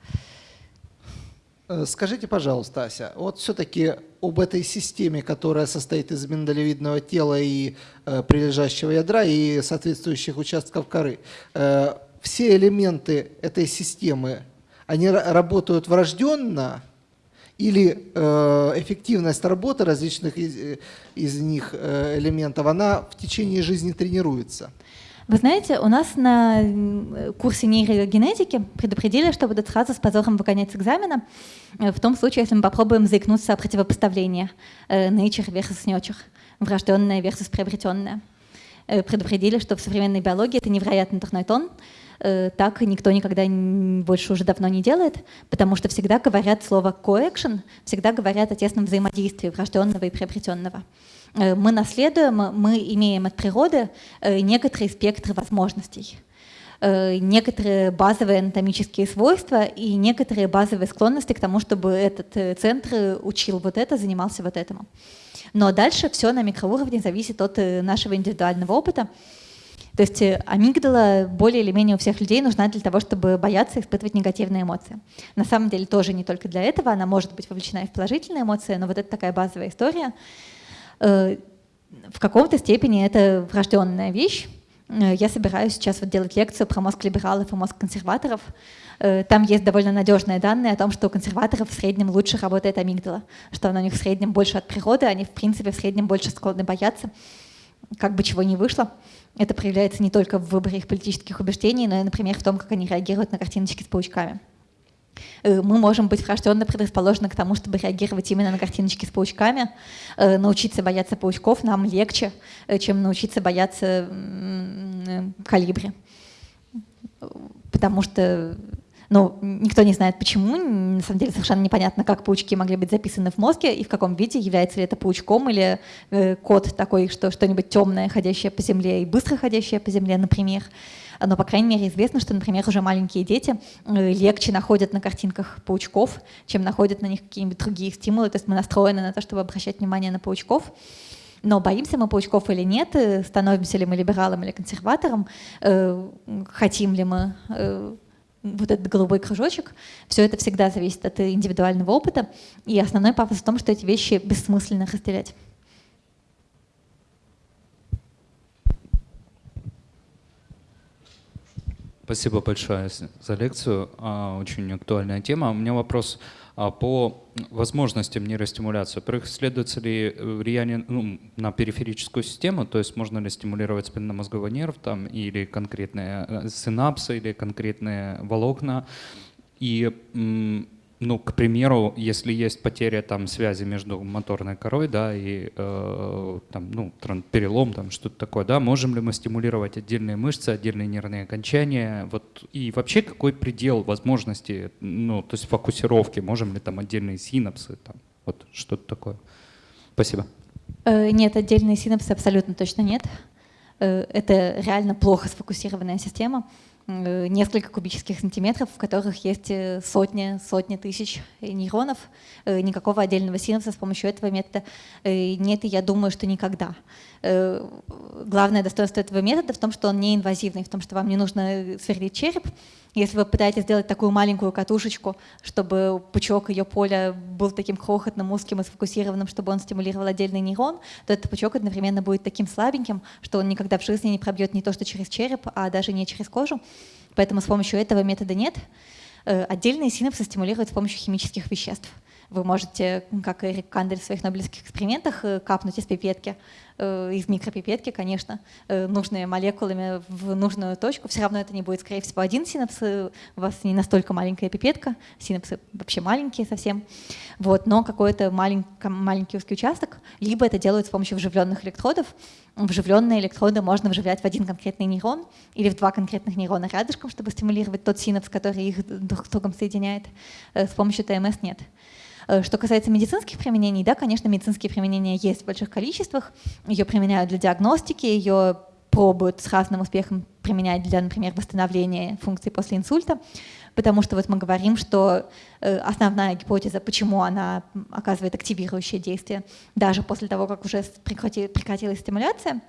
Speaker 11: Скажите, пожалуйста, Ася, вот все-таки об этой системе, которая состоит из миндалевидного тела и э, прилежащего ядра и соответствующих участков коры. Э, все элементы этой системы, они работают врожденно или э, эффективность работы различных из, э, из них э, элементов, она в течение жизни тренируется?
Speaker 1: Вы знаете, у нас на курсе нейрогенетики предупредили, что будут сразу с позором выгонять с экзамена, э, в том случае, если мы попробуем заикнуться о противопоставлении э, nature versus nurture, врожденное versus приобретенное. Предупредили, что в современной биологии это невероятно дурной тон, так никто никогда больше уже давно не делает, потому что всегда говорят слово coaction, всегда говорят о тесном взаимодействии врожденного и приобретенного. Э, мы наследуем, мы имеем от природы э, некоторые спектры возможностей э, некоторые базовые анатомические свойства и некоторые базовые склонности к тому, чтобы этот центр учил вот это, занимался вот этому. Но дальше все на микроуровне зависит от нашего индивидуального опыта. То есть амигдала более или менее у всех людей нужна для того, чтобы бояться испытывать негативные эмоции. На самом деле тоже не только для этого, она может быть вовлечена и в положительные эмоции, но вот это такая базовая история. Э, в каком-то степени это врожденная вещь. Э, я собираюсь сейчас вот делать лекцию про мозг либералов и мозг консерваторов. Э, там есть довольно надежные данные о том, что у консерваторов в среднем лучше работает амигдала, что она у них в среднем больше от природы, они в принципе в среднем больше склонны бояться, как бы чего ни вышло. Это проявляется не только в выборе их политических убеждений, но и, например, в том, как они реагируют на картиночки с паучками. Э, мы можем быть врожденно предрасположены к тому, чтобы реагировать именно на картиночки с паучками. Э, научиться бояться паучков нам легче, э, чем научиться бояться калибри. Потому что ну, никто не знает почему, на самом деле совершенно непонятно, как паучки могли быть записаны в мозге и в каком виде, является ли это паучком или э, код такой, что что-нибудь темное, ходящее по земле и быстро ходящее по земле, например но, по крайней мере, известно, что, например, уже маленькие дети э, легче находят на картинках паучков, чем находят на них какие-нибудь другие стимулы. То есть мы настроены на то, чтобы обращать внимание на паучков. Но боимся мы паучков или нет, э, становимся ли мы либералом или консерватором, э, хотим ли мы вот этот голубой кружочек, все это всегда зависит от индивидуального опыта. И основной пафос в том, что эти вещи бессмысленно разделять.
Speaker 12: Спасибо большое за лекцию. А, очень актуальная тема. У меня вопрос по возможностям нейростимуляции. Во-первых, исследуется ли влияние ну, на периферическую систему, то есть можно ли стимулировать спинномозговой нерв там, или конкретные э, синапсы, или конкретные волокна. И ну, к примеру, если есть потеря там связи между моторной корой, да, и э, там, ну, перелом, там что-то такое, да, можем ли мы стимулировать отдельные мышцы, отдельные нервные окончания, вот, и вообще какой предел возможности, ну, то есть фокусировки, можем ли там отдельные синапсы, там, вот что-то такое. Спасибо.
Speaker 1: Э, нет, отдельные синапсы абсолютно точно нет. Э, это реально плохо сфокусированная система. Э, несколько кубических сантиметров, в которых есть э, сотни, сотни тысяч нейронов. Э, никакого отдельного синапса с помощью этого метода нет, и я думаю, что никогда. Главное достоинство этого метода в том, что он не инвазивный, в том, что вам не нужно сверлить череп, если вы пытаетесь сделать такую маленькую катушечку, чтобы пучок ее поля был таким крохотным, узким и сфокусированным, чтобы он стимулировал отдельный нейрон, то этот пучок одновременно будет таким слабеньким, что он никогда в жизни не пробьет не то, что через череп, а даже не через кожу. Поэтому с помощью этого метода нет. Э, отдельные синапсы стимулируют с помощью химических веществ. Вы можете, как Эрик Кандель в своих нобелевских экспериментах, э, капнуть из пипетки Э, из микропипетки, конечно, э, нужные молекулами в нужную точку. Все равно это не будет, скорее всего, один синапс. У вас не настолько маленькая пипетка, синапсы вообще маленькие совсем. Вот, но какой-то маленький, маленький узкий участок. Либо это делают с помощью вживленных электродов. Вживленные электроды можно вживлять в один конкретный нейрон или в два конкретных нейрона рядышком, чтобы стимулировать тот синапс, который их друг с другом соединяет. С помощью ТМС нет. Э, что касается медицинских применений, да, конечно, медицинские применения есть в больших количествах. Ее применяют для диагностики, ее пробуют с разным успехом применять для, например, восстановления функций после инсульта, потому что вот мы говорим, что э, основная гипотеза, почему она оказывает активирующее действие, даже после того, как уже прекратилась стимуляция,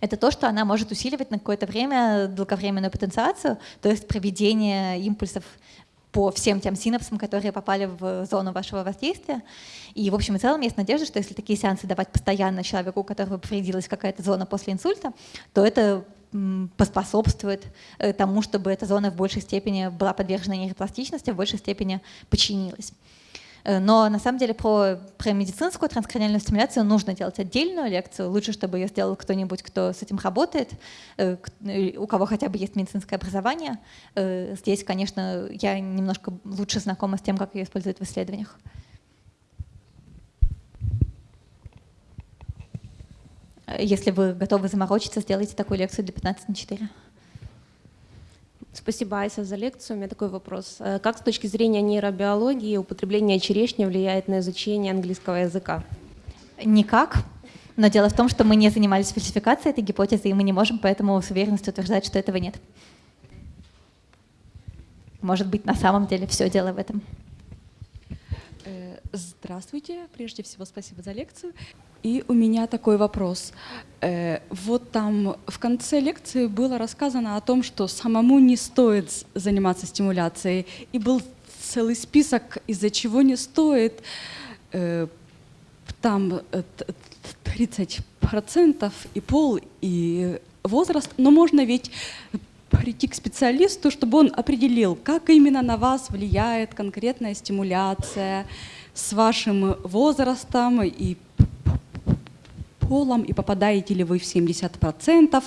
Speaker 1: это то, что она может усиливать на какое-то время долговременную потенциацию, то есть проведение импульсов по всем тем синапсам, которые попали в зону вашего воздействия. И, в общем и целом, есть надежда, что если такие сеансы давать постоянно человеку, у которого повредилась какая-то зона после инсульта, то это поспособствует э, тому, чтобы эта зона в большей степени была подвержена нейропластичности, в большей степени починилась. Э, но на самом деле про, про медицинскую транскраниальную стимуляцию нужно делать отдельную лекцию. Лучше, чтобы ее сделал кто-нибудь, кто с этим работает, э, у кого хотя бы есть медицинское образование. Здесь, конечно, я немножко лучше знакома с тем, как ее используют в исследованиях. Если вы готовы заморочиться, сделайте такую лекцию для 15 на 4.
Speaker 13: Спасибо, Ася, за лекцию. У меня такой вопрос. Э, как с точки зрения нейробиологии употребление черешни влияет на изучение английского языка?
Speaker 1: Никак. Но дело в том, что мы не занимались фальсификацией этой гипотезы, и мы не можем поэтому с уверенностью утверждать, что этого нет. Может быть, на самом деле все дело в этом.
Speaker 14: Здравствуйте. Прежде всего, спасибо за лекцию. И у меня такой вопрос. Э, вот там в конце лекции было рассказано о том, что самому не стоит заниматься стимуляцией. И был целый список, из-за чего не стоит. Э, там 30% э, и пол, и возраст. Но можно ведь прийти к специалисту, чтобы он определил, как именно на вас влияет конкретная стимуляция, с вашим возрастом и полом, и попадаете ли вы в 70%.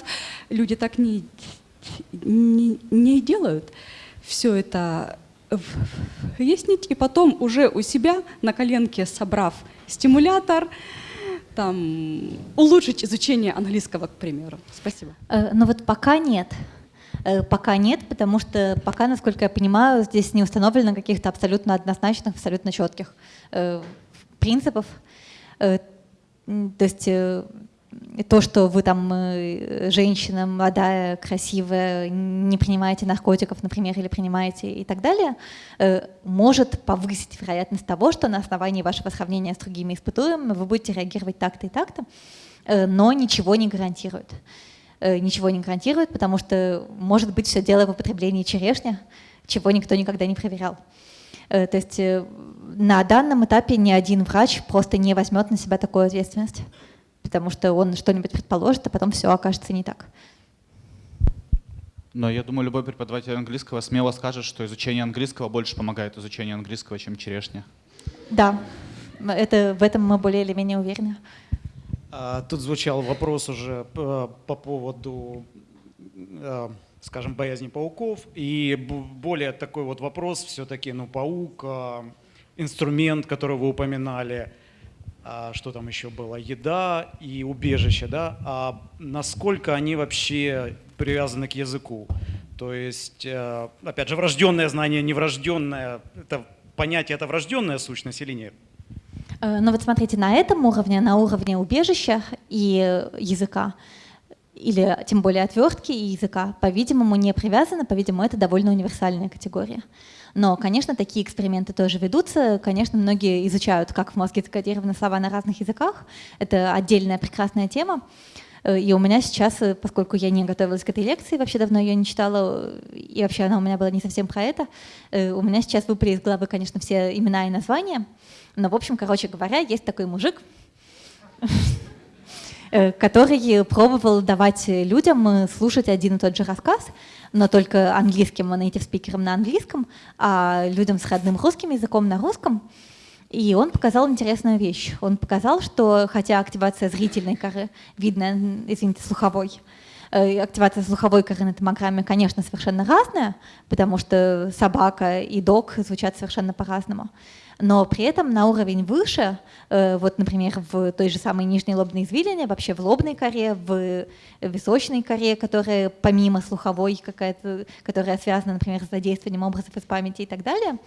Speaker 14: Люди так не, не, не делают. Все это выяснить, и потом уже у себя на коленке собрав стимулятор, там, улучшить изучение английского, к примеру. Спасибо.
Speaker 1: Э, но вот пока нет. Э, пока нет, потому что пока, насколько я понимаю, здесь не установлено каких-то абсолютно однозначных, абсолютно четких э, принципов. Э, то есть то, что вы там женщина молодая, красивая, не принимаете наркотиков, например, или принимаете и так далее, может повысить вероятность того, что на основании вашего сравнения с другими испытуемыми вы будете реагировать так-то и так-то, но ничего не гарантирует. Э, ничего не гарантирует, потому что может быть все дело в употреблении черешни, чего никто никогда не проверял. Э, то есть э, на данном этапе ни один врач просто не возьмет на себя такую ответственность, потому что он что-нибудь предположит, а потом все окажется не так.
Speaker 15: Но я думаю, любой преподаватель английского смело скажет, что изучение английского больше помогает изучению английского, чем черешня.
Speaker 1: Да, это, в этом мы более или менее уверены.
Speaker 10: А, тут звучал вопрос уже э, по поводу, скажем, боязни пауков. И более такой вот вопрос все-таки, ну, паук, э, инструмент, который вы упоминали, а, что там еще было, еда и убежище, да, а насколько они вообще привязаны к языку? То есть, опять же, врожденное знание, неврожденное, это понятие, это врожденная сущность или нет?
Speaker 1: Э, но вот смотрите, на этом уровне, на уровне убежища и языка, или тем более отвертки и языка, по-видимому, не привязаны, по-видимому, это довольно универсальная категория. Но, конечно, такие эксперименты тоже ведутся. Конечно, многие изучают, как в мозге закодированы слова на разных языках. Это отдельная прекрасная тема. Э, и у меня сейчас, э, поскольку я не готовилась к этой лекции, вообще давно ее не читала, и вообще она у меня была не совсем про это, у меня сейчас выпали из головы, конечно, все имена и названия. Но, в общем, короче говоря, есть такой мужик, э, который пробовал давать людям э, слушать один и тот же рассказ, но только английским native спикерам на английском, а людям с родным русским языком на русском. И он показал интересную вещь. Он показал, что хотя активация зрительной коры, видно, извините, слуховой, э, активация слуховой коры на томограмме, конечно, совершенно разная, потому что собака и дог звучат совершенно по-разному но при этом на уровень выше, э, вот, например, в той же самой нижней лобной извилине, вообще в лобной коре, в височной коре, которая помимо слуховой какая-то, которая связана, например, с задействованием образов из памяти и так далее, э,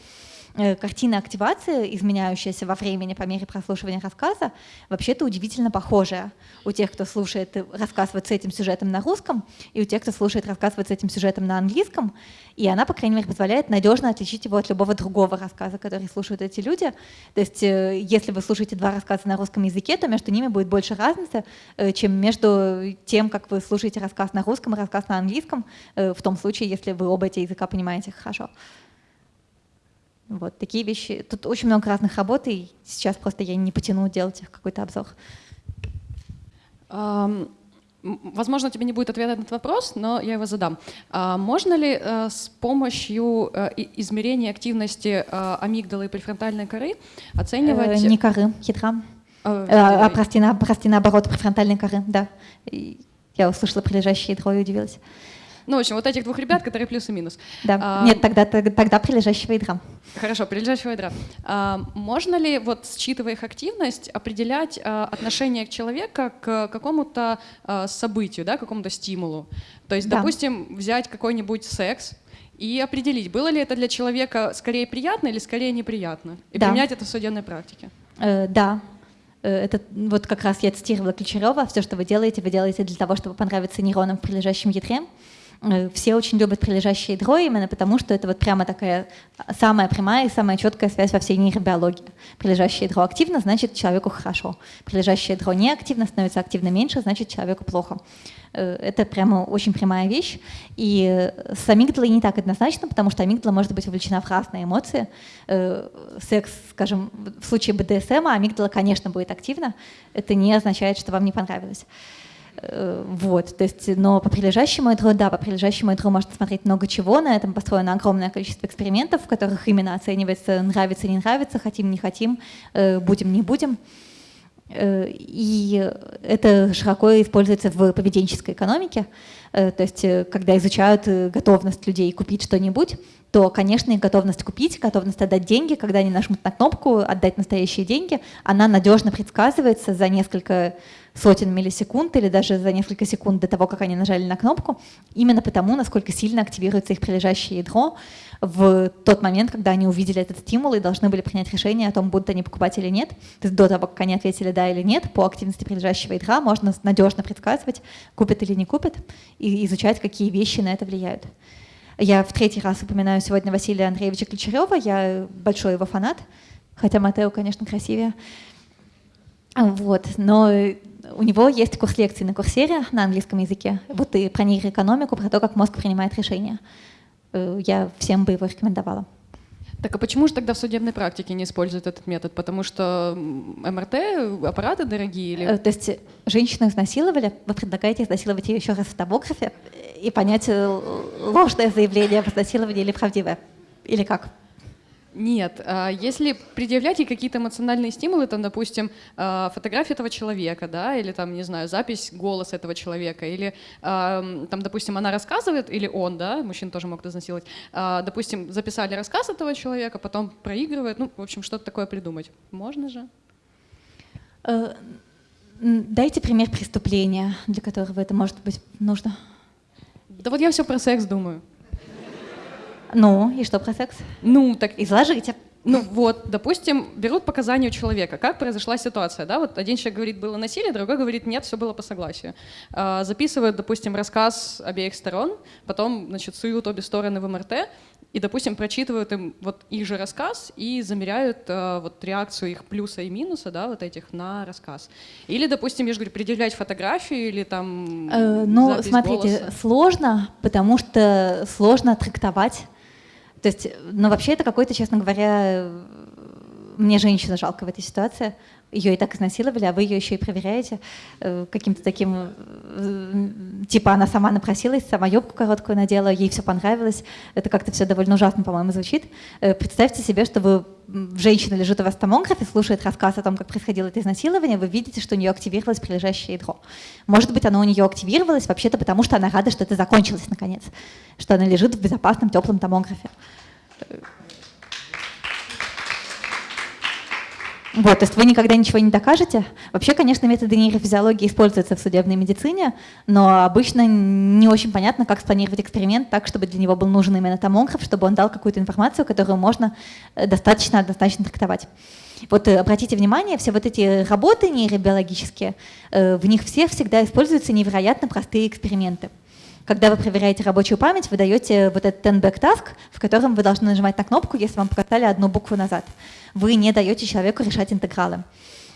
Speaker 1: картина активации, изменяющаяся во времени по мере прослушивания рассказа, вообще-то удивительно похожая у тех, кто слушает рассказ вот с этим сюжетом на русском, и у тех, кто слушает рассказ вот с этим сюжетом на английском. И она, по крайней мере, позволяет надежно отличить его от любого другого рассказа, который слушают эти люди. То есть, э, если вы слушаете два рассказа на русском языке, то между ними будет больше разницы, э, чем между тем, как вы слушаете рассказ на русском и рассказ на английском, э, в том случае, если вы оба эти языка понимаете хорошо. Вот такие вещи. Тут очень много разных работ, и сейчас просто я не потяну делать их какой-то обзор.
Speaker 16: Um, Возможно, тебе не будет ответа на этот вопрос, но я его задам. А можно ли э, с помощью э, измерения активности э, амигдалы и префронтальной коры оценивать...
Speaker 1: Не коры, ядра. А, прости, на, прости, наоборот, префронтальной коры, да. Я услышала прилежащее ядро и удивилась.
Speaker 16: Ну, в общем, вот этих двух ребят, которые плюс и минус.
Speaker 1: Да, а, нет, тогда, тогда прилежащего ядра.
Speaker 16: Хорошо, прилежащего ядра. А, можно ли, вот считывая их активность, определять а, отношение человека к какому-то а, событию, да, какому-то стимулу? То есть, да. допустим, взять какой-нибудь секс, и определить, было ли это для человека скорее приятно или скорее неприятно, и да. применять это в судебной практике.
Speaker 1: Э, да, э, это вот как раз я цитировала Ключарева, все, что вы делаете, вы делаете для того, чтобы понравиться нейронам в прилежащем ядре. Э, все очень любят прилежащие ядро именно потому, что это вот прямо такая самая прямая и самая четкая связь во всей нейробиологии. Прилежащее ядро активно, значит человеку хорошо. Прилежащее ядро не активно, становится активно меньше, значит человеку плохо. Э, это прямо очень прямая вещь. И с амигдалой не так однозначно, потому что амигдала может быть вовлечена в разные эмоции. Э, секс, скажем, в случае БДСМ, амигдала, конечно, будет активна. Это не означает, что вам не понравилось. Э, вот, то есть, но по прилежащему ядру, да, по прилежащему ядру можно смотреть много чего, на этом построено огромное количество экспериментов, в которых именно оценивается нравится, не нравится, хотим, не хотим, э, будем, не будем. Э, и это широко используется в поведенческой экономике. То есть, когда изучают готовность людей купить что-нибудь, то, конечно, их готовность купить, готовность отдать деньги, когда они нажмут на кнопку «отдать настоящие деньги», она надежно предсказывается за несколько сотен миллисекунд или даже за несколько секунд до того, как они нажали на кнопку, именно потому, насколько сильно активируется их прилежащее ядро в тот момент, когда они увидели этот стимул и должны были принять решение о том, будут они покупать или нет. То есть до того, как они ответили да или нет, по активности прилежащего ядра можно надежно предсказывать, купят или не купят, и изучать, какие вещи на это влияют. Я в третий раз упоминаю сегодня Василия Андреевича Ключарева, я большой его фанат, хотя Матео, конечно, красивее. Вот, но у него есть курс лекций на курсере на английском языке, вот и про нейроэкономику, про то, как мозг принимает решения. Э, я всем бы его рекомендовала.
Speaker 16: Так а почему же тогда в судебной практике не используют этот метод? Потому что МРТ, аппараты дорогие? Или...
Speaker 1: Э, то есть женщину изнасиловали, вы предлагаете изнасиловать ее еще раз в томографе и понять, э, ложное заявление об изнасиловании или правдивое? Или как?
Speaker 16: Нет, а если предъявлять ей какие-то эмоциональные стимулы, там, допустим, а, фотография этого человека, да, или там, не знаю, запись голоса этого человека, или там, допустим, она рассказывает, или он, да, мужчин тоже могут изнасиловать, а, допустим, записали рассказ этого человека, потом проигрывает, ну, в общем, что-то такое придумать. Можно же?
Speaker 1: Э, дайте пример преступления, для которого это может быть нужно.
Speaker 16: Да вот я все про секс думаю.
Speaker 1: Ну, и что про секс?
Speaker 16: Ну, так...
Speaker 1: Изложите.
Speaker 16: Ну вот, допустим, берут показания у человека, как произошла ситуация, да, вот один человек говорит, было насилие, другой говорит, нет, все было по согласию. А, записывают, допустим, рассказ обеих сторон, потом, значит, суют обе стороны в МРТ, и, допустим, прочитывают им вот их же рассказ и замеряют а, вот реакцию их плюса и минуса, да, вот этих на рассказ. Или, допустим, я же говорю, предъявлять фотографию или там
Speaker 1: э, Ну, смотрите, голоса. сложно, потому что сложно трактовать то есть, ну вообще это какой-то, честно говоря, мне женщина жалко в этой ситуации. Ее и так изнасиловали, а вы ее еще и проверяете э, каким-то таким, э, типа она сама напросилась, сама юбку короткую надела, ей все понравилось. Это как-то все довольно ужасно, по-моему, звучит. Э, представьте себе, что вы женщина лежит у вас в томографе, слушает рассказ о том, как происходило это изнасилование, вы видите, что у нее активировалось прилежащее ядро. Может быть, оно у нее активировалось вообще-то потому, что она рада, что это закончилось наконец, что она лежит в безопасном, теплом томографе. Вот, то есть вы никогда ничего не докажете. Вообще, конечно, методы нейрофизиологии используются в судебной медицине, но обычно не очень понятно, как спланировать эксперимент так, чтобы для него был нужен именно томограф, чтобы он дал какую-то информацию, которую можно э, достаточно однозначно трактовать. Вот э, обратите внимание, все вот эти работы нейробиологические, э, в них всех всегда используются невероятно простые эксперименты. Когда вы проверяете рабочую память, вы даете вот этот 10-back task, в котором вы должны нажимать на кнопку, если вам показали одну букву назад. Вы не даете человеку решать интегралы.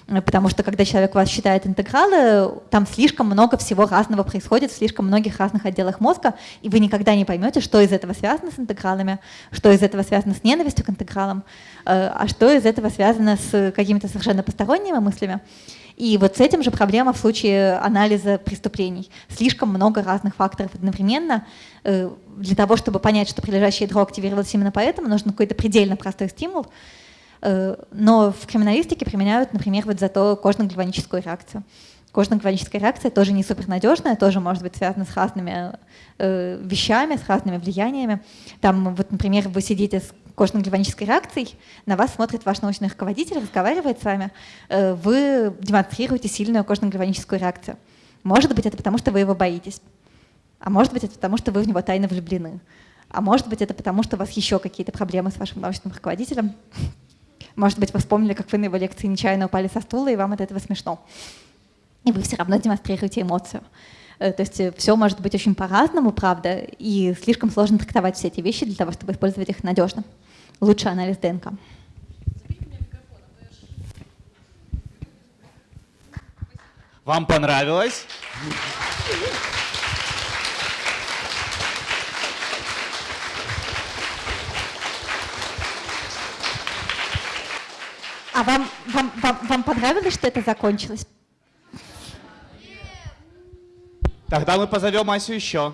Speaker 1: Э, потому что когда человек вас считает интегралы, там слишком много всего разного происходит в слишком многих разных отделах мозга, и вы никогда не поймете, что из этого связано с интегралами, что из этого связано с ненавистью к интегралам, э, а что из этого связано с какими-то совершенно посторонними мыслями. И вот с этим же проблема в случае анализа преступлений. Слишком много разных факторов одновременно. Э, для того, чтобы понять, что прилежащее ядро активировалось именно поэтому, нужен какой-то предельно простой стимул. Э, но в криминалистике применяют, например, вот зато кожно-гальваническую реакцию. Кожно-гальваническая реакция тоже не супернадежная, тоже может быть связана с разными э, вещами, с разными влияниями. Там, вот, например, вы сидите с кожно-гальванической реакцией, на вас смотрит ваш научный руководитель, разговаривает с вами, э, вы демонстрируете сильную кожно-гальваническую реакцию. Может быть, это потому, что вы его боитесь. А может быть, это потому, что вы в него тайно влюблены. А может быть, это потому, что у вас еще какие-то проблемы с вашим научным руководителем. Может быть, вы вспомнили, как вы на его лекции нечаянно упали со стула, и вам от этого смешно. И вы все равно демонстрируете эмоцию. Э, то есть э, все может быть очень по-разному, правда, и слишком сложно трактовать все эти вещи для того, чтобы использовать их надежно. Лучше анализ ДНК.
Speaker 15: Вам понравилось?
Speaker 1: А вам, вам, вам, вам понравилось, что это закончилось?
Speaker 15: Тогда мы позовем Асю еще.